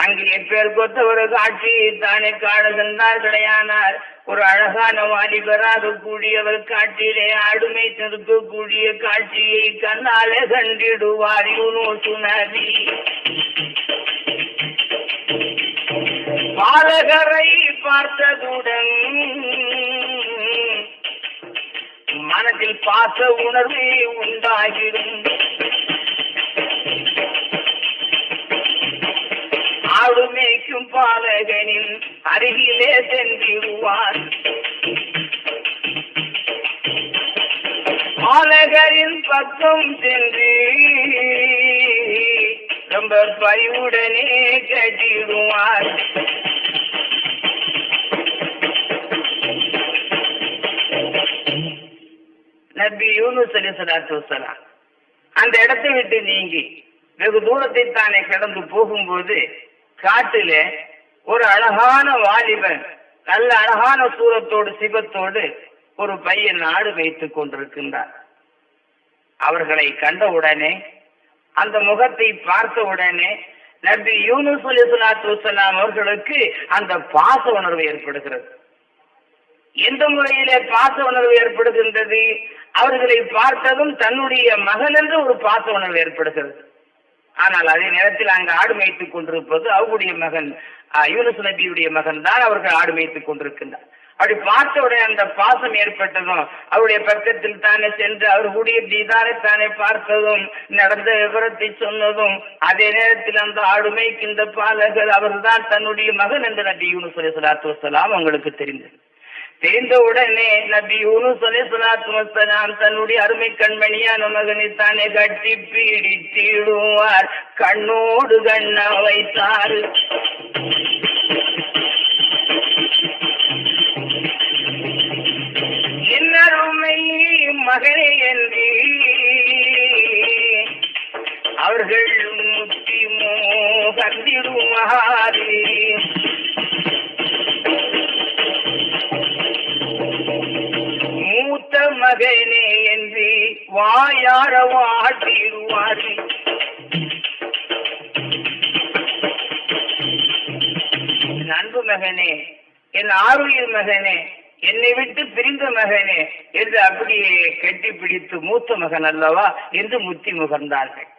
அங்கு எப்பேர் கொத்த ஒரு காட்சி தானே காணுகின்றார்களேயானார் ஒரு அழகான வாலிபராக கூடியவர் காட்டிலே ஆடுமை நிறுத்தக்கூடிய காட்சியை கண்ணாலே கண்டிடுவார் யூனூசு நபி பாலகரை பார்த்ததுடன் மனதில் பாச உணர்வு உண்டாகிடும். ஆடு மேய்க்கும் பாலகனின் அருகிலே சென்றிடுவார். பாலகரின் பக்கம் சென்று ரொம்ப பரிவுடனே கட்டிடுவார். நபி யூனுஸ் அலி சலாத்து வசலாம் அந்த இடத்தை விட்டு நீங்கி வெகு தூரத்தை தானே கடந்து போகும்போது காட்டிலே ஒரு அழகான வாலிபன் நல்ல அழகான சூரத்தோடு சிவத்தோடு ஒரு பையன் நாடு வைத்துக் கொண்டிருக்கின்றார் அவர்களை கண்ட உடனே அந்த முகத்தை பார்த்த உடனே நபி யூனுஸ் அலி சலாத்து வசலாம் அவர்களுக்கு அந்த பாச உணர்வு ஏற்படுகிறது. எந்த முறையிலே பாச உணர்வு ஏற்படுகின்றது? அவர்களை பார்த்ததும் தன்னுடைய மகன் என்று ஒரு பாச உணர்வு ஏற்படுகிறது. ஆனால் அதே நேரத்தில் அங்கு ஆடு மேய்த்துக் கொண்டிருப்பது அவருடைய மகன் யூனஸ் நபியுடைய மகன் தான் அவர்கள் ஆடு மேய்த்துக் கொண்டிருக்கின்றார். அப்படி பார்த்த உடனே அந்த பாசம் ஏற்பட்டதும் அவருடைய பக்கத்தில் தானே சென்று அவர்களுடைய தீதாரை தானே பார்த்ததும் நடந்த விவரத்தை சொன்னதும் அதே நேரத்தில் அந்த ஆடு மேய்க்கின்ற பாலகர் அவர்தான் தன்னுடைய மகன் என்று நபி யூனு சொல்லி சொல்லாத்து வஸலாம் உங்களுக்கு தெரிந்தது. தெரிந்த உடனே நபி யூனுஸ் அலைஹிஸ்ஸலாத்து தன்னுடைய அருமை கண்மணியான மகனை கட்டி பீடித்திடுவார். கண்ணோடு கண்ண வைத்தார். என்னருமை மகனே என்று அவர்கள் முத்தி மோகந்திடுமாறு மகனே என்று வாயார வாட்டிடுவார். என் அன்பு மகனே என் ஆருயிர் மகனே என்னை விட்டு பிரிந்த மகனே என்று அப்படியே கட்டி பிடித்து மூத்த மகன் அல்லவா என்று முத்தி முகர்ந்தார்கள்.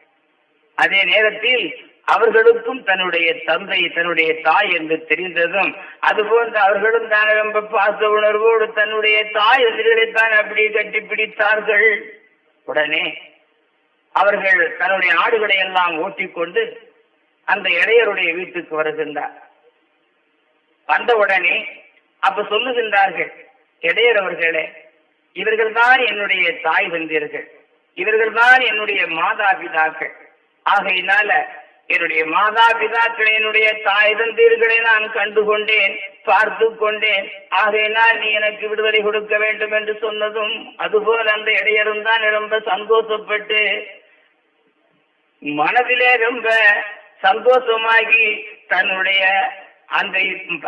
அதே நேரத்தில் அவர்களுக்கும் தன்னுடைய தந்தை தன்னுடைய தாய் என்று தெரிந்ததும் அதுபோன்று அவர்களும் தான் ரொம்ப பாச உணர்வோடு தன்னுடைய தாய் எதிர்களைத்தான் அப்படி கட்டி பிடித்தார்கள் உடனே அவர்கள் தன்னுடைய ஆடுகளை எல்லாம் ஓட்டிக்கொண்டு அந்த இடையருடைய வீட்டுக்கு வருகின்றார். வந்தவுடனே அப்ப சொல்லுகின்றார்கள் இடையர் அவர்களே இவர்கள் தான் என்னுடைய தாய் வந்தீர்கள். இவர்கள் தான் என்னுடைய மாதா பிதாக்கள் ஆகையினால என்னுடைய மாதா பிதாக்களை என்னுடைய தாய் தந்தீர்களை நான் கண்டு கொண்டேன் பார்த்து கொண்டேன் ஆகையினால் நீ எனக்கு விடுதலை கொடுக்க வேண்டும் என்று சொன்னதும் அதுபோல் அந்த இடையரும் தான் ரொம்ப சந்தோஷப்பட்டு மனதிலே ரொம்ப சந்தோஷமாகி தன்னுடைய அந்த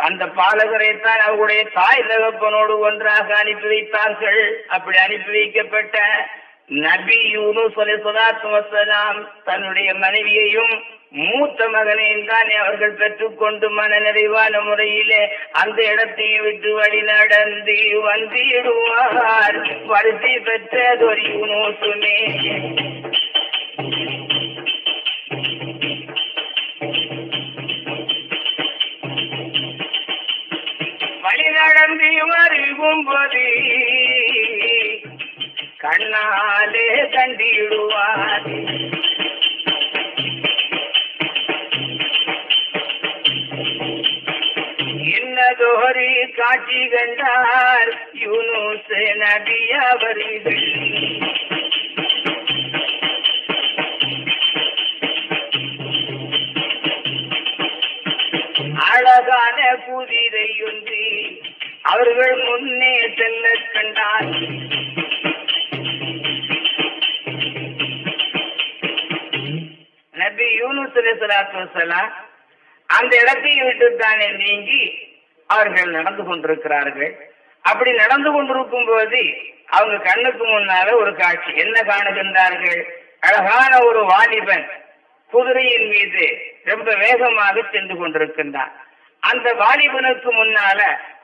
அந்த பாலகரை தான் அவருடைய தாய் தகப்பனோடு ஒன்றாக அனுப்பி வைத்தார்கள். அப்படி அனுப்பி வைக்கப்பட்ட நபி யூனு அலைஹிஸ்ஸலாத்து வஸ்ஸலாம் தன்னுடைய மனைவியையும் மூத்த மகனையும் தானே அவர்கள் பெற்றுக்கொண்டு மன நிறைவான முறையிலே அந்த இடத்தையும் விட்டு வழி நடந்து வந்திடுவார் வருத்தி பெற்றதொரு யூனுசுமே வழி நடந்து வருகும்போது கண்ணாலே கண்டிடுவார் ஜோஹரி காட்சி கண்டார் யூனுஸ் நபி அவர்கள். அழகான குதிரை ஒன்று அவர்கள் முன்னே செல்ல கண்டார். நபி யூனுஸ் அலைஹிஸ்ஸலாத்து வஸலாம் அந்த இடத்தை விட்டு தானே நீங்கி அவர்கள் நடந்து கொண்டிருக்கிறார்கள். அப்படி நடந்து கொண்டிருக்கும் போது அவங்க கண்ணுக்கு முன்னால ஒரு காட்சி. என்ன காணுகின்றார்கள் அழகான ஒரு வாலிபன் குதிரையின் மீது ரொம்ப வேகமாக சென்று கொண்டிருக்கின்றான். அந்த வாலிபனுக்கு முன்னால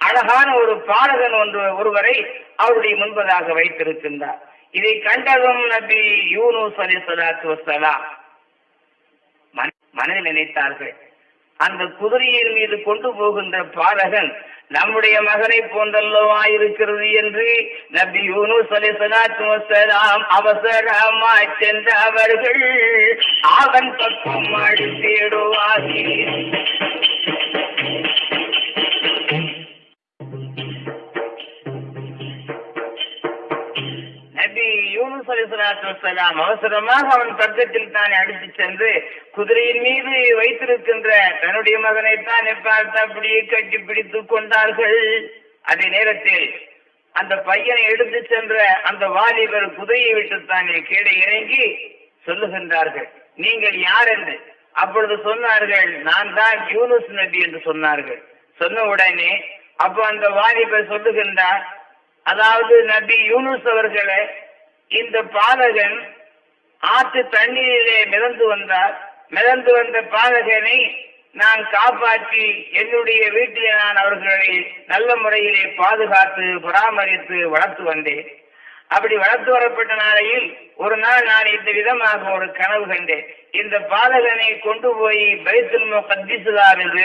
அழகான ஒரு பாடகன் ஒன்று ஒருவரை அவருடைய முன்பதாக வைத்திருக்கின்றார். இதை கண்டதும் நபி யூனூஸ் அலி சலாத்து வசலாம் மனதில் நினைத்தார்கள். அந்த குதிரையின் மீது கொண்டு போகின்ற பாலகன் நம்முடைய மகனை போன்றல்லவா இருக்கிறது? என்று நபி யூனுஸ் அலைஹிஸ்ஸலாத்து வஸலாம் அவசரமாய் சென்ற அவர்கள் அவன் பக்கம் அடித்திடுவார்கள் நபி அலிசலாத்து அலைஹிஸ்ஸலாத்து அவசரமாக அவன் பக்கத்தில் தானே அடித்து சென்று குதிரையின் மீது வைத்திருக்கின்ற தன்னுடைய மகனை தானே பார்த்து அப்படியே கட்டி பிடித்து கொண்டார்கள். அதே நேரத்தில் அந்த பையனை எடுத்து சென்ற அந்த வாலிபர் குதிரையை விட்டு தானே கீழே இறங்கி சொல்லுகின்றார்கள் நீங்கள் யார் என்று? அப்பொழுது சொன்னார்கள் நான் தான் யூனுஸ் நபி என்று சொன்னார்கள். சொன்ன உடனே அப்போ அந்த வாலிபர் சொல்லுகின்றார் அதாவது நபி யூனுஸ் அவர்களை இந்த பாலகன் ஆற்று தண்ணீரிலே மிதந்து வந்தார். மிதந்து வந்த பாலகனை நான் காப்பாற்றி என்னுடைய வீட்டிலே நான் அவர்களை நல்ல முறையிலே பாதுகாத்து பராமரித்து வளர்த்து வந்தேன். அப்படி வளர்த்து வரப்பட்ட நாளையில் ஒரு நாள் நான் இந்த விதமாக ஒரு கனவு கண்டேன். இந்த பாலகனை கொண்டு போய் பைத்துல் முகத்திசுலாவது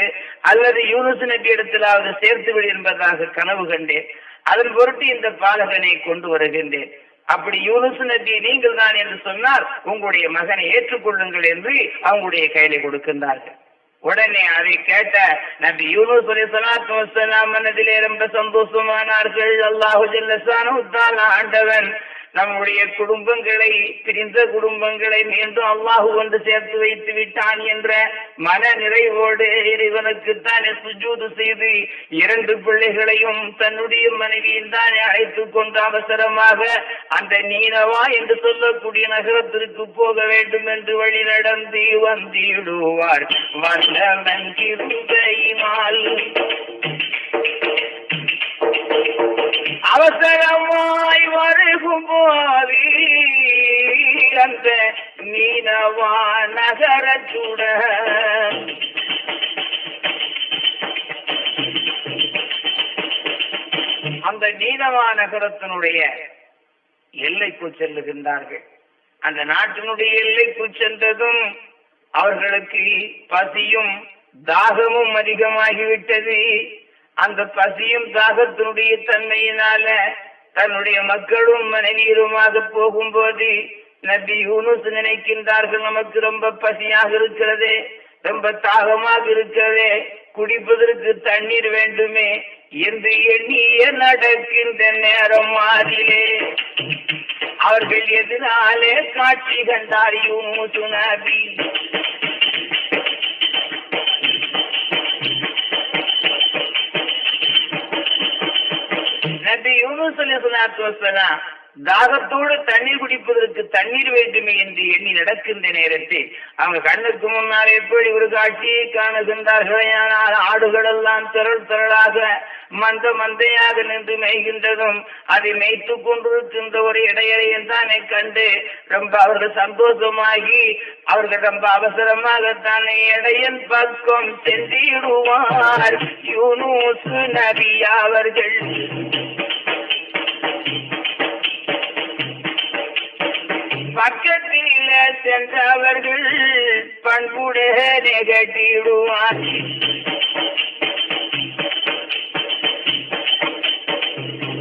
அல்லது யூனுஸ் நபி இடத்திலாவது சேர்த்துவிடு என்பதாக கனவு கண்டேன். அதன் பொருட்டு இந்த பாலகனை கொண்டு வருகின்றேன். அப்படி யூனுஸ் நபி நீங்கள் தான் என்று சொன்னால் உங்களுடைய மகனை ஏற்றுக்கொள்ளுங்கள் என்று அவங்களுடைய கையில கொடுக்கின்றார்கள். உடனே அதை கேட்ட நபி யூனுஸ் அலி சலாத்து வசலாம் மனதிலே ரொம்ப சந்தோஷமானார்கள். அல்லாஹு ஜல்லசானு ஆண்டவன் நம்முடைய குடும்பங்களை பிரிந்த குடும்பங்களை மீண்டும் அல்லாஹு கொண்டு சேர்த்து வைத்து விட்டான் என்ற மன நிறைவோடு இறைவனுக்கு தானே சுஜூது செய்து இரண்டு பிள்ளைகளையும் தன்னுடைய மனைவியும் தானே அழைத்துக் கொண்டு அவசரமாக அந்த நீனவா என்று சொல்லக்கூடிய நகரத்திற்கு போக வேண்டும் என்று வழி நடந்து வந்திடுவார். வல்லவன் கிருபையினால் அவசரமாய் வருகும் போது அந்த மீனவா நகரத்துடன் அந்த நீனவா நகரத்தினுடைய எல்லைக்கு செல்லுகின்றார்கள். அந்த நாட்டினுடைய எல்லைக்கு சென்றதும் அவர்களுக்கு பசியும் தாகமும் அதிகமாகிவிட்டது. அந்த பசியும் தாகத்தினுடைய தன்மையினால தன்னுடைய மக்களும் மனைவியருமாக போகும்போது நபி யூனுஸ் நினைக்கின்றார்கள் நமக்கு ரொம்ப பசியாக இருக்கிறதே ரொம்ப தாகமாக இருக்கிறதே குடிப்பதற்கு தண்ணீர் வேண்டுமே என்று எண்ணிய நடக்கின்ற நேரம் மாறிலே அவர்கள் எதிராலே காட்சி கண்டார் யூனுசு நபி. நபி யூனுஸ் அலைஹிஸ்ஸலாத்து வஸலாம் தாகத்தோடு தண்ணீர் குடிப்பதற்கு தண்ணீர் வேண்டுமே என்று எண்ணி நடக்கின்ற நேரத்தில் அவங்க கண்ணுக்கு முன்னால் எப்படி ஒரு காட்சியை காணுகின்றார்கள் ஆடுகள் எல்லாம் திரள் திரளாக மந்த மந்தையாக நின்று மேய்கின்றதும் அதை மேய்த்து கொண்டிருக்கின்ற ஒரு இடையறையும் தானே கண்டு ரொம்ப அவர்கள் சந்தோஷமாகி அவர்கள் ரொம்ப அவசரமாக தானே இடையன் பக்கம் சென்றிடுவார். யூனூசு நபி அவர்கள். பக்கத்தில் சென்றவர்கள் பண்புடனே கட்டிடுவார்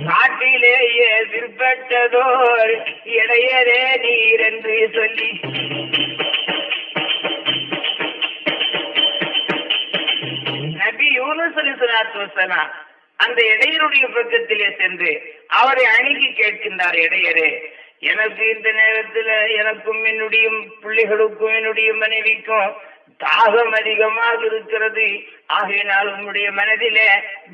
காட்டிலேயே விற்பட்டதோர் இடையரே நீர் என்று சொல்லி. நபி யூனுஸ் அலிசலாத்து அந்த இடையருடைய பக்கத்திலே சென்று அவரை அணுகி கேட்கின்றார் இடையரே எனக்கு இந்த நேரத்துல எனக்கும் என்னுடைய பிள்ளைகளுக்கும் என்னுடைய மனைவிக்கும் தாகம் அதிகமாக இருக்கிறது. ஆகையினால் உன்னுடைய மனதில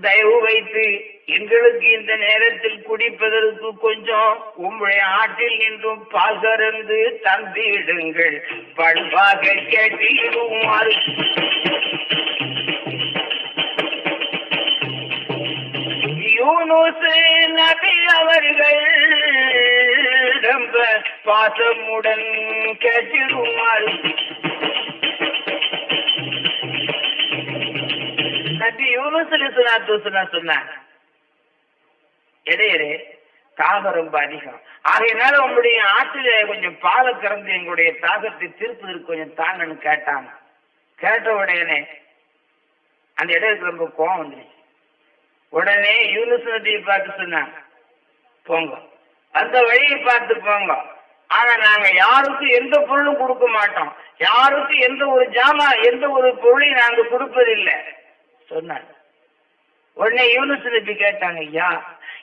தயவு வைத்து எங்களுக்கு இந்த நேரத்தில் குடிப்பதற்கு கொஞ்சம் உம்முடைய ஆட்டில் நின்றும் பகர்ந்து தந்திடுங்கள். பண்பாக கேட்டிடுமாறு யூனுசு நபி அவர்கள் ரொம்ப பாசமுடன் கேட்டிடுமாறு நபி யூனுஸ் அலிஸ்லாத்து சொன்னாங்க இடையரே தாகம் ரொம்ப அதிகம். ஆகையினால உங்களுடைய ஆற்றில கொஞ்சம் பாலை கறந்து எங்களுடைய தாகத்தை தீர்ப்பதற்கு கொஞ்சம் தாங்கன்னு கேட்டாங்க. கேட்ட உடனே அந்த இடத்துக்கு ரொம்ப கோவம் வந்துருச்சு. உடனே யூனுஸ் நபியை பார்த்து சொன்னாங்க போங்க. அந்த வழியை பார்த்து போங்க. ஆனா நாங்க யாருக்கும் எந்த பொருளும் கொடுக்க மாட்டோம். யாருக்கும் எந்த ஒரு ஜாமா எந்த ஒரு பொருளையும் நாங்க கொடுப்பதில்லை. சொன்னாங்க. உடனே யூனுஸ் நபி கேட்டாங்க ஐயா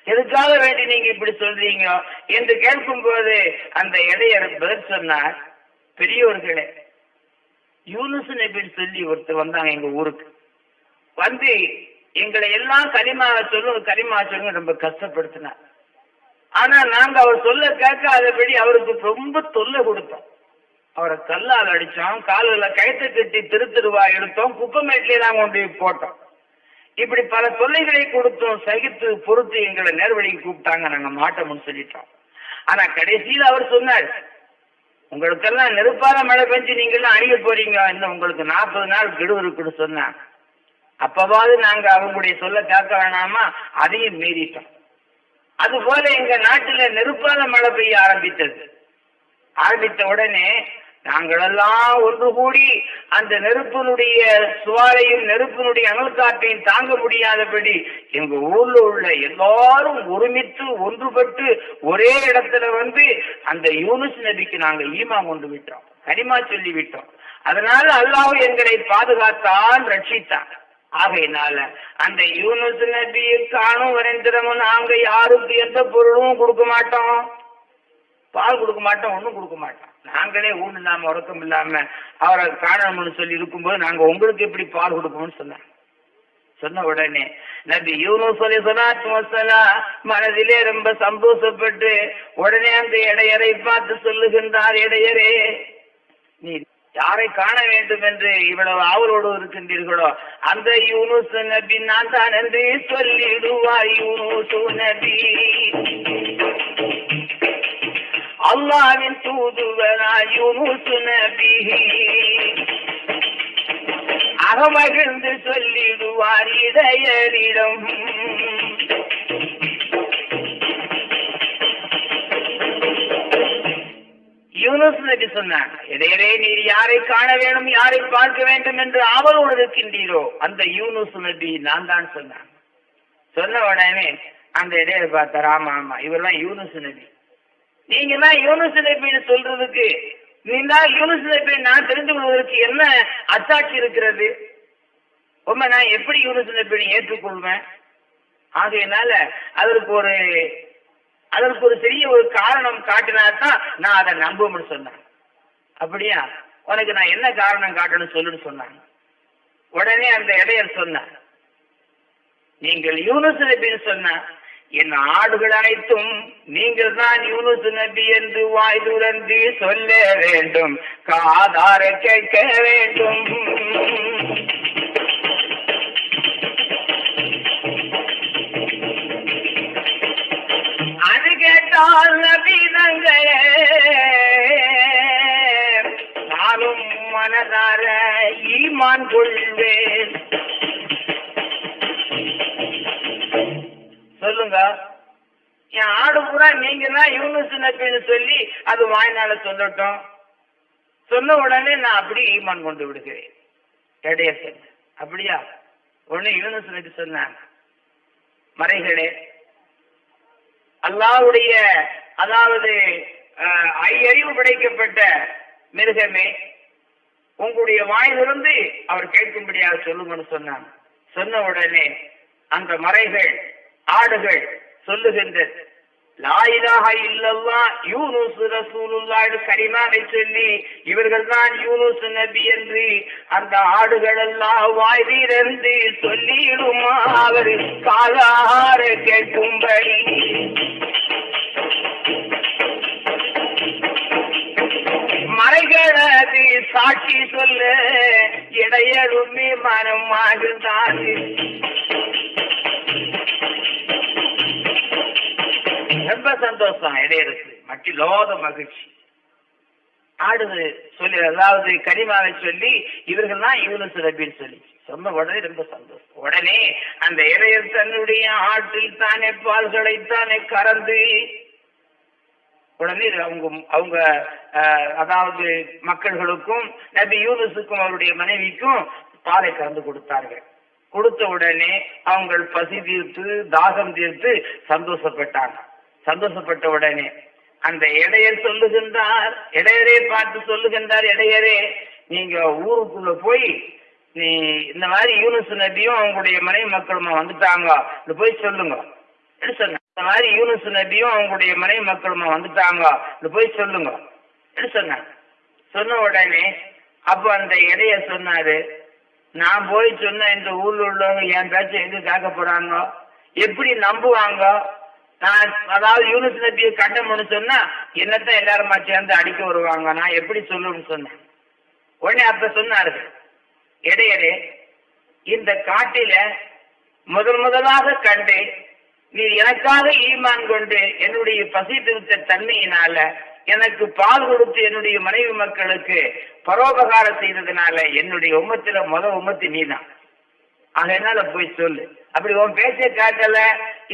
எதுக்காக வேண்டி நீங்க இப்படி சொல்றீங்க? என்று கேட்கும் போது அந்த இடையர் பதில் சொன்னார் பெரியவர்களே யூனுஸ் நபின்னு சொல்லி ஒருத்தர் வந்தாங்க எங்க ஊருக்கு. வந்து எங்களை எல்லாம் கரிமா சொல்லும் கரிமா சொல்லுங்க ரொம்ப கஷ்டப்படுத்தினார். ஆனா நாங்க அவர் சொல்ல கேட்காதபடி அவருக்கு ரொம்ப தொல்லை கொடுத்தோம். அவரை கல்லால் அடிச்சோம் காலில் கயத்தை கட்டி திருத்திருவா எடுத்தோம் குப்பமேட்டிலே நாங்க கொண்டு போய் போட்டோம். இப்படி பல தொல்லைகளை கொடுத்தோம் சகித்து பொறுத்து எங்களை நேர்வழிக்கு கூப்பிட்டாங்க நாங்க மாட்டோம்னு சொல்லிட்டோம். ஆனா கடைசியில் அவர் சொன்னார் உங்களுக்கெல்லாம் நெருப்பால மழை பெஞ்சு நீங்கெல்லாம் அழிய போறீங்க இன்னும் உங்களுக்கு நாற்பது நாள் கெடு இருக்குன்னு சொன்னாங்க. அப்பவாவது நாங்க அவங்களுடைய சொல்ல கேட்க வேணாமா? அதையும் மீறிட்டோம். அது போல எங்க நாட்டுல நெருப்பால மழை பெய்ய ஆரம்பித்தது. ஆரம்பித்த உடனே நாங்களெல்லாம் ஒன்று கூடி அந்த நெருப்பினுடைய சுவாலையும் நெருப்பினுடைய அனல் காற்றையும் தாங்க முடியாதபடி எங்க ஊர்ல உள்ள எல்லாரும் ஒருமித்து ஒன்றுபட்டு ஒரே இடத்துல வந்து அந்த யூனுஸ் நபிக்கு நாங்க ஈமா கொண்டு விட்டோம். கனிமா சொல்லி விட்டோம் அதனால அல்லாஹ் எங்களை பாதுகாத்தான் ரட்சித்தான். ஆகையினால அந்த யூனுஸ் நபியை காணும் வரைந்திரமும் நாங்க யாருக்கு எந்த பொருளும் கொடுக்க மாட்டோம். பால் கொடுக்க மாட்டோம் ஒன்றும் கொடுக்க மாட்டோம். நாங்களே ஊன் இல்லாம உறக்கம் இல்லாம அவரை காணணும்னு சொல்லி இருக்கும்போது நாங்க உங்களுக்கு எப்படி பால் கொடுப்போம்னு சொன்னாங்க சொன்ன உடனே நபி யூனுஸ் அலி சலாத்து வசலாம் மனதிலே ரொம்ப சந்தோஷப்பட்டு உடனே அந்த இடையரை பார்த்து சொல்லுகின்றார் இடையரே நீ யாரை காண வேண்டும் என்று இவ்வளவு ஆவலோடு இருக்கின்றீர்களோ அந்த யூனுசு நபி நான் தான் என்று சொல்லிடுவாய் யூனுசு நபி. அல்லாவின் தூதுவரா யூனுசு நபி. அகமகிழ்ந்து சொல்லிடுவார் இடையரிடம் யூனுஸ் நபி சொன்னாங்க இடையிலே நீர் யாரை காண வேண்டும் யாரை பார்க்க வேண்டும் என்று ஆவலோடு இருக்கின்றீரோ? அந்த யூனுஸ் நபி நான் தான் சொன்னாங்க சொன்ன உடனே அந்த இடையில பார்த்தார் ஆமா ஆமா இவரெல்லாம் யூனுஸ் நபி. நீங்க தான் யூனுஸ் நபின்னு சொல்றதுக்கு நீங்க யூனுஸ் நபி நான் தெரிந்து கொள்வதற்கு என்ன அத்தாட்சி இருக்கிறது? உண்மை நான் எப்படி யூனுஸ் நபின்னு ஏற்றுக்கொள்வேன்? ஆகையினால அதற்கு ஒரு அதற்கு ஒரு பெரிய ஒரு காரணம் காட்டினா தான் நான் அதை நம்பும்னு சொன்னேன். அப்படியா? உனக்கு நான் என்ன காரணம் காட்டணும் சொல்லுன்னு சொன்னாங்க. உடனே அந்த இடையர் சொன்னார் நீங்கள் யூனுஸ் நபின்னு சொன்ன என் ஆடுகள் அனைத்தும் நீங்கள் தான் யூனுஸ் நபி என்று வாய் துறந்து சொல்ல வேண்டும். காதார கேட்க வேண்டும். கேட்டால் நபிதங்களே நானும் மனதார ஈமான் கொள்வேன். சொல்லுங்க. என் ஆடு பூரா நீங்க தான் யூனிஸ் நபின்னு சொல்லி அது வாய்னால சொல்லட்டும். சொன்ன உடனே நான் அப்படி ஈமான் கொண்டு விடுகிறேன். கிடையாது அப்படியா? உடனே யூனிஸ் நபி சொன்னாங்க. மறைகளே அல்லாவுடைய அதாவது ஐயறிவு படைக்கப்பட்ட மிருகமே உங்களுடைய வாயிலிருந்து அவர் கேட்கும்படியாக சொல்லுங்கன்னு சொன்னாங்க. சொன்ன உடனே அந்த மறைகள் ஆடுகள் சொல்லுகின்றது லாயிலாக இல்லல்லா யூனுஸ் ரசூலுல்லாஹ் கரிமாவை சொல்லி இவர்கள் தான் யூனுஸ் நபி என்று அந்த ஆடுகள் எல்லாம் வாயிலிருந்து சொல்லிடுமா அவர் காலார கேட்கும்படி. மறைகளது சாட்சி சொல்ல இடையருமே மனம் ஆகுதான் ரொம்ப சந்தோஷம் இடையரசு மட்டி லோத மகிழ்ச்சி. ஆடுது சொல்லி அதாவது கனிமாவை சொல்லி இவர்கள் தான் யூனுஸ் ரபின்னு சொல்லி. சொன்ன உடனே ரொம்ப சந்தோஷம். உடனே அந்த இடையர் தன்னுடைய ஆற்றில் தானே பால்களை தானே கறந்து உடனே அவங்க அவங்க அஹ், அதாவது மக்கள்களுக்கும் நபி யூனுஸுக்கும் அவருடைய மனைவிக்கும் பாலை கறந்து கொடுத்தார்கள். கொடுத்த உடனே அவங்க பசி தீர்த்து தாகம் தீர்த்து சந்தோஷப்பட்டாங்க. சந்தோஷப்பட்ட உடனே அந்த இடையர் சொல்லுகின்றார் இடையரே பார்த்து சொல்லுகின்றார் இடையரே நீங்க ஊருக்குள்ள போய் நீ இந்த மாதிரி யூனுஸ் நபியும் அவங்களுடைய மனைவி மக்களுமா வந்துட்டாங்க? போய் சொல்லுங்க. என்ன சொன்ன? இந்த மாதிரி யூனுஸ் நபியும் அவங்களுடைய மனைவி மக்களுமா வந்துட்டாங்க? போய் சொல்லுங்க. என்ன சொன்னாங்க சொன்ன உடனே அப்ப அந்த இடைய சொன்னாரு நான் போய் சொன்ன இந்த ஊர்ல உள்ளவங்க என் பேச்ச எங்க கேட்க போறாங்க? எப்படி நம்புவாங்க? நான் அதாவது யூனுஸ் நபியை கண்டமுன்னு சொன்னா என்னத்தான் எல்லாருமா சேர்ந்து அடிக்க வருவாங்க? நான் எப்படி சொல்லுன்னு சொன்னேன். உடனே அப்ப சொன்னாரு இடையரே இந்த காட்டில முதல் முதலாக கண்டு நீ எனக்காக ஈமான் கொண்டு என்னுடைய பசி திருத்த தன்மையினால எனக்கு பால் கொடுத்து என்னுடைய மனைவி மக்களுக்கு பரோபகாரம் செய்ததுனால என்னுடைய உமத்துல முத நீ நீதான். அதனால போய் சொல்லு. அப்படி உன் பேச்சை காட்டல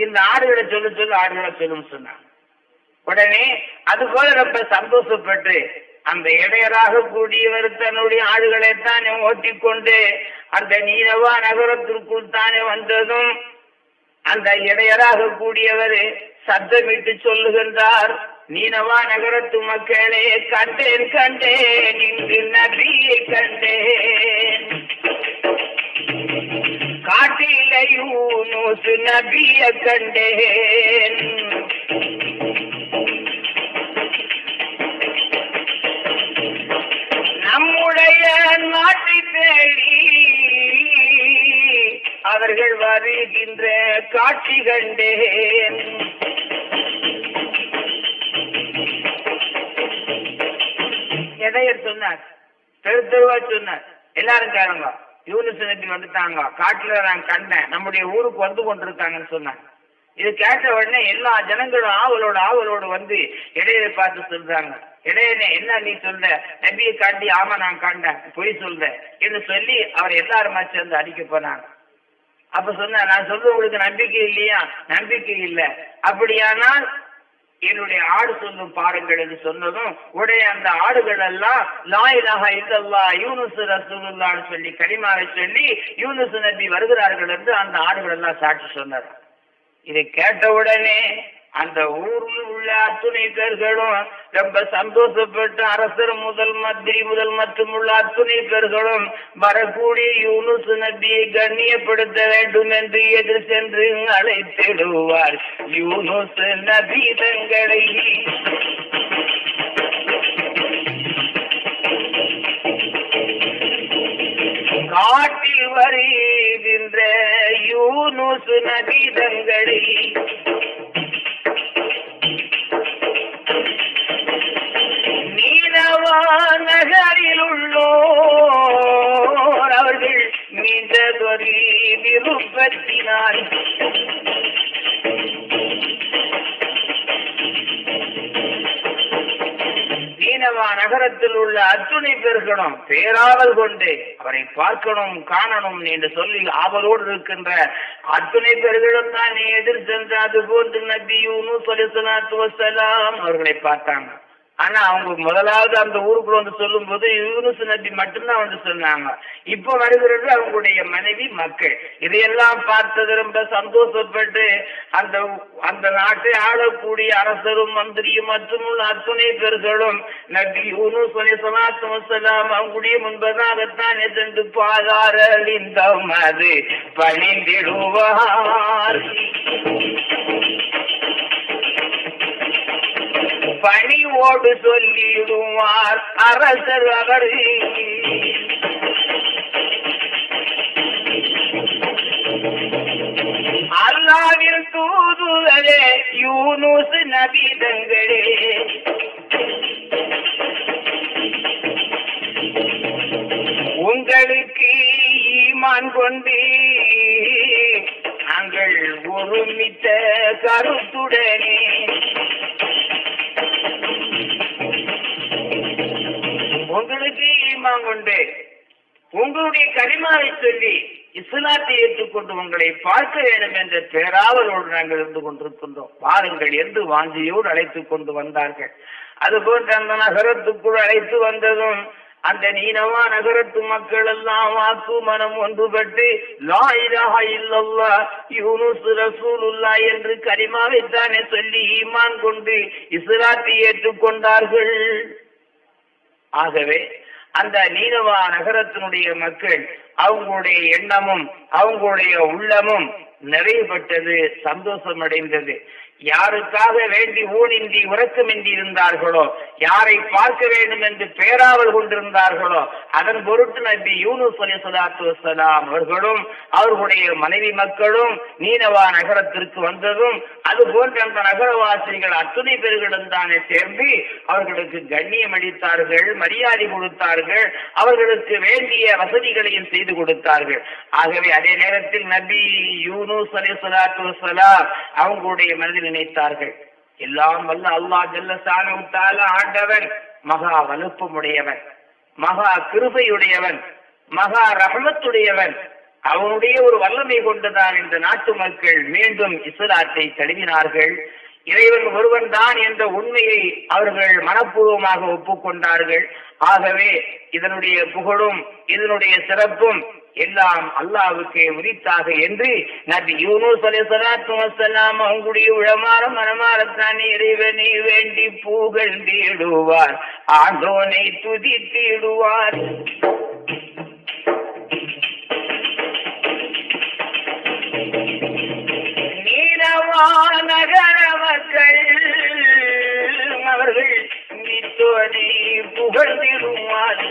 இந்த ஆடுகளை சொல்லு சொல்லு ஆடுகளை சொல்லுன்னு சொன்னான் உடனே அது போல ரொம்ப சந்தோஷப்பட்டு அந்த இடையராக கூடியவர் தன்னுடைய ஆடுகளை தானே ஓட்டிக்கொண்டு அந்த நீனவா நகரத்திற்குள் தானே வந்ததும் அந்த இடையராக கூடியவர் சத்தமிட்டு சொல்லுகின்றார். நீனவா நகரத்து மக்களே கண்டேன் கண்டேன் இங்கு நபியை கண்டேன். காட்டில யூனுஸ் நபிய கண்டேன். நம்முடைய நாட்டை தேடி அவர்கள் வருகின்ற காட்சி கண்டேன். இடையர் சொன்னார். தெரு தெருவா சொன்னார். எல்லாரும் கேளுங்க. யூனிஸ் நபி வந்துட்டாங்க. காட்டுல நான் கண்டேன். நம்முடைய ஊருக்கு வந்து கொண்டிருக்காங்கன்னு சொன்னாங்க இது கேட்ட உடனே எல்லா ஜனங்களும் ஆவலோட ஆவலோடு வந்து இடையரை பார்த்து சொல்றாங்க. இடையனே என்ன நீ சொல்ற? நபியை காட்டி ஆமா நான் கண்டேன். பொய் சொல்ற. என்று சொல்லி அவர் எல்லாருமா சேர்ந்து அடிக்க போனாங்க. அப்ப சொன்ன நான் சொல்றது உங்களுக்கு நம்பிக்கை இல்லையா? நம்பிக்கை இல்லை. அப்படியானால் என்னுடைய ஆடு சொல்லும் பாருங்கள் என்று சொன்னதும் உடைய அந்த ஆடுகள் எல்லாம் லாயிலாக இல்லல்லா யூனுசு ரசூலுல்லான்னு சொல்லி கனிமாவை சொல்லி யூனுசு நபி வருகிறார்கள் என்று அந்த ஆடுகள் எல்லாம் சாட்சி சொன்னார். இதை கேட்டவுடனே அந்த ஊரில் உள்ள அத்துணை பேர்களும் ரொம்ப சந்தோஷப்பட்டு அரசர் முதல் மந்திரி முதல் மற்றும் உள்ள அத்துணை பேர்களும் வரக்கூடிய யூனுஸ் நபியை கண்ணியப்படுத்த வேண்டும் என்று எதிர் சென்று அழைத்திடுவார். யூனுஸ் நபி தங்களை காட்டில் வருகின்ற யூனுஸ் நபி தங்களை நீனவா நகரில் உள்ளோர். அவர்கள் மீண்டதொரு விருப்பத்தினால் நீனவா நகரத்தில் உள்ள அத்துணை பேர்களும் பேராவல் கொண்டு அவரை பார்க்கணும் காணணும் என்று சொல்லி ஆவலோடு இருக்கின்ற அத்துணை பெருகிடம் தான் எதிர் சென்ற அது போன்று நபி யூனுஸ் அவர்களை பார்த்தாங்க. ஆனா அவங்க முதலாவது அந்த ஊருக்குள்ள வந்து சொல்லும் போது யூனுசு நபி மட்டும்தான் வந்து சொன்னாங்க. இப்ப வருகிறது அவங்களுடைய மனைவி மக்கள். இதையெல்லாம் பார்த்தது ரொம்ப சந்தோஷப்பட்டு அந்த அந்த நாட்டை ஆளக்கூடிய அரசரும் மந்திரியும் மற்றும் அத்துணை பேர்களும் நபி யூனுஸ் அலைஹிஸ்ஸலாத்து வஸ்ஸலாம் அவங்களுடைய முன்பதாகத்தான் சென்று பாதாரல் இந்த பணிந்திடுவார். பணிவோடு சொல்லிடுவார் அரசர் அவர். அல்லாவின் தூதுவரே யூனுஸ் நபிதங்களே. உங்களுக்கு ஈமான் கொண்டு நாங்கள் ஒருமித்த கருத்துடனே. உங்களுக்கு கொண்டு உங்களுடைய கரிமாவை சொல்லி இஸ்லாத்தை ஏற்றுக்கொண்டு உங்களை பார்க்க வேண்டும் என்ற பேராவலோடு நாங்கள் இருந்து கொண்டிருக்கின்றோம். பாருங்கள் என்று வாஞ்சியோடு அழைத்துக் கொண்டு வந்தார்கள். அதுபோன்று அந்த நகரத்துக்குள் அழைத்து வந்ததும் அந்த நீனவா நகரத்து மக்கள் எல்லாம் வாக்கு மனம் ஒன்றுபட்டு லா இலாஹா இல்லல்லா யூனுஸ் ரசூலுல்லா என்று கரிமாவைத்தானே சொல்லி ஈமான் கொண்டு இஸ்லாத்தை ஏற்றுக்கொண்டார்கள். ஆகவே அந்த நீனவா நகரத்தினுடைய மக்கள் அவங்களுடைய எண்ணமும் அவங்களுடைய உள்ளமும் நிறைவுபட்டது சந்தோஷம் அடைந்தது. யாருக்காக வேண்டி ஊனின்றி உறக்கமின்றி இருந்தார்களோ யாரை பார்க்க வேண்டும் என்று பேராவல் கொண்டிருந்தார்களோ அதன் பொருட்டு நபி யூனுஸ் அலி சலாத்து வசலாம் அவர்களும் அவர்களுடைய மனைவி மக்களும் நீனவா நகரத்திற்கு வந்ததும் அது போன்ற அந்த நகரவாசிகள் அத்துணை பேர்களும் தானே சேர்ந்து அவர்களுக்கு கண்ணியம் அளித்தார்கள் மரியாதை கொடுத்தார்கள் அவர்களுக்கு வேண்டிய வசதிகளையும் செய்து கொடுத்தார்கள். ஆகவே அதே நேரத்தில் நபி யூனூஸ் அலி சலாத்து அவங்களுடைய மனதில் நினைத்தார்கள் எல்லாம் வல்ல அல்லாஹ் ஜல்ல சாணத்தால ஆண்டவன் மகா வலுப்பமுடையவன் மகா கிருபையுடையவன் மகா ரஹமத்துடையவன் அவனுடைய ஒரு வல்லமை கொண்டுதான் இந்த நாட்டு மக்கள் மீண்டும் இஸ்லாத்தை தழுவினார்கள். இறைவன் ஒருவன் தான் என்ற உண்மையை அவர்கள் மனப்பூர்வமாக ஒப்புக்கொண்டார்கள். ஆகவே இதனுடைய புகழும் இதனுடைய சிறப்பும் எல்லாம் அல்லாவுக்கு உரித்தாக என்று நபி யூனூஸ் அலைஹிஸ்ஸலாத்து வஸ்ஸலாம் அவங்களுடைய உளமாற மனமாறத்தானே இறைவனை வேண்டி புகழ்ந்திடுவார் ஆண்டோனை துதித்திடுவார். நீலவா நகர மக்கள் அவர்கள் நித்தோனை புகழ்ந்திருமாறு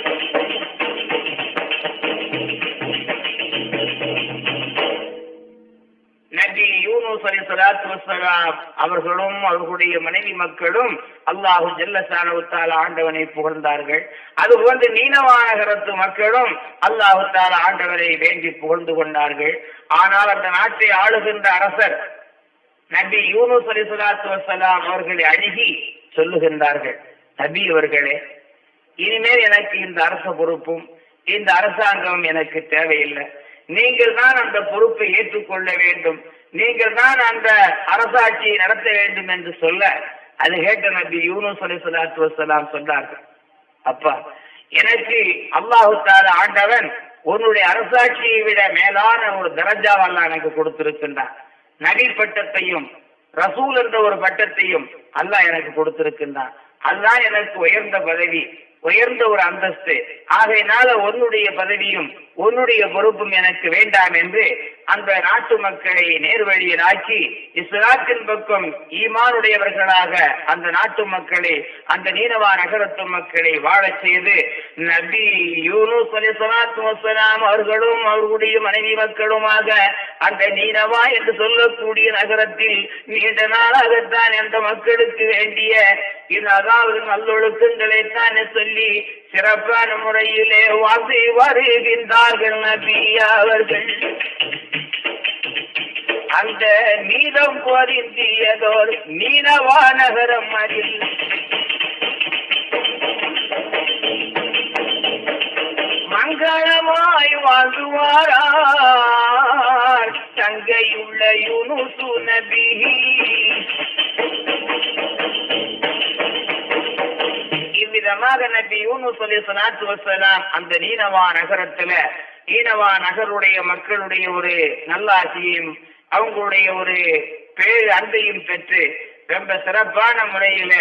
நபி யூனுஸ் அலி சலாத்து வசலாம் அவர்களும் அவர்களுடைய மனைவி மக்களும் அல்லாஹு ஜல்லசானவுத்தால ஆண்டவனை புகழ்ந்தார்கள். அது போன்று நகரத்து மக்களும் அல்லாஹு தால ஆண்டவரை வேண்டி புகழ்ந்து கொண்டார்கள். ஆனால் அந்த நாட்டை ஆளுகின்ற அரசர் நபி யூனுஸ் அலி சலாத்து வசலாம் அவர்களை அணுகி சொல்லுகின்றார்கள் நபி அவர்களே இனிமேல் எனக்கு இந்த அரச பொறுப்பும் இந்த அரசாங்கம் எனக்கு தேவையில்லை. நீங்கள் தான் அந்த பொறுப்பை ஏற்றுக்கொள்ள வேண்டும். நீங்கள் தான் அந்த அரசாட்சியை நடத்த வேண்டும் என்று சொல்ல அது கேட்ட நபி யூனுஸ் அலி சலாத்து வசலாம் சொன்னார்கள். அப்பா எனக்கு அல்லாஹு தால ஆண்டவன் உன்னுடைய அரசாட்சியை விட மேலான ஒரு தரஜாவெல்லாம் எனக்கு கொடுத்திருக்கின்றான் நபி பட்டத்தையும் ரசூல் என்ற ஒரு பட்டத்தையும் அல்லாஹ் எனக்கு கொடுத்திருக்கின்றான். அதுதான் எனக்கு உயர்ந்த பதவி உயர்ந்த ஒரு அந்தஸ்து. ஆகையினால உன்னுடைய பதவியும் உன்னுடைய பொறுப்பும் எனக்கு வேண்டாம் என்று அந்த நாட்டு மக்களை நேர்வழியில் ஆக்கி இஸ்லாத்தின் பக்கம் ஈமானுடையவர்களாக அந்த நாட்டு மக்களை அந்த நீனவா நகரத்து மக்களை வாழச் செய்து நபி யூனுஸ் அலி சலாத்து வசலாம் அவர்களும் அவர்களுடைய மனைவி மக்களுமாக அந்த நீனவா என்று சொல்லக்கூடிய நகரத்தில் நீண்ட நாளாகத்தான் அந்த மக்களுக்கு வேண்டிய இது அதாவது நல்லொழுக்கங்களை தானே சொல்லி சிறப்பான முறையிலே வாசி வருகின்றார்கள் நபி அவர்கள். அந்த நீதம் பொருந்தியதோர் நீனவா நகரம் அதில். மங்களமாய் வாழ்வாரார் தங்கையுள்ள யூனுசு நபி விதமாக நபி யூனுஸ் அலி சலாத்து வசலாம் அந்த நீனவா நகரத்துல ஈனவா நகருடைய மக்களுடைய ஒரு நல்லாசியையும் அவங்களுடைய ஒரு பேரு அன்பையும் பெற்று ரொம்ப சிறப்பான முறையில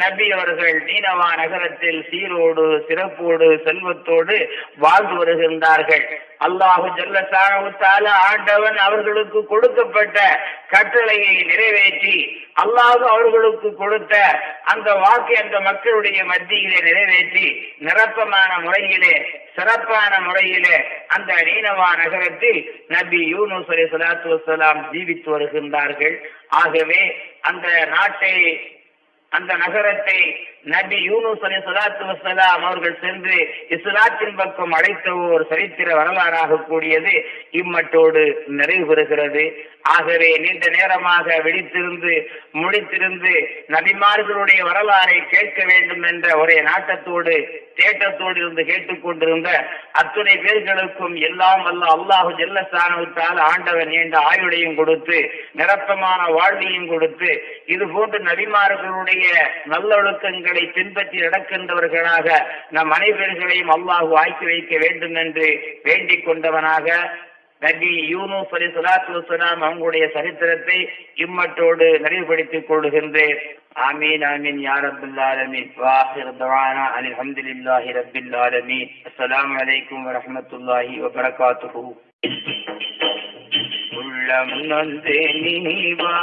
நபி அவர்கள் நீனவா நகரத்தில் சீரோடு சிறப்போடு செல்வத்தோடு வாழ்ந்து வருகின்றார்கள். அல்லாஹு ஜல்லசான ஆண்டவன் அவர்களுக்கு கொடுக்கப்பட்ட கட்டளையை நிறைவேற்றி அல்லாஹு அவர்களுக்கு கொடுத்த அந்த வாக்கை அந்த மக்களுடைய மத்தியிலே நிறைவேற்றி நிரப்பமான முறையிலே சிறப்பான முறையிலே அந்த நீனவா நகரத்தில் நபி யூனு அலி சலாத்து வலாம் ஜீவித்து வருகின்றார்கள். ஆகவே அந்த நாட்டை அந்த நகரத்தை நபி யூனுஸ் அலி சலாத்து வசலாம் அவர்கள் சென்று இஸ்லாத்தின் பக்கம் அழைத்த ஒரு சரித்திர வரலாறாக கூடியது இம்மட்டோடு நிறைவு பெறுகிறது ஆகவே நீண்ட நேரமாக விழித்திருந்து முடித்திருந்து நபிமார்களுடைய வரலாறை கேட்க வேண்டும் என்ற ஒரே நாட்டத்தோடு தேட்டத்தோடு இருந்து கேட்டுக்கொண்டிருந்த அத்துணை பேர்களுக்கும் எல்லாம் வல்ல அல்லாஹு ஜெல்லசானவுத்தால் ஆண்டவன் நீண்ட ஆயுடையும் கொடுத்து நிரப்பமான வாழ்வையும் கொடுத்து இது போன்று நபிமார்களுடைய நல்லொழுக்கங்கள் அவர்களை பின்பற்றி நடக்கின்றவர்களாக நம் அனைவர்களையும் அல்லாஹு ஆக்கி வைக்க வேண்டும் என்று வேண்டிக் கொண்டவனாக நபி யூனுஸ் அலி சலாத்து வசலாம் அவங்களுடைய சரித்திரத்தை இம்மட்டோடு நிறைவுபடுத்திக் கொள்கின்றேன். ஆமீன் ஆமீன் யார் ரப்பல் ஆலமீன். வாஹிர் தவானா அலி ஹம்துலில்லாஹி ரப்பில் ஆலமீன். அஸ்ஸலாமு அலைக்கும் வரஹ்மத்துல்லாஹி வபரகாத்துஹு. உள்ளம் நந்தே நீ வா